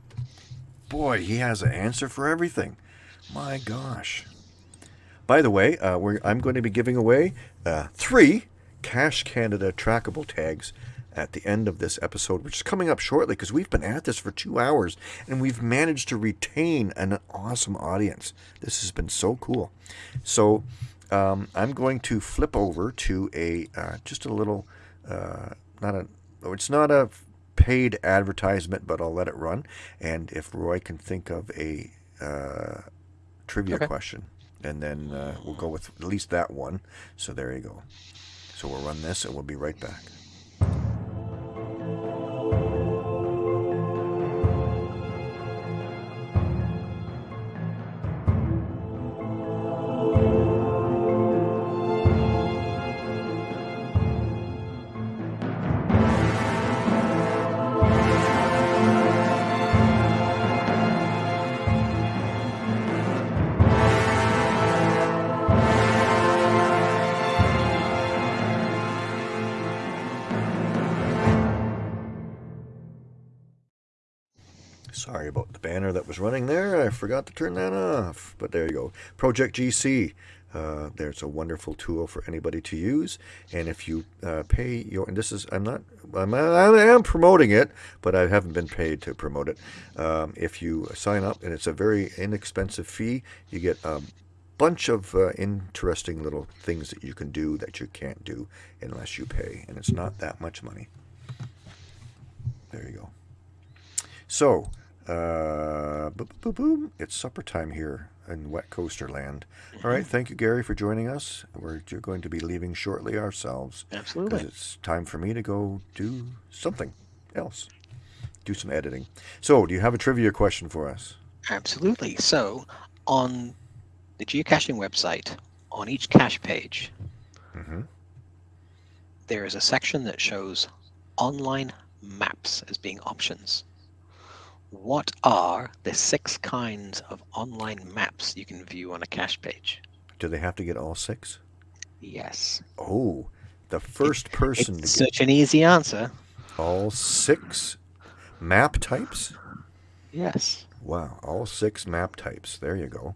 Boy, he has an answer for everything. My gosh. By the way, uh, we're, I'm going to be giving away uh, three Cache Canada trackable tags at the end of this episode, which is coming up shortly because we've been at this for two hours and we've managed to retain an awesome audience. This has been so cool. So um, I'm going to flip over to a uh, just a little, uh, not a, oh, it's not a paid advertisement, but I'll let it run. And if Roy can think of a uh, trivia Okay. question, and then uh, we'll go with at least that one. So there you go. So we'll run this and we'll be right back. Turn that off. But there you go. Project GC. Uh, there's a wonderful tool for anybody to use. And if you uh, pay your, and this is, I'm not, I'm, I am promoting it, but I haven't been paid to promote it. Um, if you sign up, and it's a very inexpensive fee, you get a bunch of uh, interesting little things that you can do that you can't do unless you pay. And it's not that much money. There you go. So, uh, boom, boom, boom. It's supper time here in Wet Coaster Land. All right, thank you, Gary, for joining us. We're going to be leaving shortly ourselves because Absolutely. it's time for me to go do something else, do some editing. So, do you have a trivia question for us? Absolutely. So, on the geocaching website, on each cache page, hmm there is a section that shows online maps as being options. What are the six kinds of online maps you can view on a cache page? Do they have to get all six? Yes. Oh, the first person to It's get such an easy answer. all six map types? Yes. Wow, all six map types. There you go.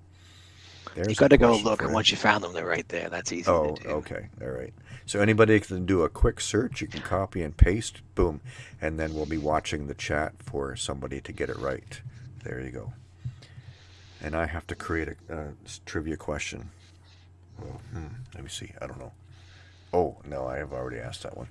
There's you got to go look, and once you found them, they're right there. That's easy Oh, to do. okay. All right. So anybody can do a quick search. You can copy and paste. Boom. And then we'll be watching the chat for somebody to get it right. There you go. And I have to create a s- trivia question. Oh, hmm, let me see. I don't know. Oh, no, I have already asked that one.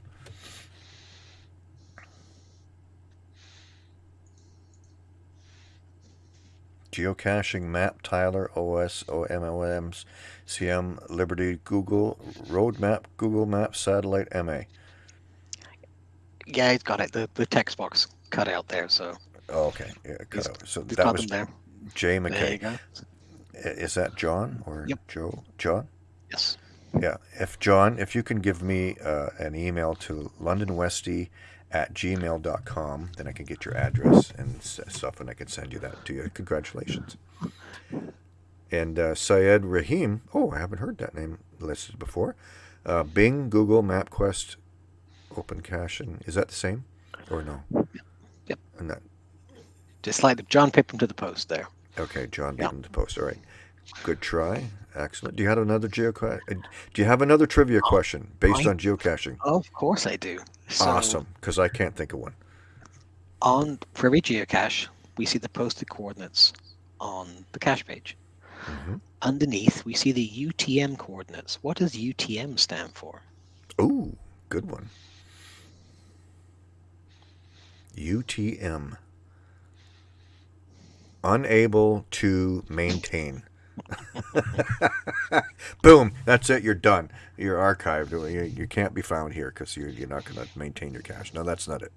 Geocaching, Map, Tyler, OS, OMLMs, CM, Liberty, Google, Roadmap, Google Maps, Satellite, MA. Yeah, he's got it. The, the text box cut out there, so Oh, okay. Yeah, cut out. So that was there. Jay McKay. Is that John or Yep. Joe? John? Yes. Yeah. If John, if you can give me uh, an email to londonwesty at gmail.com, then I can get your address and stuff and I can send you that to you. Congratulations. And uh, Syed Rahim, oh, I haven't heard that name listed before. Uh, Bing, Google, MapQuest, Open and Is that the same or no? Yep. And that, Just like John pipped him to the post there. Okay, John him to post. All right. Good try. Excellent. Do you have another geocache? Do you have another trivia question based I- on geocaching? Of course I do. So awesome, because I can't think of one. On Prairie Geocache, we see the posted coordinates on the cache page. Mhm. Underneath, we see the UTM coordinates. What does UTM stand for? Ooh, good one. UTM. Unable to maintain. <laughs> Boom. That's it. You're done. You're archived. You, you can't be found here because you're, you're not going to maintain your cache. No, that's not it.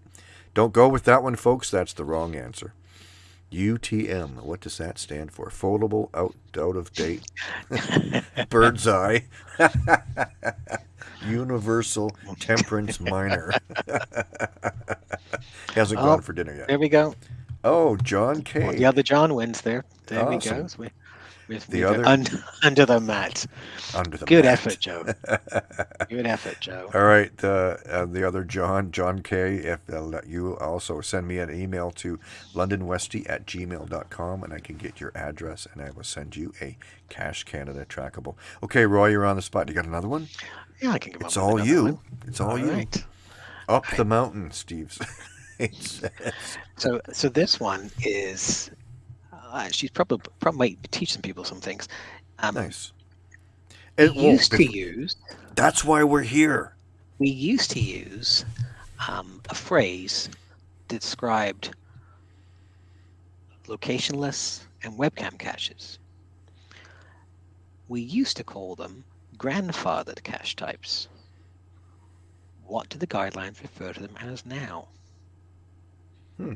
Don't go with that one, folks. That's the wrong answer. UTM. What does that stand for? Foldable, out, out of date, <laughs> bird's eye, <laughs> universal temperance minor. Hasn't Oh, gone for dinner yet. There we go. Oh, John K. Well, the other John wins there. There we Awesome. go. So The other- un- <laughs> under the mat. under the Good mat. effort, Joe. <laughs> Good effort, Joe. All right, uh, uh, the other John, John K. If they'll you also send me an email to londonwesty at gmail.com and I can get your address and I will send you a Cache Canada trackable. Okay, Roy, you're on the spot. You got another one? Yeah, I can come It's up with all you. one. It's all, All you. right. Up the mountain, Steve. <laughs> So, so this one is uh, she's probably probably might be teaching people some things. Um, nice. We used to use that's why we're here. we used to use um, a phrase that described locationless and webcam caches. We used to call them grandfathered cache types. What do the guidelines refer to them as now? Hmm.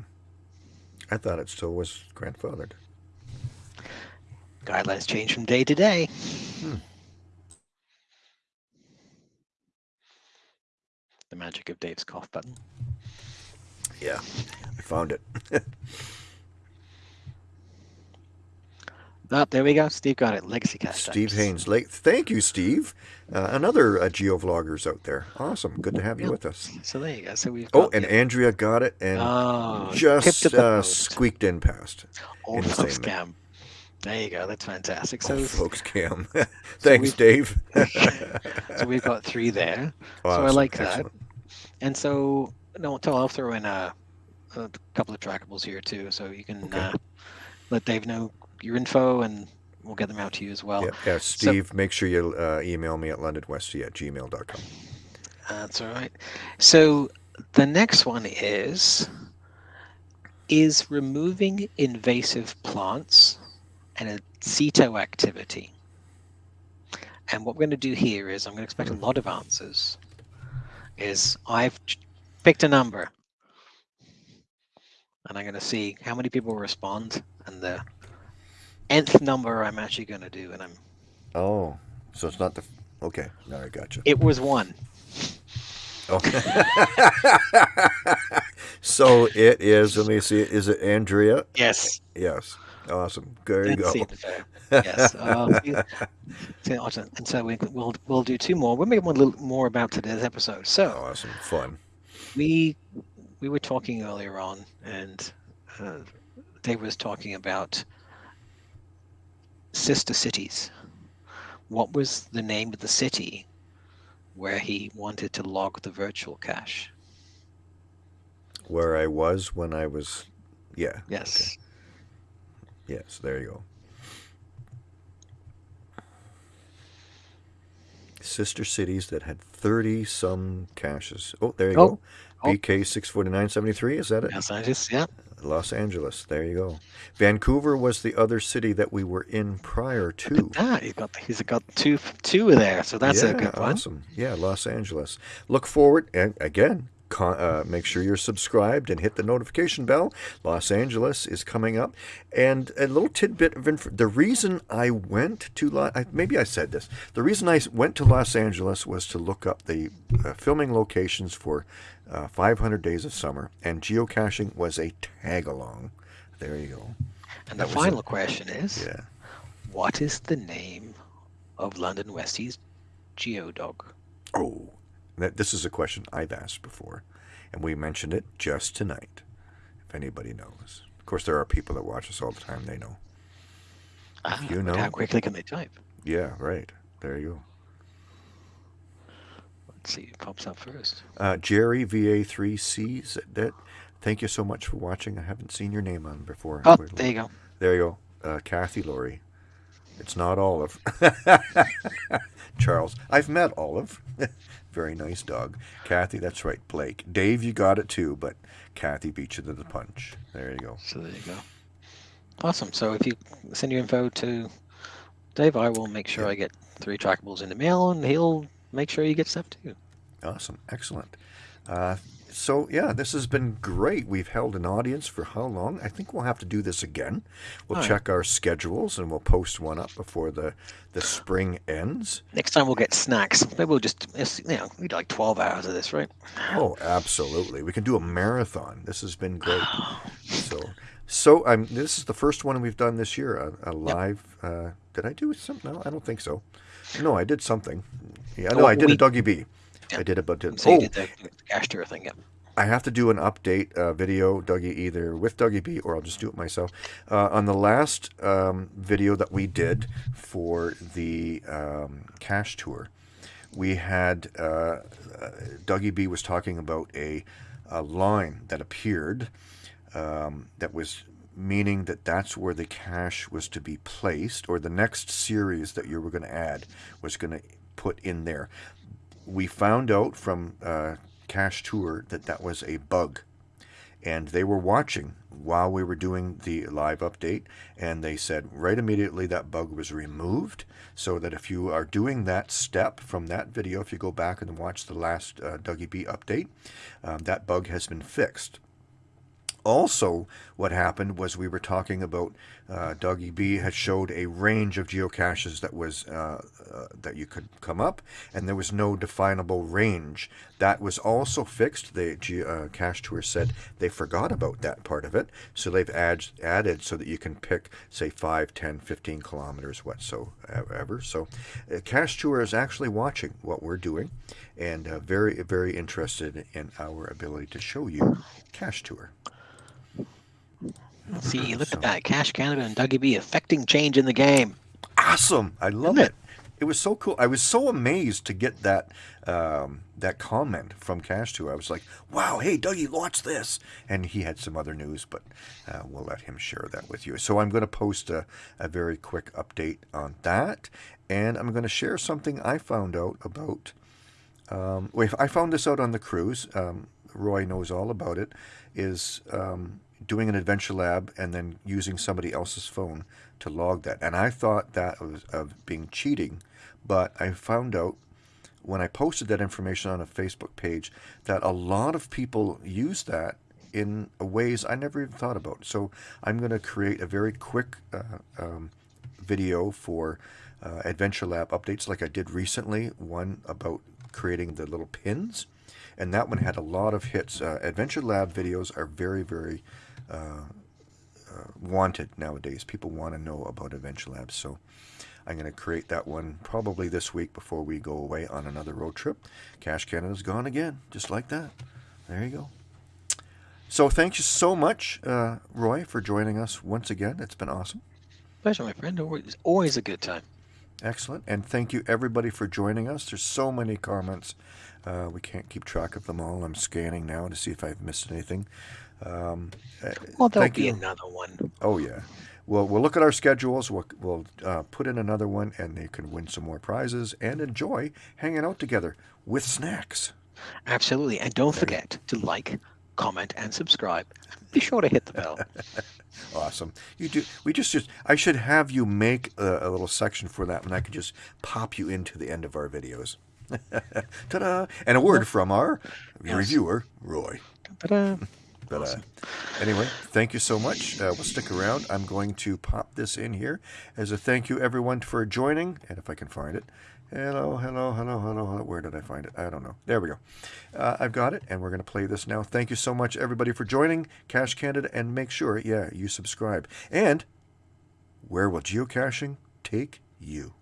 I thought it still was grandfathered. Guidelines change from day to day. Hmm. The magic of Dave's cough button. Yeah, I found it. <laughs> Oh, there we go. Steve got it. Legacy cache Steve types. Haynes Lake. Thank you, Steve. Uh, another uh, geovloggers out there. Awesome. Good to have you Yeah. with us. So there you go. So we've Oh, and the- Andrea got it and oh, just uh, squeaked in past. Old in the scam. There you go. That's fantastic. So, So, oh, folks, Cam. <laughs> <laughs> Thanks, we've- Dave. <laughs> so we've got three there. So I like that. And so, no, so I'll throw in a, a couple of trackables here too, so you can Okay. uh, let Dave know your info, and we'll get them out to you as well. Yeah, yeah, Steve, make sure you uh, email me at londonwesty at gmail.com. That's all right. So the next one is is removing invasive plants and a CITO activity. And what we're going to do here is I'm going to expect a lot of answers. Is I've picked a number and I'm going to see how many people respond and the nth number I'm actually going to do and I'm Oh, so it's not the. Okay, now I got you. it was one. Oh. <laughs> so it is, let me see, is it Andrea? Yes. Yes. Awesome. There you Let's go. yes. Uh, see- see, awesome. and so we, we'll we'll do two more. We'll make one a little more about today's episode. So Awesome. Fun. we we were talking earlier on, and uh, Dave was talking about sister cities. What was the name of the city where he wanted to log the virtual cache? Where I was when I was. Yeah. Yes. Yes, there you go. Sister cities that had 30 some caches. Oh, there you Oh, go. oh. BK 64973, is that it? Los Angeles. Yeah. Los Angeles. There you go. Vancouver was the other city that we were in prior to. Ah, he's got he's got two two there, so that's yeah, a good one. Awesome. Yeah, Los Angeles. Look forward, and again, con- uh, make sure you're subscribed and hit the notification bell. Los Angeles is coming up. And a little tidbit of info. The reason I went to, Lo- I, maybe I said this, the reason I went to Los Angeles was to look up the uh, filming locations for uh, 500 Days of Summer, and geocaching was a tag along. There you go. And the That was final it. question is, Yeah. what is the name of London Westie's geodog? Oh, this is a question I've asked before, and we mentioned it just tonight. If anybody knows, of course, there are people that watch us all the time. They know. Ah, you know- how quickly can they type? Yeah, right. There you go. Let's see, it pops up first. Uh, Jerry VA3C. is That, that. Thank you so much for watching. I haven't seen your name on before. Oh, there you go. There you go. Uh, Kathy Laurie. It's not Olive. <laughs> Charles. I've met Olive. <laughs> Very nice dog. Kathy, that's right. Blake. Dave, you got it too, but Kathy beat you to the punch. There you go. So there you go. Awesome. So if you send your info to Dave, I will make sure I get three trackables in the mail, and he'll make sure you get stuff too. Awesome, excellent. Uh, so yeah, this has been great. We've held an audience for how long? I think we'll have to do this again. We'll All right. check our schedules and we'll post one up before the the spring ends. Next time we'll get snacks. Maybe we'll just, you know, we do like 12 hours of this, right? Oh, absolutely. We can do a marathon. This has been great. <gasps> So, so I'm. This is the first one we've done this year. A, a live. Uh, did I do something? No, I don't think so. No, I did something. Yeah, no, Oh, I did we- a Dougie B. Yeah. I did it, but did, So you oh, did the, the Cache Tour thing, yeah. I have to do an update uh, video, Dougie, either with Dougie B or I'll just do it myself. Uh, on the last um, video that we did for the um, Cache Tour, we had uh, uh, Dougie B was talking about a, a line that appeared um, that was meaning that that's where the cash was to be placed, or the next series that you were going to add was going to put in there. We found out from uh, Cache Tour that that was a bug, and they were watching while we were doing the live update, and they said right immediately that bug was removed. So that if you are doing that step from that video, if you go back and watch the last uh, Dougie B update, um, that bug has been fixed. Also, what happened was we were talking about uh, Dougie B had showed a range of geocaches that was uh, uh, that you could come up, and there was no definable range. That was also fixed. The uh, Cache Tour said they forgot about that part of it, so they've add, added so that you can pick, say, 5, 10, 15 kilometers whatsoever. So, uh, Cache Tour is actually watching what we're doing, and uh, very, very interested in our ability to show you Cache Tour. See, look at that. Cache Canada and Dougie B affecting change in the game. awesome. I love Isn't it. It was so cool. I was so amazed to get that um, that comment from Cache Tour. I was like, "Wow, hey Dougie, watch this!" And he had some other news, but uh, we'll let him share that with you. So I'm going to post a, a very quick update on that, and I'm going to share something I found out about. Um, wait, I found this out on the cruise. Um, Roy knows all about it. Is um, doing an adventure lab and then using somebody else's phone to log that. And I thought that was of being cheating, but I found out when I posted that information on a Facebook page that a lot of people use that in ways I never even thought about. So I'm going to create a very quick uh, um, video for uh, Adventure Lab updates, like I did recently. One about creating the little pins, and that one had a lot of hits. Uh, Adventure Lab videos are very, very uh, uh, wanted nowadays. People want to know about Adventure Labs, so I'm going to create that one probably this week before we go away on another road trip. Cache Canada's gone again, just like that. There you go. So thank you so much, uh, Roy, for joining us once again. It's been awesome. Pleasure, my friend. Always, always a good time. Excellent. And thank you, everybody, for joining us. There's so many comments. Uh, we can't keep track of them all. I'm scanning now to see if I've missed anything. Um, uh, Well, there'll be you. another one. Oh, yeah. Well, we'll look at our schedules. We'll, we'll uh, put in another one, and they can win some more prizes and enjoy hanging out together with snacks. Absolutely. And don't forget to like, comment, and subscribe. Be sure to hit the bell. <laughs> Awesome. You do. We just just. I should have you make a, a little section for that, and I could just pop you into the end of our videos. <laughs> Ta-da! And a word from our Yes. reviewer, Roy. Ta-da. But Awesome. uh, anyway, thank you so much. Uh, we'll stick around. I'm going to pop this in here as a thank you, everyone, for joining. And if I can find it. Hello, hello, hello, hello, hello. Where did I find it? I don't know. There we go. Uh, I've got it, and we're going to play this now. Thank you so much, everybody, for joining Cache Canada. And make sure, yeah, you subscribe. And where will geocaching take you?